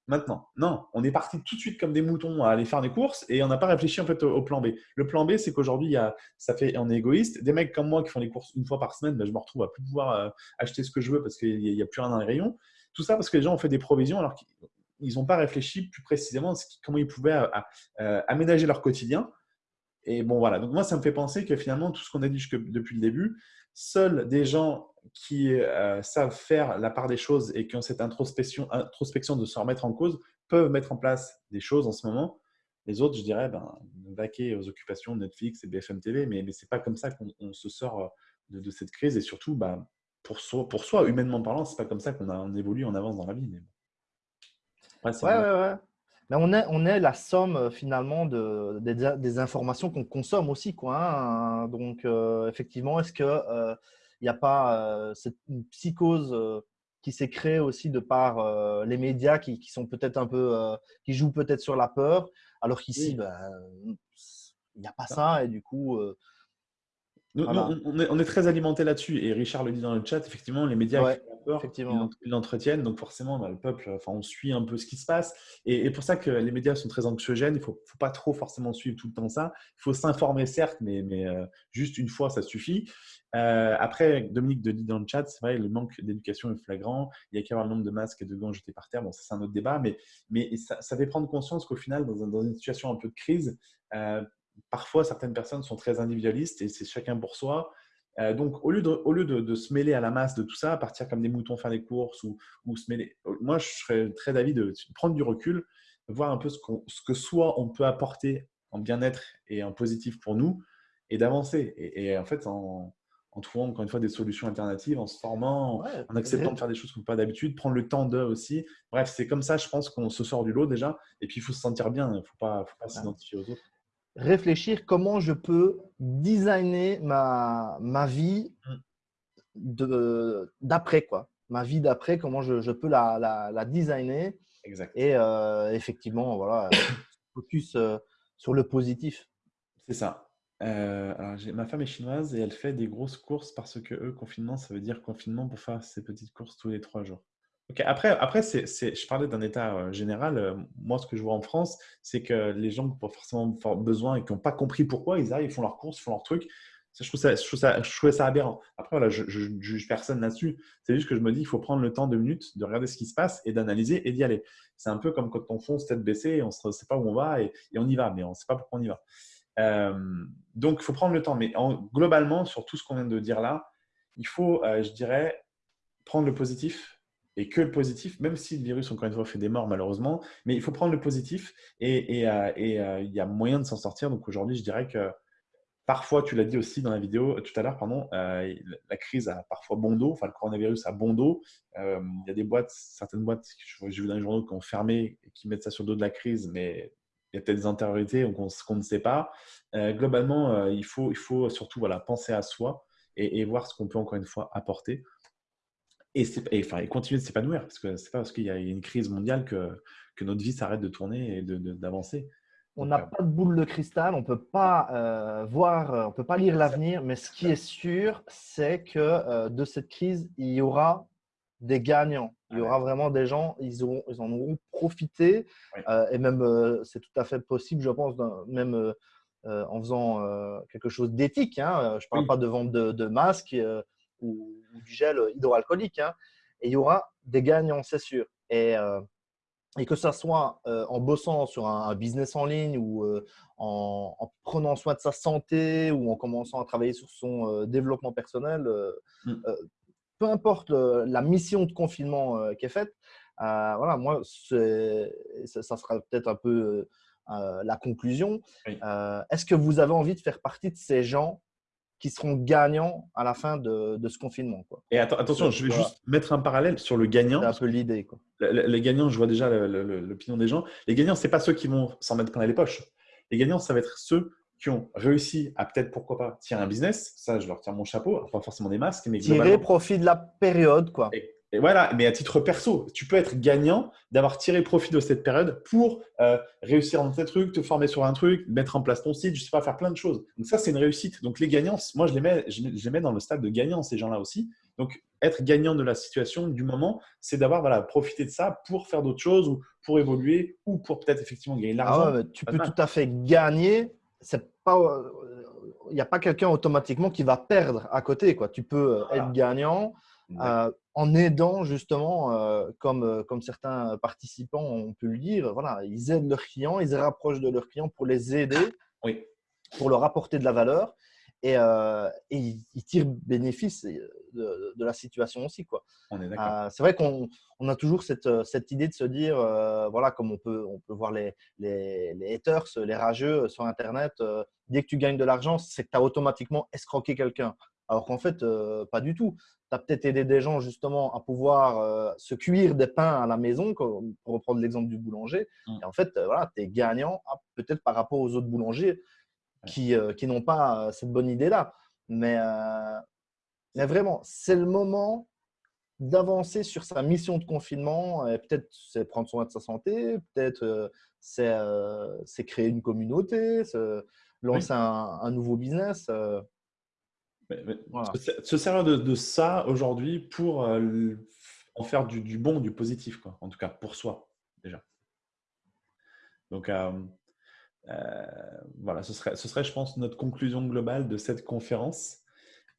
maintenant. Non, on est parti tout de suite comme des moutons à aller faire des courses et on n'a pas réfléchi en fait au, plan B. Le plan B, c'est qu'aujourd'hui, ça fait, on est égoïste. Des mecs comme moi qui font des courses une fois par semaine, ben, je me retrouve à plus pouvoir euh, acheter ce que je veux parce qu'il n'y a, plus rien dans les rayons. Tout ça parce que les gens ont fait des provisions alors qu'ils n'ont pas réfléchi plus précisément comment ils pouvaient euh, euh, aménager leur quotidien. Et bon, voilà. Donc, moi, ça me fait penser que finalement, tout ce qu'on a dit depuis le début, seuls des gens qui euh, savent faire la part des choses et qui ont cette introspection, introspection de se remettre en cause peuvent mettre en place des choses en ce moment. Les autres, je dirais, ben, vaquer aux occupations de Netflix et BFM TV, mais, mais ce n'est pas comme ça qu'on se sort euh, de, cette crise. Et surtout, ben, pour, soi, pour soi, humainement parlant, ce n'est pas comme ça qu'on évolue, on avance dans la vie. Mais ouais, ouais, ouais, Mais on est, on est la somme euh, finalement de, des, informations qu'on consomme aussi. Quoi, hein. Donc, effectivement, est-ce que il n'y a pas euh, cette psychose euh, qui s'est créée aussi de par euh, les médias qui, sont peut-être un peu, qui jouent peut-être sur la peur, alors qu'ici, ben, il n'y a pas ça et du coup. on, est, très alimenté là-dessus et Richard le dit dans le chat, effectivement, les médias peur, ils l'entretiennent, donc forcément, bah, le peuple, enfin, on suit un peu ce qui se passe. Et, pour ça que les médias sont très anxiogènes, il ne faut, pas trop forcément suivre tout le temps ça. Il faut s'informer, certes, mais, mais juste une fois, ça suffit. Euh, après, Dominique de dit dans le chat, c'est vrai, le manque d'éducation est flagrant. Il y a qu'à voir le nombre de masques et de gants jetés par terre. Bon, ça, c'est un autre débat, mais, mais ça, fait prendre conscience qu'au final, dans, une situation un peu de crise, euh, parfois, certaines personnes sont très individualistes et c'est chacun pour soi. Euh, donc, au lieu, de, au lieu de, se mêler à la masse de tout ça, partir comme des moutons faire des courses ou, ou se mêler, moi, je serais très d'avis de, prendre du recul, voir un peu ce, ce que soit on peut apporter en bien-être et en positif pour nous et d'avancer. Et, et, en fait, en, en trouvant encore une fois des solutions alternatives, en se formant, en acceptant de faire des choses qu'on fait pas d'habitude, prendre le temps d'eux aussi. Bref, c'est comme ça, je pense qu'on se sort du lot déjà. Et puis, il faut se sentir bien, il ne faut pas, faut pas s'identifier aux autres. Réfléchir comment je peux designer ma, ma vie d'après, quoi. Ma vie d'après, comment je, je peux la, la, la, designer Exact. Et effectivement, voilà, focus sur le positif. C'est ça. alors, ma femme est chinoise et elle fait des grosses courses parce que eux, confinement, ça veut dire confinement pour faire ses petites courses tous les trois jours. Après, après je parlais d'un état général. moi, ce que je vois en France, c'est que les gens qui ont forcément besoin et qui n'ont pas compris pourquoi, ils arrivent, ils font leurs courses, ils font leurs trucs. je, trouve ça, aberrant. Après, voilà, je ne juge personne là-dessus. C'est juste que je me dis, il faut prendre le temps, deux minutes, de regarder ce qui se passe et d'analyser et d'y aller. C'est un peu comme quand on fonce tête baissée, on ne sait pas où on va et, on y va, mais on ne sait pas pourquoi on y va. donc, il faut prendre le temps. Mais globalement, sur tout ce qu'on vient de dire là, il faut, je dirais, prendre le positif, et que le positif, même si le virus, encore une fois, fait des morts malheureusement, mais il faut prendre le positif et, euh, euh, il y a moyen de s'en sortir. Donc aujourd'hui, je dirais que parfois, tu l'as dit aussi dans la vidéo tout à l'heure, pardon, euh, la crise a parfois bon dos, enfin le coronavirus a bon dos. il y a des boîtes, certaines boîtes, j'ai vu dans les journaux qui ont fermé et qui mettent ça sur le dos de la crise, mais il y a peut-être des intériorités qu'on ne sait pas. globalement, il, faut, surtout penser à soi et voir ce qu'on peut encore une fois apporter et, et, enfin, et continuer de s'épanouir. Parce que c'est pas parce qu'il y a une crise mondiale que, que notre vie s'arrête de tourner et d'avancer. On n'a euh, pas de boule de cristal, on peut pas euh, voir, euh, on peut pas lire l'avenir, mais ce qui est sûr, c'est que de cette crise, il y aura des gagnants. Il y aura vraiment des gens, ils, auront, ils en auront profité. et même, c'est tout à fait possible, je pense, même en faisant quelque chose d'éthique. Hein. Je ne parle pas de vente de, de masques ou, du gel hydroalcoolique. Hein. Et il y aura des gagnants, c'est sûr. Et, euh, et que ce soit euh, en bossant sur un, business en ligne ou euh, en, prenant soin de sa santé ou en commençant à travailler sur son développement personnel, mm. peu importe la mission de confinement qui est faite, voilà, moi, ça, ça, sera peut-être un peu la conclusion. Est-ce que vous avez envie de faire partie de ces gens qui seront gagnants à la fin de, ce confinement. Quoi. Et attention, je vais juste mettre un parallèle sur le gagnant. C'est un peu l'idée. Les gagnants, je vois déjà l'opinion des gens. Les gagnants, ce n'est pas ceux qui vont s'en mettre plein les poches. Les gagnants, ça va être ceux qui ont réussi à peut-être, pourquoi pas, tirer un business. Ça, je leur tiens mon chapeau. Pas forcément des masques, mais Tirer profit de la période. quoi. Et voilà, mais à titre perso, tu peux être gagnant d'avoir tiré profit de cette période pour euh, réussir dans tes trucs, te former sur un truc, mettre en place ton site, je sais pas, faire plein de choses. Donc ça, c'est une réussite. Donc les gagnants, moi, je les mets, je les mets dans le stade de gagnant, ces gens-là aussi. Donc être gagnant de la situation, du moment, c'est d'avoir voilà, profité de ça pour faire d'autres choses ou pour évoluer ou pour peut-être effectivement gagner de ah l'argent. tu peux tout à fait gagner. C'est pas, il n'y a pas quelqu'un automatiquement qui va perdre à côté. Quoi. Tu peux euh, être gagnant euh, en aidant justement, euh, comme, comme certains participants ont pu le dire, voilà, ils aident leurs clients, ils se rapprochent de leurs clients pour les aider, oui. pour leur apporter de la valeur et, et ils, tirent bénéfice de, de, la situation aussi. Quoi. c'est vrai qu'on on a toujours cette, cette, idée de se dire, voilà, comme on peut, on peut voir les, les, les haters, les rageux sur Internet, dès que tu gagnes de l'argent, c'est que tu as automatiquement escroqué quelqu'un. Alors qu'en fait, euh, pas du tout. Tu as peut-être aidé des gens justement à pouvoir euh, se cuire des pains à la maison, pour reprendre l'exemple du boulanger. Mmh. Et en fait, euh, voilà, tu es gagnant ah, peut-être par rapport aux autres boulangers qui, qui n'ont pas cette bonne idée-là. Mais, mais vraiment, c'est le moment d'avancer sur sa mission de confinement. Peut-être c'est prendre soin de sa santé, peut-être c'est créer une communauté, lancer un, un, nouveau business. Se servir de, ça aujourd'hui pour euh, en faire du, bon, du positif, quoi. en tout cas pour soi déjà. Donc euh, euh, voilà, ce serait, ce serait, je pense, notre conclusion globale de cette conférence.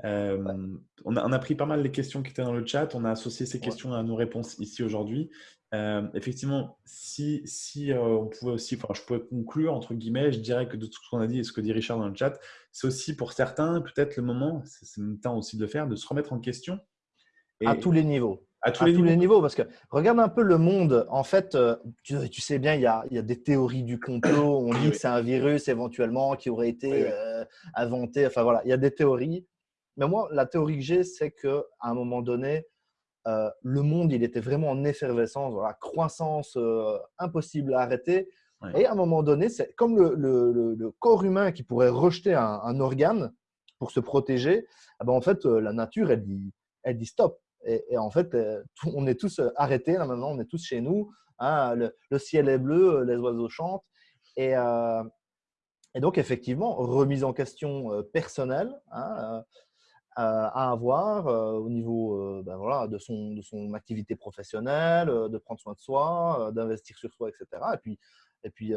on, a, on, a, pris pas mal les questions qui étaient dans le chat, on a associé ces questions à nos réponses ici aujourd'hui. Euh, effectivement, si, si euh, on pouvait aussi, enfin, je pourrais conclure entre guillemets, je dirais que de tout ce qu'on a dit et ce que dit Richard dans le chat, c'est aussi pour certains peut-être le moment, c'est le temps aussi de le faire, de se remettre en question. à tous les niveaux. À tous, les, niveaux. parce que regarde un peu le monde. En fait, euh, tu, sais bien, il y, a, il y, a, des théories du complot. On dit que c'est un virus éventuellement qui aurait été inventé. Enfin voilà, il y a des théories. Mais moi, la théorie que j'ai, c'est qu'à un moment donné, euh, le monde, il était vraiment en effervescence, croissance euh, impossible à arrêter. Et à un moment donné, c'est comme le, corps humain qui pourrait rejeter un, organe pour se protéger. Eh ben, en fait, euh, la nature, elle dit, elle dit stop. Et, en fait, on est tous arrêtés là maintenant, on est tous chez nous. Hein, le, ciel est bleu, les oiseaux chantent. Et, et donc, effectivement, remise en question personnelle hein, à avoir au niveau ben voilà, de, son, de son activité professionnelle, de prendre soin de soi, d'investir sur soi, etc. Et puis, et puis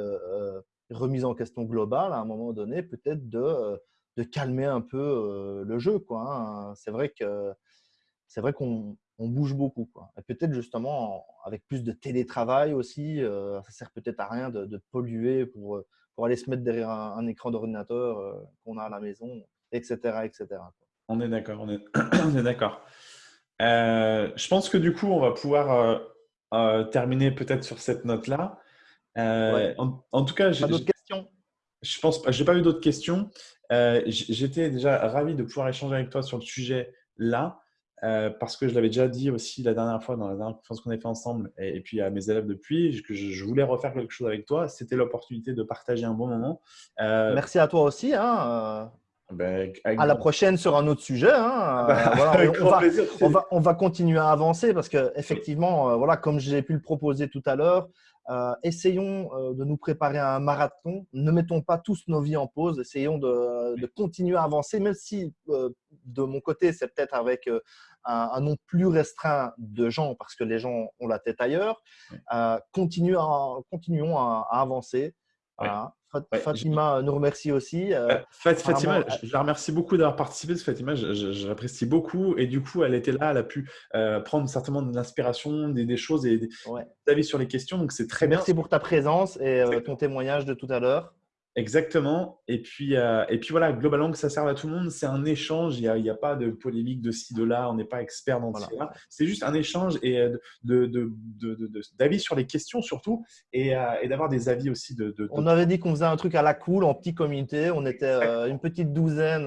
remise en question globale à un moment donné, peut-être de, de calmer un peu le jeu. Hein. C'est vrai que c'est vrai qu'on bouge beaucoup. Quoi. Et peut-être justement avec plus de télétravail aussi, ça sert peut-être à rien de, polluer pour, pour aller se mettre derrière un, écran d'ordinateur qu'on a à la maison, etc. etc. On est d'accord, on est, d'accord. je pense que du coup, on va pouvoir terminer peut-être sur cette note-là. En, tout cas, j'ai d'autres questions? Je pense pas. J'ai pas eu d'autres questions. Euh, j'étais déjà ravi de pouvoir échanger avec toi sur le sujet là, euh, parce que je l'avais déjà dit aussi la dernière fois dans la dernière conférence qu'on a fait ensemble, et, puis à mes élèves depuis, que je, voulais refaire quelque chose avec toi. C'était l'opportunité de partager un bon moment. Euh, Merci à toi aussi. Hein, ben, à la prochaine sur un autre sujet. Hein. on, va, on, va, continuer à avancer parce que effectivement, voilà, comme j'ai pu le proposer tout à l'heure, euh, essayons euh, de nous préparer à un marathon. Ne mettons pas tous nos vies en pause. Essayons de, continuer à avancer, même si euh, de mon côté, c'est peut-être avec un, nombre plus restreint de gens parce que les gens ont la tête ailleurs. continuons à, avancer. Fatima nous remercie aussi. Euh, Fatima, je la remercie beaucoup d'avoir participé. Fatima, je, l'apprécie beaucoup. Et du coup, elle était là, elle a pu euh, prendre certainement de l'inspiration, des, choses et des, avis sur les questions. Donc, c'est très bien. Merci pour ta présence et euh, ton témoignage de tout à l'heure. Exactement. Et puis, euh, et puis voilà, globalement, que ça serve à tout le monde. C'est un échange. Il n'y a, a, pas de polémique de ci, de là. On n'est pas expert dans ce là C'est juste un échange et euh, d'avis de, de, sur les questions surtout et, euh, et d'avoir des avis aussi. De, On avait dit qu'on faisait un truc à la cool, en petit comité. On était une petite douzaine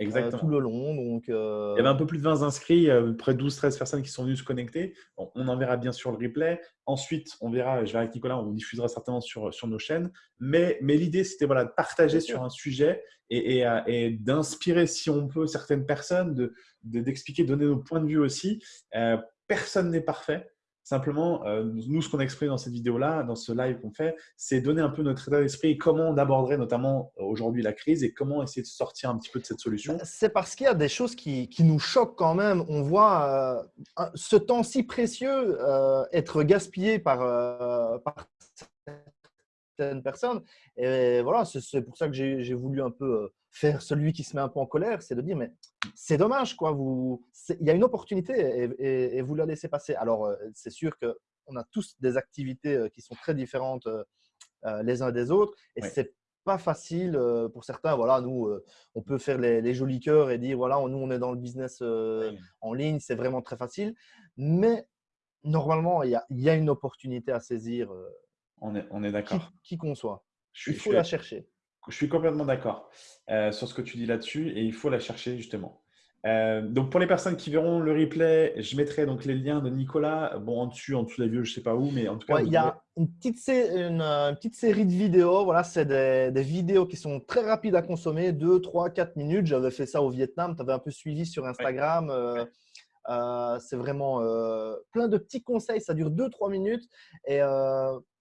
euh, Exactement. tout le long. Donc, euh, Il y avait un peu plus de 20 inscrits, euh, près de 12-13 personnes qui sont venues se connecter. on en verra bien sur le replay. Ensuite, on verra, je verrai avec Nicolas, on diffusera certainement sur, sur nos chaînes. Mais, mais l'idée, c'était voilà, de partager sur un sujet et, et, d'inspirer, si on peut, certaines personnes, d'expliquer, de, donner nos points de vue aussi. personne n'est parfait. Simplement, euh, nous, ce qu'on a exprimé dans cette vidéo-là, dans ce live qu'on fait, c'est donner un peu notre état d'esprit comment on aborderait notamment euh, aujourd'hui la crise et comment essayer de sortir un petit peu de cette solution. Bah, c'est parce qu'il y a des choses qui, nous choquent quand même. On voit euh, ce temps si précieux être gaspillé par certaines personnes. Et voilà, c'est pour ça que j'ai voulu un peu faire celui qui se met un peu en colère, c'est de dire mais c'est dommage quoi, vous, il y a une opportunité et, vous la laissez passer. Alors euh, c'est sûr que on a tous des activités euh, qui sont très différentes euh, les uns des autres et c'est pas facile pour certains. Voilà, nous on peut faire les, jolis cœurs et dire voilà, nous on est dans le business en ligne, c'est vraiment très facile, mais normalement il y a, y a, une opportunité à saisir. On est, on est d'accord. Qui qu'on soit, il faut la chercher. Je suis complètement d'accord euh, sur ce que tu dis là-dessus et il faut la chercher justement. Euh, donc pour les personnes qui verront le replay, je mettrai donc les liens de Nicolas, bon en dessus, en dessous des vieux, je sais pas où, mais en tout cas. il y a une petite, une, petite, série de vidéos. Voilà, c'est des, vidéos qui sont très rapides à consommer, 2, 3, 4 minutes. J'avais fait ça au Vietnam, tu avais un peu suivi sur Instagram. Euh, c'est vraiment plein de petits conseils, ça dure 2-3 minutes. Et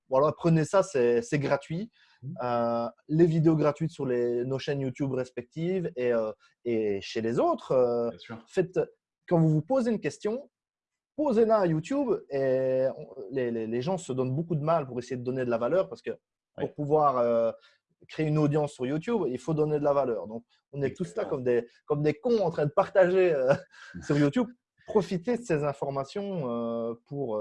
voilà, prenez ça, c'est gratuit. Mmh. Euh, les vidéos gratuites sur les, nos chaînes YouTube respectives et, euh, et chez les autres. Euh, faites, quand vous vous posez une question, posez-la à YouTube et les, les, gens se donnent beaucoup de mal pour essayer de donner de la valeur parce que pour pouvoir créer une audience sur YouTube, il faut donner de la valeur. Donc, on est tous là comme des, comme des cons en train de partager sur YouTube. Profitez de ces informations pour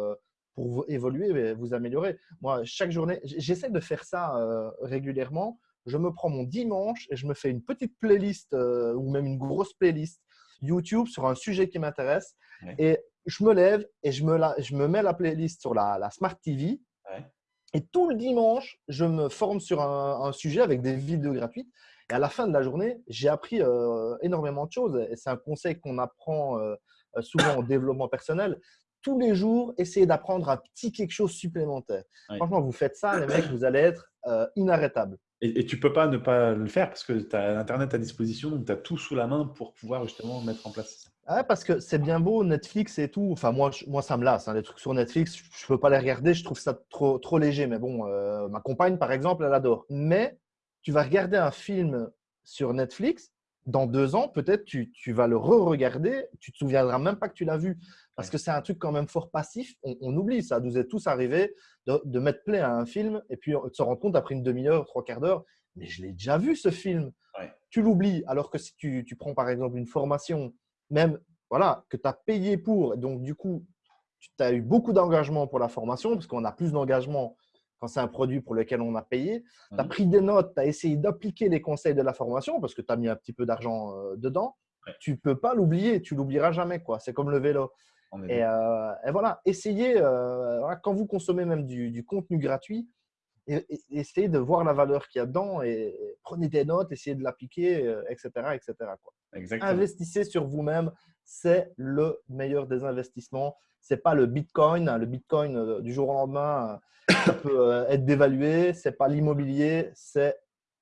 pour évoluer, vous améliorer. Moi, chaque journée, j'essaie de faire ça euh, régulièrement. Je me prends mon dimanche et je me fais une petite playlist euh, ou même une grosse playlist YouTube sur un sujet qui m'intéresse. Et je me lève et je me, la, je me mets la playlist sur la, la Smart TV. Et tout le dimanche, je me forme sur un, sujet avec des vidéos gratuites. Et à la fin de la journée, j'ai appris euh, énormément de choses. Et c'est un conseil qu'on apprend souvent au développement personnel tous les jours, essayer d'apprendre un petit quelque chose supplémentaire. Franchement, vous faites ça, les mecs, vous allez être euh, inarrêtable. Et, tu ne peux pas ne pas le faire parce que tu as Internet à disposition, donc tu as tout sous la main pour pouvoir justement mettre en place Ah, parce que c'est bien beau, Netflix et tout. Enfin, moi, moi ça me lasse. Hein, les trucs sur Netflix, je ne peux pas les regarder. Je trouve ça trop, trop léger. Mais bon, euh, ma compagne, par exemple, elle adore. Mais tu vas regarder un film sur Netflix, dans deux ans, peut-être tu, tu, vas le re-regarder, tu ne te souviendras même pas que tu l'as vu. Parce que c'est un truc quand même fort passif. On, oublie, ça nous est tous arrivé de, de, mettre play à un film et puis de se rendre compte après une demi-heure, trois quarts d'heure, mais je l'ai déjà vu ce film. Tu l'oublies. Alors que si tu, tu, prends par exemple une formation même voilà, que tu as payé pour. Donc, du coup, tu as eu beaucoup d'engagement pour la formation, parce qu'on a plus d'engagement quand c'est un produit pour lequel on a payé. Tu as pris des notes, tu as essayé d'appliquer les conseils de la formation, parce que tu as mis un petit peu d'argent euh, dedans. Tu ne peux pas l'oublier, tu l'oublieras jamais. C'est comme le vélo. Et, euh, et, voilà, essayez, euh, quand vous consommez même du, contenu gratuit, essayez de voir la valeur qu'il y a dedans et, prenez des notes, essayez de l'appliquer, etc. etc. Quoi. Investissez sur vous-même. C'est le meilleur des investissements. Ce n'est pas le Bitcoin. Le Bitcoin, euh, du jour au lendemain, euh, ça peut euh, être dévalué. Ce n'est pas l'immobilier. C'est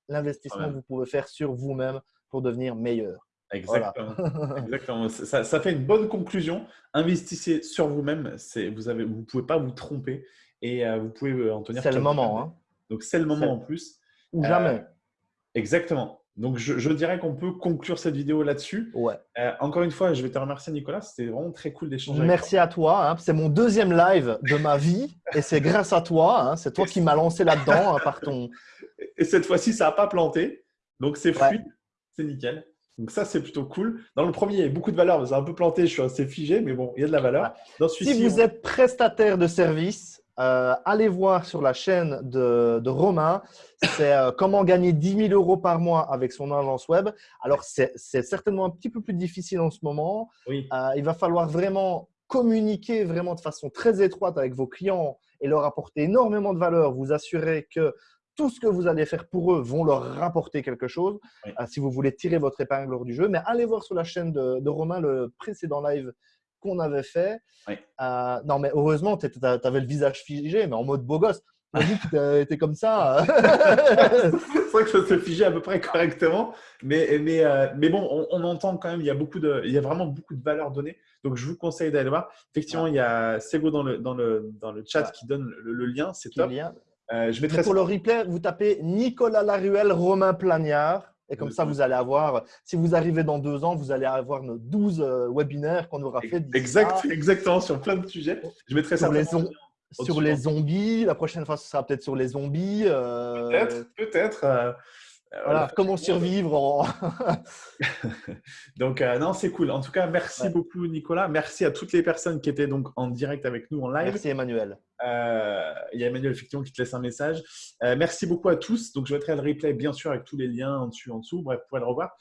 l'investissement que vous pouvez faire sur vous-même pour devenir meilleur. Exactement. Exactement. Ça, ça, fait une bonne conclusion. Investissez sur vous-même. Vous ne vous pouvez pas vous tromper et vous pouvez en tenir C'est le moment. Hein. Donc, c'est le moment en plus. Ou jamais. exactement. Donc, je, dirais qu'on peut conclure cette vidéo là-dessus. Ouais. Euh, encore une fois, je vais te remercier, Nicolas. C'était vraiment très cool d'échanger. Merci à toi. Hein. C'est mon deuxième live de ma vie et c'est grâce à toi. Hein. C'est toi qui m'as lancé là-dedans hein, par ton. Et cette fois-ci, ça n'a pas planté. Donc, c'est fluide. C'est nickel. Donc, ça, c'est plutôt cool. Dans le premier, il y avait beaucoup de valeur. Ça a un peu planté. Je suis assez figé, mais bon, il y a de la valeur. si vous êtes prestataire de service, euh, allez voir sur la chaîne de, Romain. C'est euh, comment gagner 10 000 euros par mois avec son agence web. Alors, c'est certainement un petit peu plus difficile en ce moment. Oui. Euh, il va falloir vraiment communiquer vraiment de façon très étroite avec vos clients et leur apporter énormément de valeur. Vous assurer que tout ce que vous allez faire pour eux vont leur rapporter quelque chose si vous voulez tirer votre épingle hors du jeu. Mais allez voir sur la chaîne de, de Romain le précédent live qu'on avait fait. Euh, non, mais heureusement, tu avais le visage figé, mais en mode beau gosse. On dit que tu étais comme ça. c'est vrai que ça se figeait à peu près correctement. Mais, mais, euh, mais bon, on, entend quand même, il y, a beaucoup de, il y a vraiment beaucoup de valeur donnée. Donc, je vous conseille d'aller voir. Effectivement, il y a Sego dans le, dans le, dans le chat qui donne le, lien. C'est top. Euh, je mettrai pour le replay, vous tapez Nicolas Laruelle, Romain Plagnard. Et comme ça, vous allez avoir, si vous arrivez dans deux ans, vous allez avoir nos 12 euh, webinaires qu'on aura fait. Exact, exactement, sur plein de sujets. Je mettrai sur, les, sur les zombies. La prochaine fois, ce sera peut-être sur les zombies. Euh, peut-être, peut-être. Voilà, comment survivre Donc, euh, non, c'est cool. En tout cas, merci beaucoup, Nicolas. Merci à toutes les personnes qui étaient donc en direct avec nous en live. Merci, Emmanuel. Euh, il y a Emmanuel, effectivement, qui te laisse un message. merci beaucoup à tous. Donc, je mettrai le replay, bien sûr, avec tous les liens en dessus, en dessous. Bref, vous pourrez le revoir.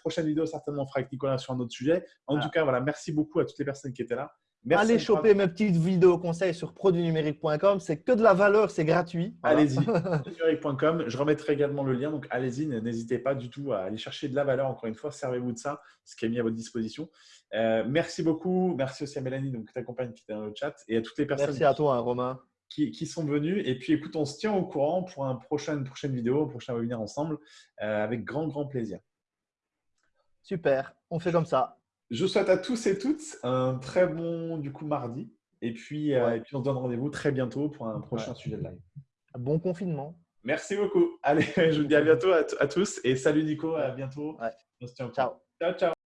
prochaine vidéo, certainement, on fera avec Nicolas sur un autre sujet. En tout cas, voilà, merci beaucoup à toutes les personnes qui étaient là. Allez choper mes petites vidéos conseils sur produitnumérique.com. C'est que de la valeur, c'est gratuit. Allez-y, produitnumérique.com. Je remettrai également le lien. Donc, allez-y, n'hésitez pas du tout à aller chercher de la valeur. Encore une fois, servez-vous de ça, ce qui est mis à votre disposition. Euh, merci beaucoup. Merci aussi à Mélanie, donc, qui t'accompagne, qui est dans le chat, et à toutes les personnes. Merci à toi, hein, Romain. Qui, sont venus. Et puis, écoute, on se tient au courant pour un prochain, une prochaine vidéo, un prochain webinaire ensemble, euh, avec grand, grand plaisir. Super. On fait comme ça. Je souhaite à tous et toutes un très bon du coup mardi. Et puis, euh, et puis on se donne rendez-vous très bientôt pour un prochain sujet de live. Bon confinement. Merci beaucoup. Allez, je vous dis à bientôt à, tous et salut Nico, à bientôt. Ciao. Ciao, ciao.